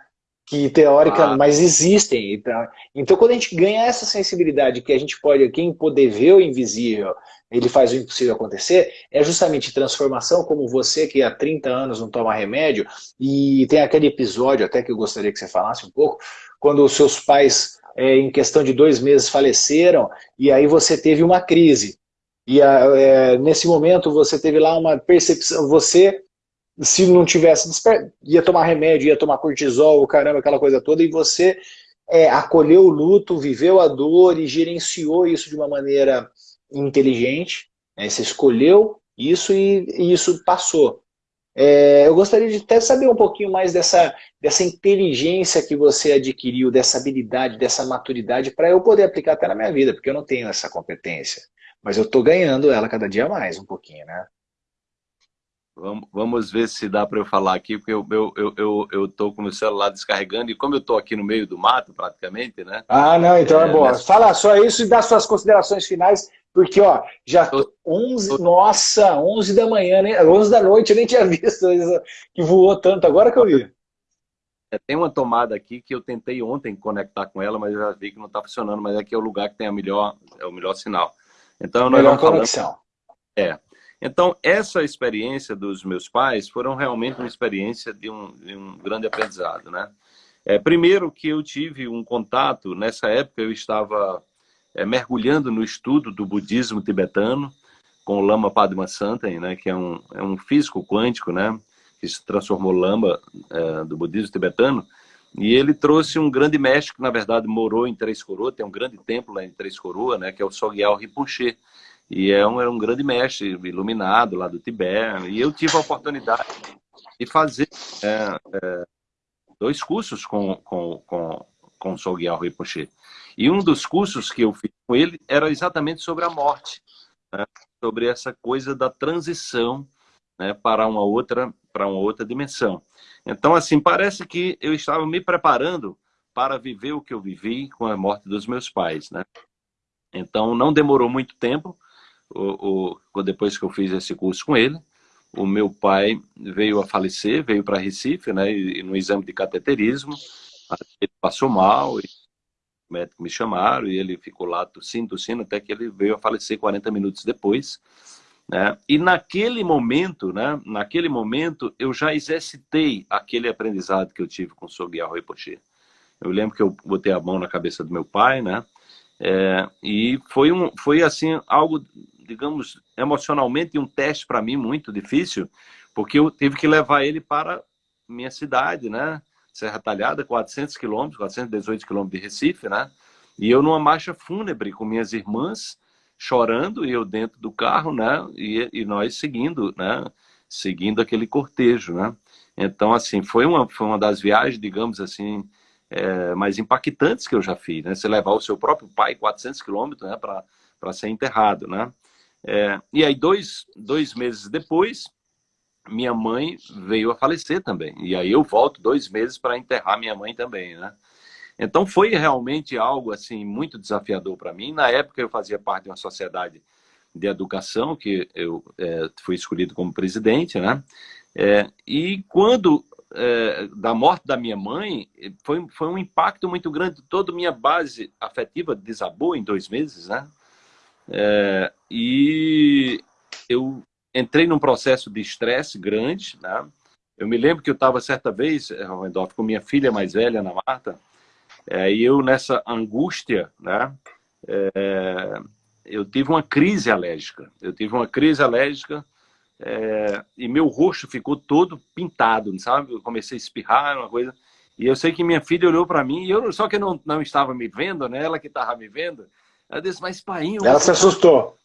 [SPEAKER 1] que teórica, ah. mas existem. Então, então, quando a gente ganha essa sensibilidade que a gente pode, quem poder ver o invisível, ele faz o impossível acontecer, é justamente transformação, como você que há 30 anos não toma remédio, e tem aquele episódio até que eu gostaria que você falasse um pouco, quando os seus pais, é, em questão de dois meses, faleceram, e aí você teve uma crise. E é, nesse momento você teve lá uma percepção, você se não tivesse ia tomar remédio, ia tomar cortisol, caramba, aquela coisa toda, e você é, acolheu o luto, viveu a dor e gerenciou isso de uma maneira inteligente. Né? Você escolheu isso e, e isso passou. É, eu gostaria de até saber um pouquinho mais dessa, dessa inteligência que você adquiriu, dessa habilidade, dessa maturidade, para eu poder aplicar até na minha vida, porque eu não tenho essa competência. Mas eu estou ganhando ela cada dia mais, um pouquinho, né?
[SPEAKER 2] Vamos, ver se dá para eu falar aqui, porque eu, eu, eu, eu, eu tô com o meu celular descarregando, e como eu estou aqui no meio do mato, praticamente, né?
[SPEAKER 1] Ah, não, então é, é bom. Nessa... Fala só isso e dá suas considerações finais, porque, ó, já 11, nossa, 11 da manhã, né? 11 da noite, eu nem tinha visto que voou tanto, agora que eu vi.
[SPEAKER 2] É, tem uma tomada aqui que eu tentei ontem conectar com ela, mas eu já vi que não está funcionando, mas aqui é o lugar que tem a melhor, é o melhor sinal. Então, nós melhor conexão. É. Então, essa experiência dos meus pais foram realmente uma experiência de um, de um grande aprendizado, né? É, primeiro que eu tive um contato, nessa época eu estava é, mergulhando no estudo do budismo tibetano, com o Lama Padmasambhava, né, que é um, é um físico quântico, né, que se transformou Lama é, do budismo tibetano, e ele trouxe um grande mestre que, na verdade, morou em Três Coroas, tem um grande templo lá em Três Coroas, né, que é o Sogyal Rinpoche, e é um, é um grande mestre iluminado lá do Tibete, e eu tive a oportunidade de fazer é, é, dois cursos com, com, com, com o Sogyal Rinpoche. E um dos cursos que eu fiz com ele era exatamente sobre a morte, né? sobre essa coisa da transição né, para uma outra para uma outra dimensão. Então, assim, parece que eu estava me preparando para viver o que eu vivi com a morte dos meus pais, né? Então, não demorou muito tempo, o, o, depois que eu fiz esse curso com ele, o meu pai veio a falecer, veio para Recife, né, e, no exame de cateterismo, ele passou mal, e médico me chamaram e ele ficou lá tossindo, tossindo, até que ele veio a falecer 40 minutos depois. Né? E naquele momento, né, naquele momento, eu já exercitei aquele aprendizado que eu tive com o Sogyal Rinpoche. Eu lembro que eu botei a mão na cabeça do meu pai, né? É, e foi, um, foi assim, algo, digamos, emocionalmente um teste para mim muito difícil, porque eu tive que levar ele para minha cidade, né? Serra Talhada, 400 quilômetros, 418 quilômetros de Recife, né? E eu numa marcha fúnebre com minhas irmãs, chorando, e eu dentro do carro, né? E, e nós seguindo, né? Seguindo aquele cortejo, né? Então, assim, foi uma, foi uma das viagens, digamos assim, é, mais impactantes que eu já fiz, né? Você levar o seu próprio pai 400 quilômetros, né? Para ser enterrado, né? É, e aí, dois, dois meses depois, minha mãe veio a falecer também. E aí eu volto dois meses para enterrar minha mãe também, né? Então foi realmente algo assim muito desafiador para mim. Na época eu fazia parte de uma sociedade de educação que eu é, fui escolhido como presidente, né? É, e quando é, da morte da minha mãe foi foi um impacto muito grande. Toda minha base afetiva desabou em dois meses, né? É, e eu entrei num processo de estresse grande, né? Eu me lembro que eu estava certa vez, eh, Randolph, com minha filha mais velha, Ana Marta, é, e eu nessa angústia, né? É, eu tive uma crise alérgica. Eu tive uma crise alérgica é, e meu rosto ficou todo pintado, sabe? Eu comecei a espirrar, uma coisa. E eu sei que minha filha olhou para mim, e eu, só que eu não, não estava me vendo, né? Ela que estava me vendo. Ela disse, mas pai,
[SPEAKER 1] Ela se assustou.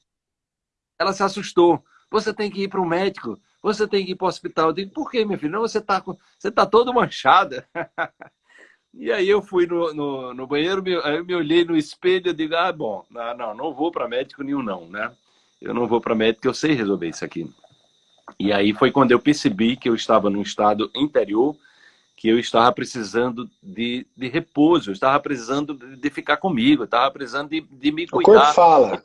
[SPEAKER 2] Ela se assustou você tem que ir para o médico, você tem que ir para o hospital. Eu digo, por que, minha filha? Não, você está você tá todo manchada. e aí eu fui no, no, no banheiro, me, aí eu me olhei no espelho e digo, ah, bom, não, não, não vou para médico nenhum não, né? Eu não vou para médico, eu sei resolver isso aqui. E aí foi quando eu percebi que eu estava num estado interior, que eu estava precisando de, de repouso, eu estava precisando de, ficar comigo, eu estava precisando de, de me cuidar. O corpo
[SPEAKER 1] fala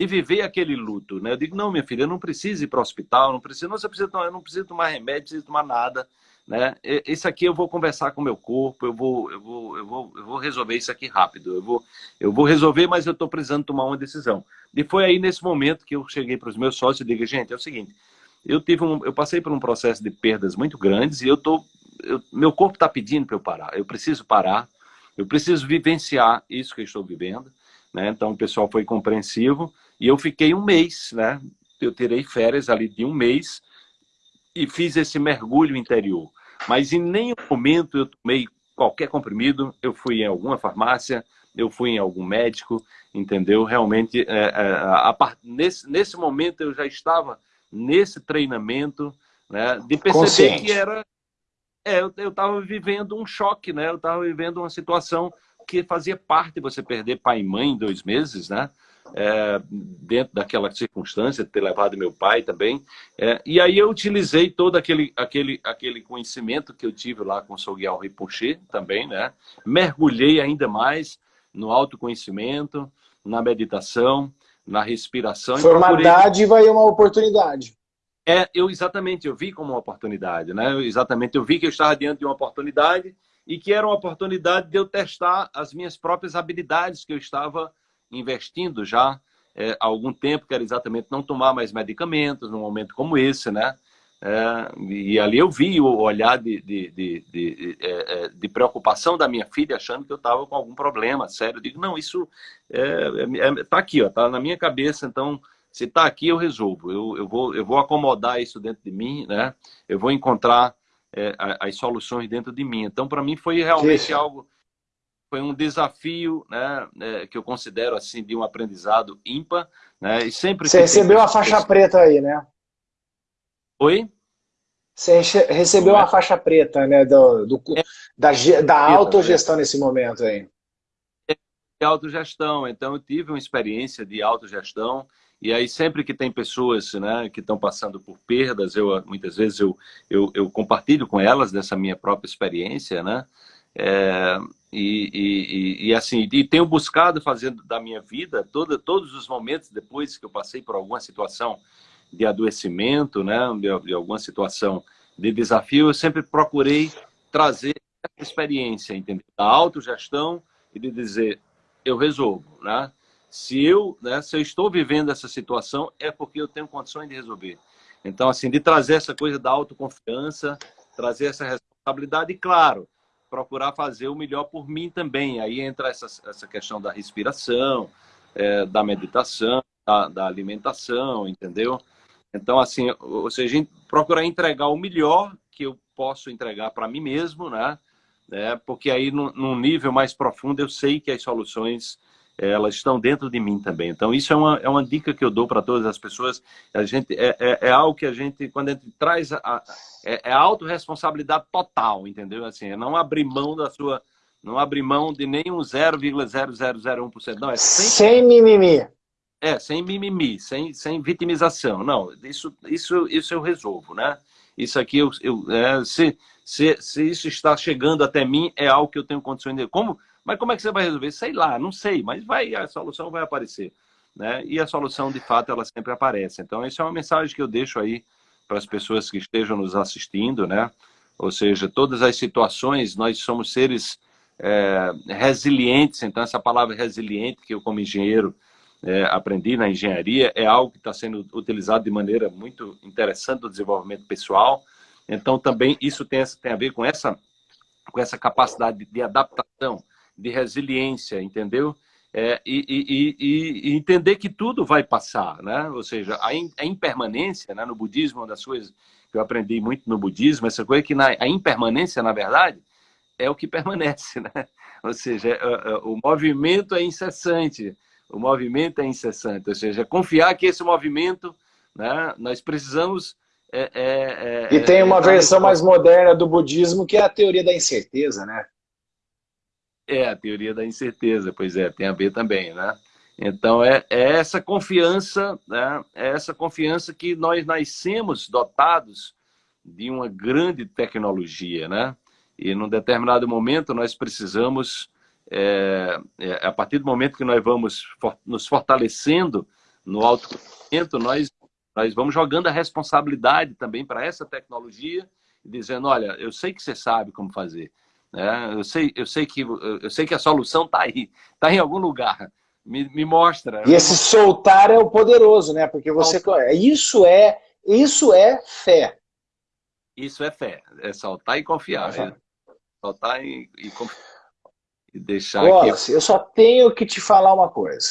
[SPEAKER 2] e viver aquele luto, né? Eu digo, não, minha filha, não preciso ir para o hospital, não preciso, não, você precisa, eu não preciso tomar remédio, não preciso tomar nada, né? Esse aqui eu vou conversar com o meu corpo, eu vou, eu vou, eu vou, eu vou resolver isso aqui rápido, eu vou, eu vou resolver, mas eu estou precisando tomar uma decisão. E foi aí nesse momento que eu cheguei para os meus sócios e digo, gente, é o seguinte, eu tive um, eu passei por um processo de perdas muito grandes e eu tô, eu, meu corpo está pedindo para eu parar, eu preciso parar, eu preciso vivenciar isso que eu estou vivendo, né? Então o pessoal foi compreensivo e eu fiquei um mês, né? Eu tirei férias ali de um mês e fiz esse mergulho interior. Mas em nenhum momento eu tomei qualquer comprimido, eu fui em alguma farmácia, eu fui em algum médico, entendeu? Realmente, é, é, a, a, nesse, nesse momento eu já estava nesse treinamento, né, de perceber Consciente. que era... É, eu estava vivendo um choque, né? Eu estava vivendo uma situação que fazia parte você perder pai e mãe em dois meses, né? É, dentro daquela circunstância, ter levado meu pai também. É, e aí eu utilizei todo aquele, aquele, aquele conhecimento que eu tive lá com o Soguial Rinpoche também, né? Mergulhei ainda mais no autoconhecimento, na meditação, na respiração.
[SPEAKER 1] Foi uma dádiva e uma oportunidade.
[SPEAKER 2] É, eu exatamente, eu vi como uma oportunidade, né? Eu, exatamente, eu vi que eu estava diante de uma oportunidade e que era uma oportunidade de eu testar as minhas próprias habilidades que eu estava investindo já é, há algum tempo, que era exatamente não tomar mais medicamentos num momento como esse, né? É, e ali eu vi o olhar de, de, de, de, é, é de preocupação da minha filha, achando que eu estava com algum problema sério. Eu digo, não, isso está é, é, é, aqui, está na minha cabeça, então se está aqui eu resolvo. Eu, eu, vou, eu vou acomodar isso dentro de mim, né? eu vou encontrar é, as soluções dentro de mim. Então, para mim, foi realmente algo, foi um desafio, né, é, que eu considero assim de um aprendizado ímpar, né? E sempre
[SPEAKER 1] você recebeu a faixa preta aí, né?
[SPEAKER 2] Oi.
[SPEAKER 1] Você recebeu a faixa preta, né, do, do é. da, da autogestão nesse momento aí.
[SPEAKER 2] É autogestão, então eu tive uma experiência de autogestão e aí sempre que tem pessoas né, que estão passando por perdas, eu muitas vezes eu, eu, eu compartilho com elas dessa minha própria experiência, né? É, e, e, e, assim, e tenho buscado fazer da minha vida toda, todos os momentos depois que eu passei por alguma situação de adoecimento, né, de, de alguma situação de desafio, eu sempre procurei trazer essa experiência, entendeu? Da autogestão e de dizer, eu resolvo, né? Se eu, né, se eu estou vivendo essa situação, é porque eu tenho condições de resolver. Então, assim, de trazer essa coisa da autoconfiança, trazer essa responsabilidade e, claro, procurar fazer o melhor por mim também. Aí entra essa, essa questão da respiração, é, da meditação, da, da, alimentação, entendeu? Então, assim, ou seja, procurar entregar o melhor que eu posso entregar para mim mesmo, né? É, porque aí, num nível mais profundo, eu sei que as soluções elas estão dentro de mim também. Então, isso é uma, é uma dica que eu dou para todas as pessoas. A gente, é, é, é, algo que a gente, quando a gente traz, a, é, é autorresponsabilidade total, entendeu? Assim, é não abrir mão da sua, não abrir mão de nenhum 0,0001%. Não, é
[SPEAKER 1] sem, sem mimimi.
[SPEAKER 2] É, sem mimimi, sem, sem vitimização. Não, isso, isso, isso eu resolvo, né? Isso aqui, eu, eu é, se, se, se isso está chegando até mim, é algo que eu tenho condições de... Como mas como é que você vai resolver? Sei lá, não sei, mas vai, a solução vai aparecer. Né? E a solução, de fato, ela sempre aparece. Então, isso é uma mensagem que eu deixo aí para as pessoas que estejam nos assistindo, né? Ou seja, todas as situações, nós somos seres é, resilientes. Então, essa palavra resiliente, que eu, como engenheiro, é, aprendi na engenharia, é algo que está sendo utilizado de maneira muito interessante no desenvolvimento pessoal. Então, também isso tem, tem a ver com essa, com essa capacidade de adaptação de resiliência, entendeu? É, e, e, e, e, entender que tudo vai passar, né? Ou seja, a, in, a impermanência, né? no budismo, uma das coisas que eu aprendi muito no budismo, essa coisa que na, a impermanência, na verdade, é o que permanece, né? Ou seja, é, é, o movimento é incessante, o movimento é incessante, ou seja, confiar que esse movimento, né? Nós precisamos é,
[SPEAKER 1] é, é, e tem uma versão mais moderna do budismo que é a teoria da incerteza, né?
[SPEAKER 2] É, a teoria da incerteza, pois é, tem a ver também, né? Então, é, é essa confiança, né? é essa confiança que nós nascemos dotados de uma grande tecnologia, né? E num determinado momento nós precisamos, é, é, a partir do momento que nós vamos for, nos fortalecendo no autoconhecimento, nós, nós vamos jogando a responsabilidade também para essa tecnologia, dizendo, olha, eu sei que você sabe como fazer, né? Eu, sei, eu, sei que, eu sei que a solução está aí, está em algum lugar. Me, me mostra.
[SPEAKER 1] E esse soltar é o poderoso, né? Porque você. Isso é, isso é fé.
[SPEAKER 2] Isso é fé. É soltar e confiar. É. Soltar e, e confiar. E deixar
[SPEAKER 1] Wallace, que... eu só tenho que te falar uma coisa.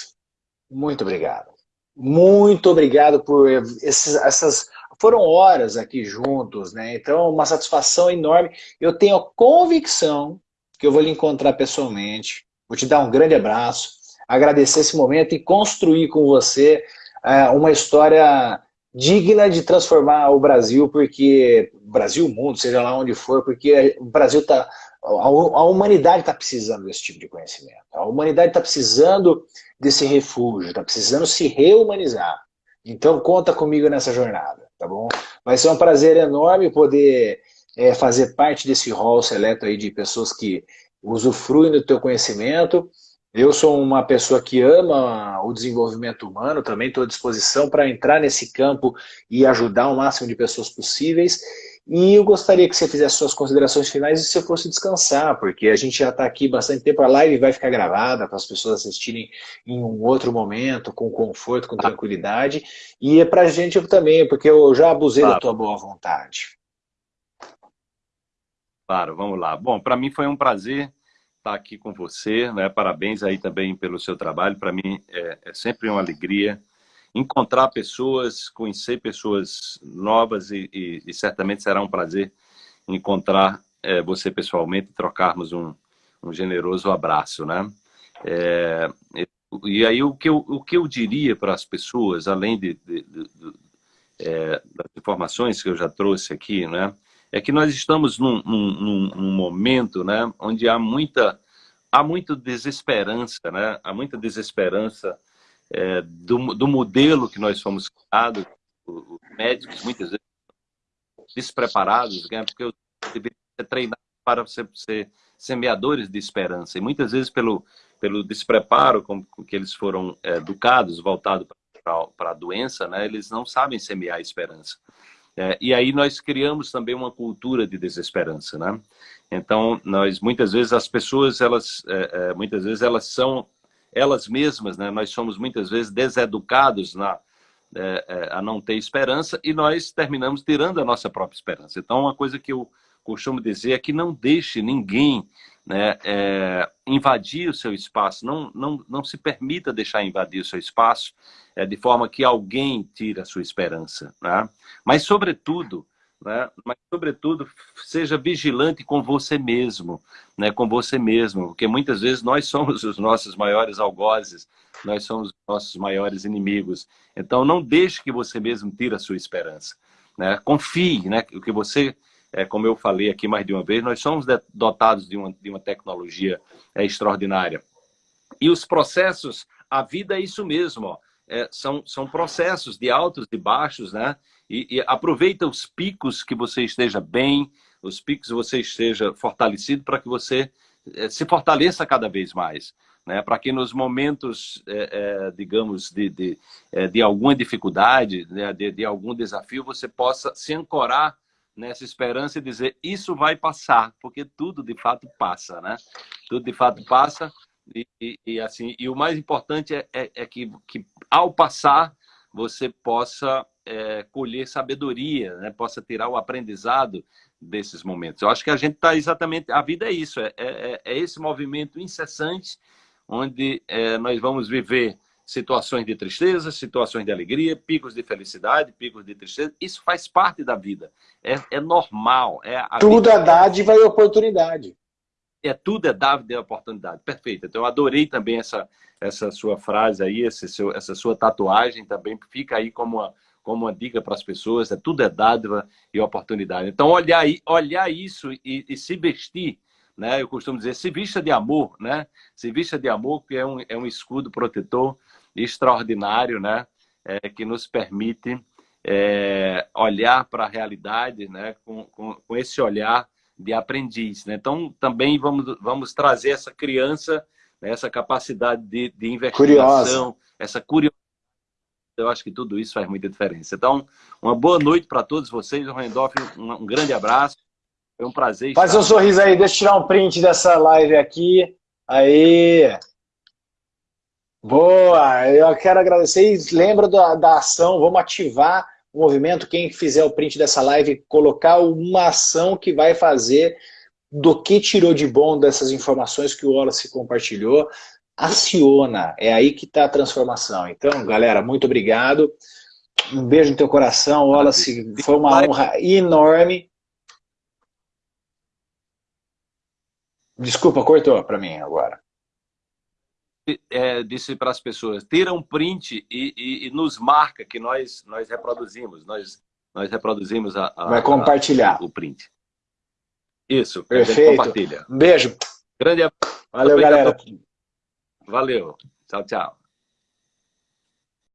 [SPEAKER 1] Muito obrigado. Muito obrigado por esses, essas foram horas aqui juntos, né? Então, uma satisfação enorme. Eu tenho convicção que eu vou lhe encontrar pessoalmente, vou te dar um grande abraço, agradecer esse momento e construir com você é, uma história digna de transformar o Brasil, porque Brasil, mundo, seja lá onde for, porque o Brasil está a humanidade está precisando desse tipo de conhecimento. A humanidade está precisando desse refúgio, está precisando se reumanizar. Então conta comigo nessa jornada, tá bom? Vai ser um prazer enorme poder é, fazer parte desse hall seleto aí de pessoas que usufruem do teu conhecimento. Eu sou uma pessoa que ama o desenvolvimento humano, também estou à disposição para entrar nesse campo e ajudar o máximo de pessoas possíveis. E eu gostaria que você fizesse suas considerações finais e você fosse descansar, porque a gente já está aqui bastante tempo, a live vai ficar gravada para as pessoas assistirem em um outro momento, com conforto, com tranquilidade. E é para a gente também, porque eu já abusei claro. da tua boa vontade.
[SPEAKER 2] Claro, vamos lá. Bom, para mim foi um prazer estar aqui com você, né? Parabéns aí também pelo seu trabalho. Para mim é, é sempre uma alegria encontrar pessoas, conhecer pessoas novas e, e, e certamente será um prazer encontrar é, você pessoalmente e trocarmos um, um generoso abraço, né? É, e aí o que eu, o que eu diria para as pessoas, além de, de, de, de é, das informações que eu já trouxe aqui, né? É que nós estamos num, num, num momento, né? Onde há muita há muita desesperança, né? Há muita desesperança é, do, do, modelo que nós fomos criados, os médicos muitas vezes despreparados, né? porque eu deveriam ser treinados para ser, ser, semeadores de esperança. E muitas vezes pelo, pelo despreparo com, com que eles foram é, educados, voltados para a doença, né? eles não sabem semear esperança. É, e aí nós criamos também uma cultura de desesperança, né? Então, nós, muitas vezes, as pessoas, elas, é, é muitas vezes, elas são elas mesmas, né? Nós somos muitas vezes deseducados na, é, é, a não ter esperança e nós terminamos tirando a nossa própria esperança. Então, uma coisa que eu costumo dizer é que não deixe ninguém né, é, invadir o seu espaço, não, não, não se permita deixar invadir o seu espaço é, de forma que alguém tire a sua esperança. Né? Mas, sobretudo, né? mas sobretudo seja vigilante com você mesmo, né? com você mesmo, porque muitas vezes nós somos os nossos maiores algozes, nós somos os nossos maiores inimigos. Então não deixe que você mesmo tire a sua esperança. Né? Confie, né? o que você, é, como eu falei aqui mais de uma vez, nós somos dotados de uma, de uma tecnologia é, extraordinária. E os processos, a vida é isso mesmo, ó. É, são, são processos de altos e baixos, né? E, e, aproveita os picos que você esteja bem, os picos que você esteja fortalecido para que você é, se fortaleça cada vez mais. Né? Para que nos momentos, é, é, digamos, de, de, de, alguma dificuldade, né? de, de algum desafio, você possa se ancorar nessa esperança e dizer isso vai passar, porque tudo de fato passa, né? Tudo de fato passa e, e, e assim e o mais importante é, é, é que, que ao passar você possa é, colher sabedoria, né? possa tirar o aprendizado desses momentos. Eu acho que a gente está exatamente... A vida é isso, é, é, é esse movimento incessante onde é, nós vamos viver situações de tristeza, situações de alegria, picos de felicidade, picos de tristeza. Isso faz parte da vida. É, é normal. É
[SPEAKER 1] Tudo é dádiva e oportunidade.
[SPEAKER 2] É tudo é dádiva e oportunidade. Perfeito. Então, eu adorei também essa, essa sua frase aí, esse seu, essa sua tatuagem também. Fica aí como uma, como uma dica para as pessoas, é tudo é dádiva e oportunidade. Então, olhar, olhar isso e, e, se vestir, né? eu costumo dizer, se vista de amor, né? se vista de amor, que é um, é um escudo protetor extraordinário, né? É, que nos permite é, olhar para a realidade né? Com, com, com, esse olhar de aprendiz. Né? Então, também vamos, vamos trazer essa criança, né? essa capacidade de, de investigação, Curiosa. essa curiosidade eu acho que tudo isso faz muita diferença. Então, uma boa noite para todos vocês. Randolph, um, um grande abraço. Foi um prazer.
[SPEAKER 1] Faz um sorriso aí, deixa eu tirar um print dessa live aqui. Aí. Boa! Eu quero agradecer e lembra da, da ação, vamos ativar o movimento. Quem fizer o print dessa live, colocar uma ação que vai fazer do que tirou de bom dessas informações que o Wallace compartilhou aciona, é aí que está a transformação. Então, galera, muito obrigado. Um beijo no teu coração, Wallace, foi uma honra enorme. Desculpa, cortou para mim agora.
[SPEAKER 2] É, disse para as pessoas, tira um print e, e, e, nos marca que nós, nós reproduzimos, nós, nós reproduzimos a, a
[SPEAKER 1] Vai compartilhar.
[SPEAKER 2] A, o print. Isso,
[SPEAKER 1] Perfeito.
[SPEAKER 2] compartilha.
[SPEAKER 1] Um beijo.
[SPEAKER 2] Grande abraço.
[SPEAKER 1] Valeu, galera.
[SPEAKER 2] Valeu. Tchau, tchau.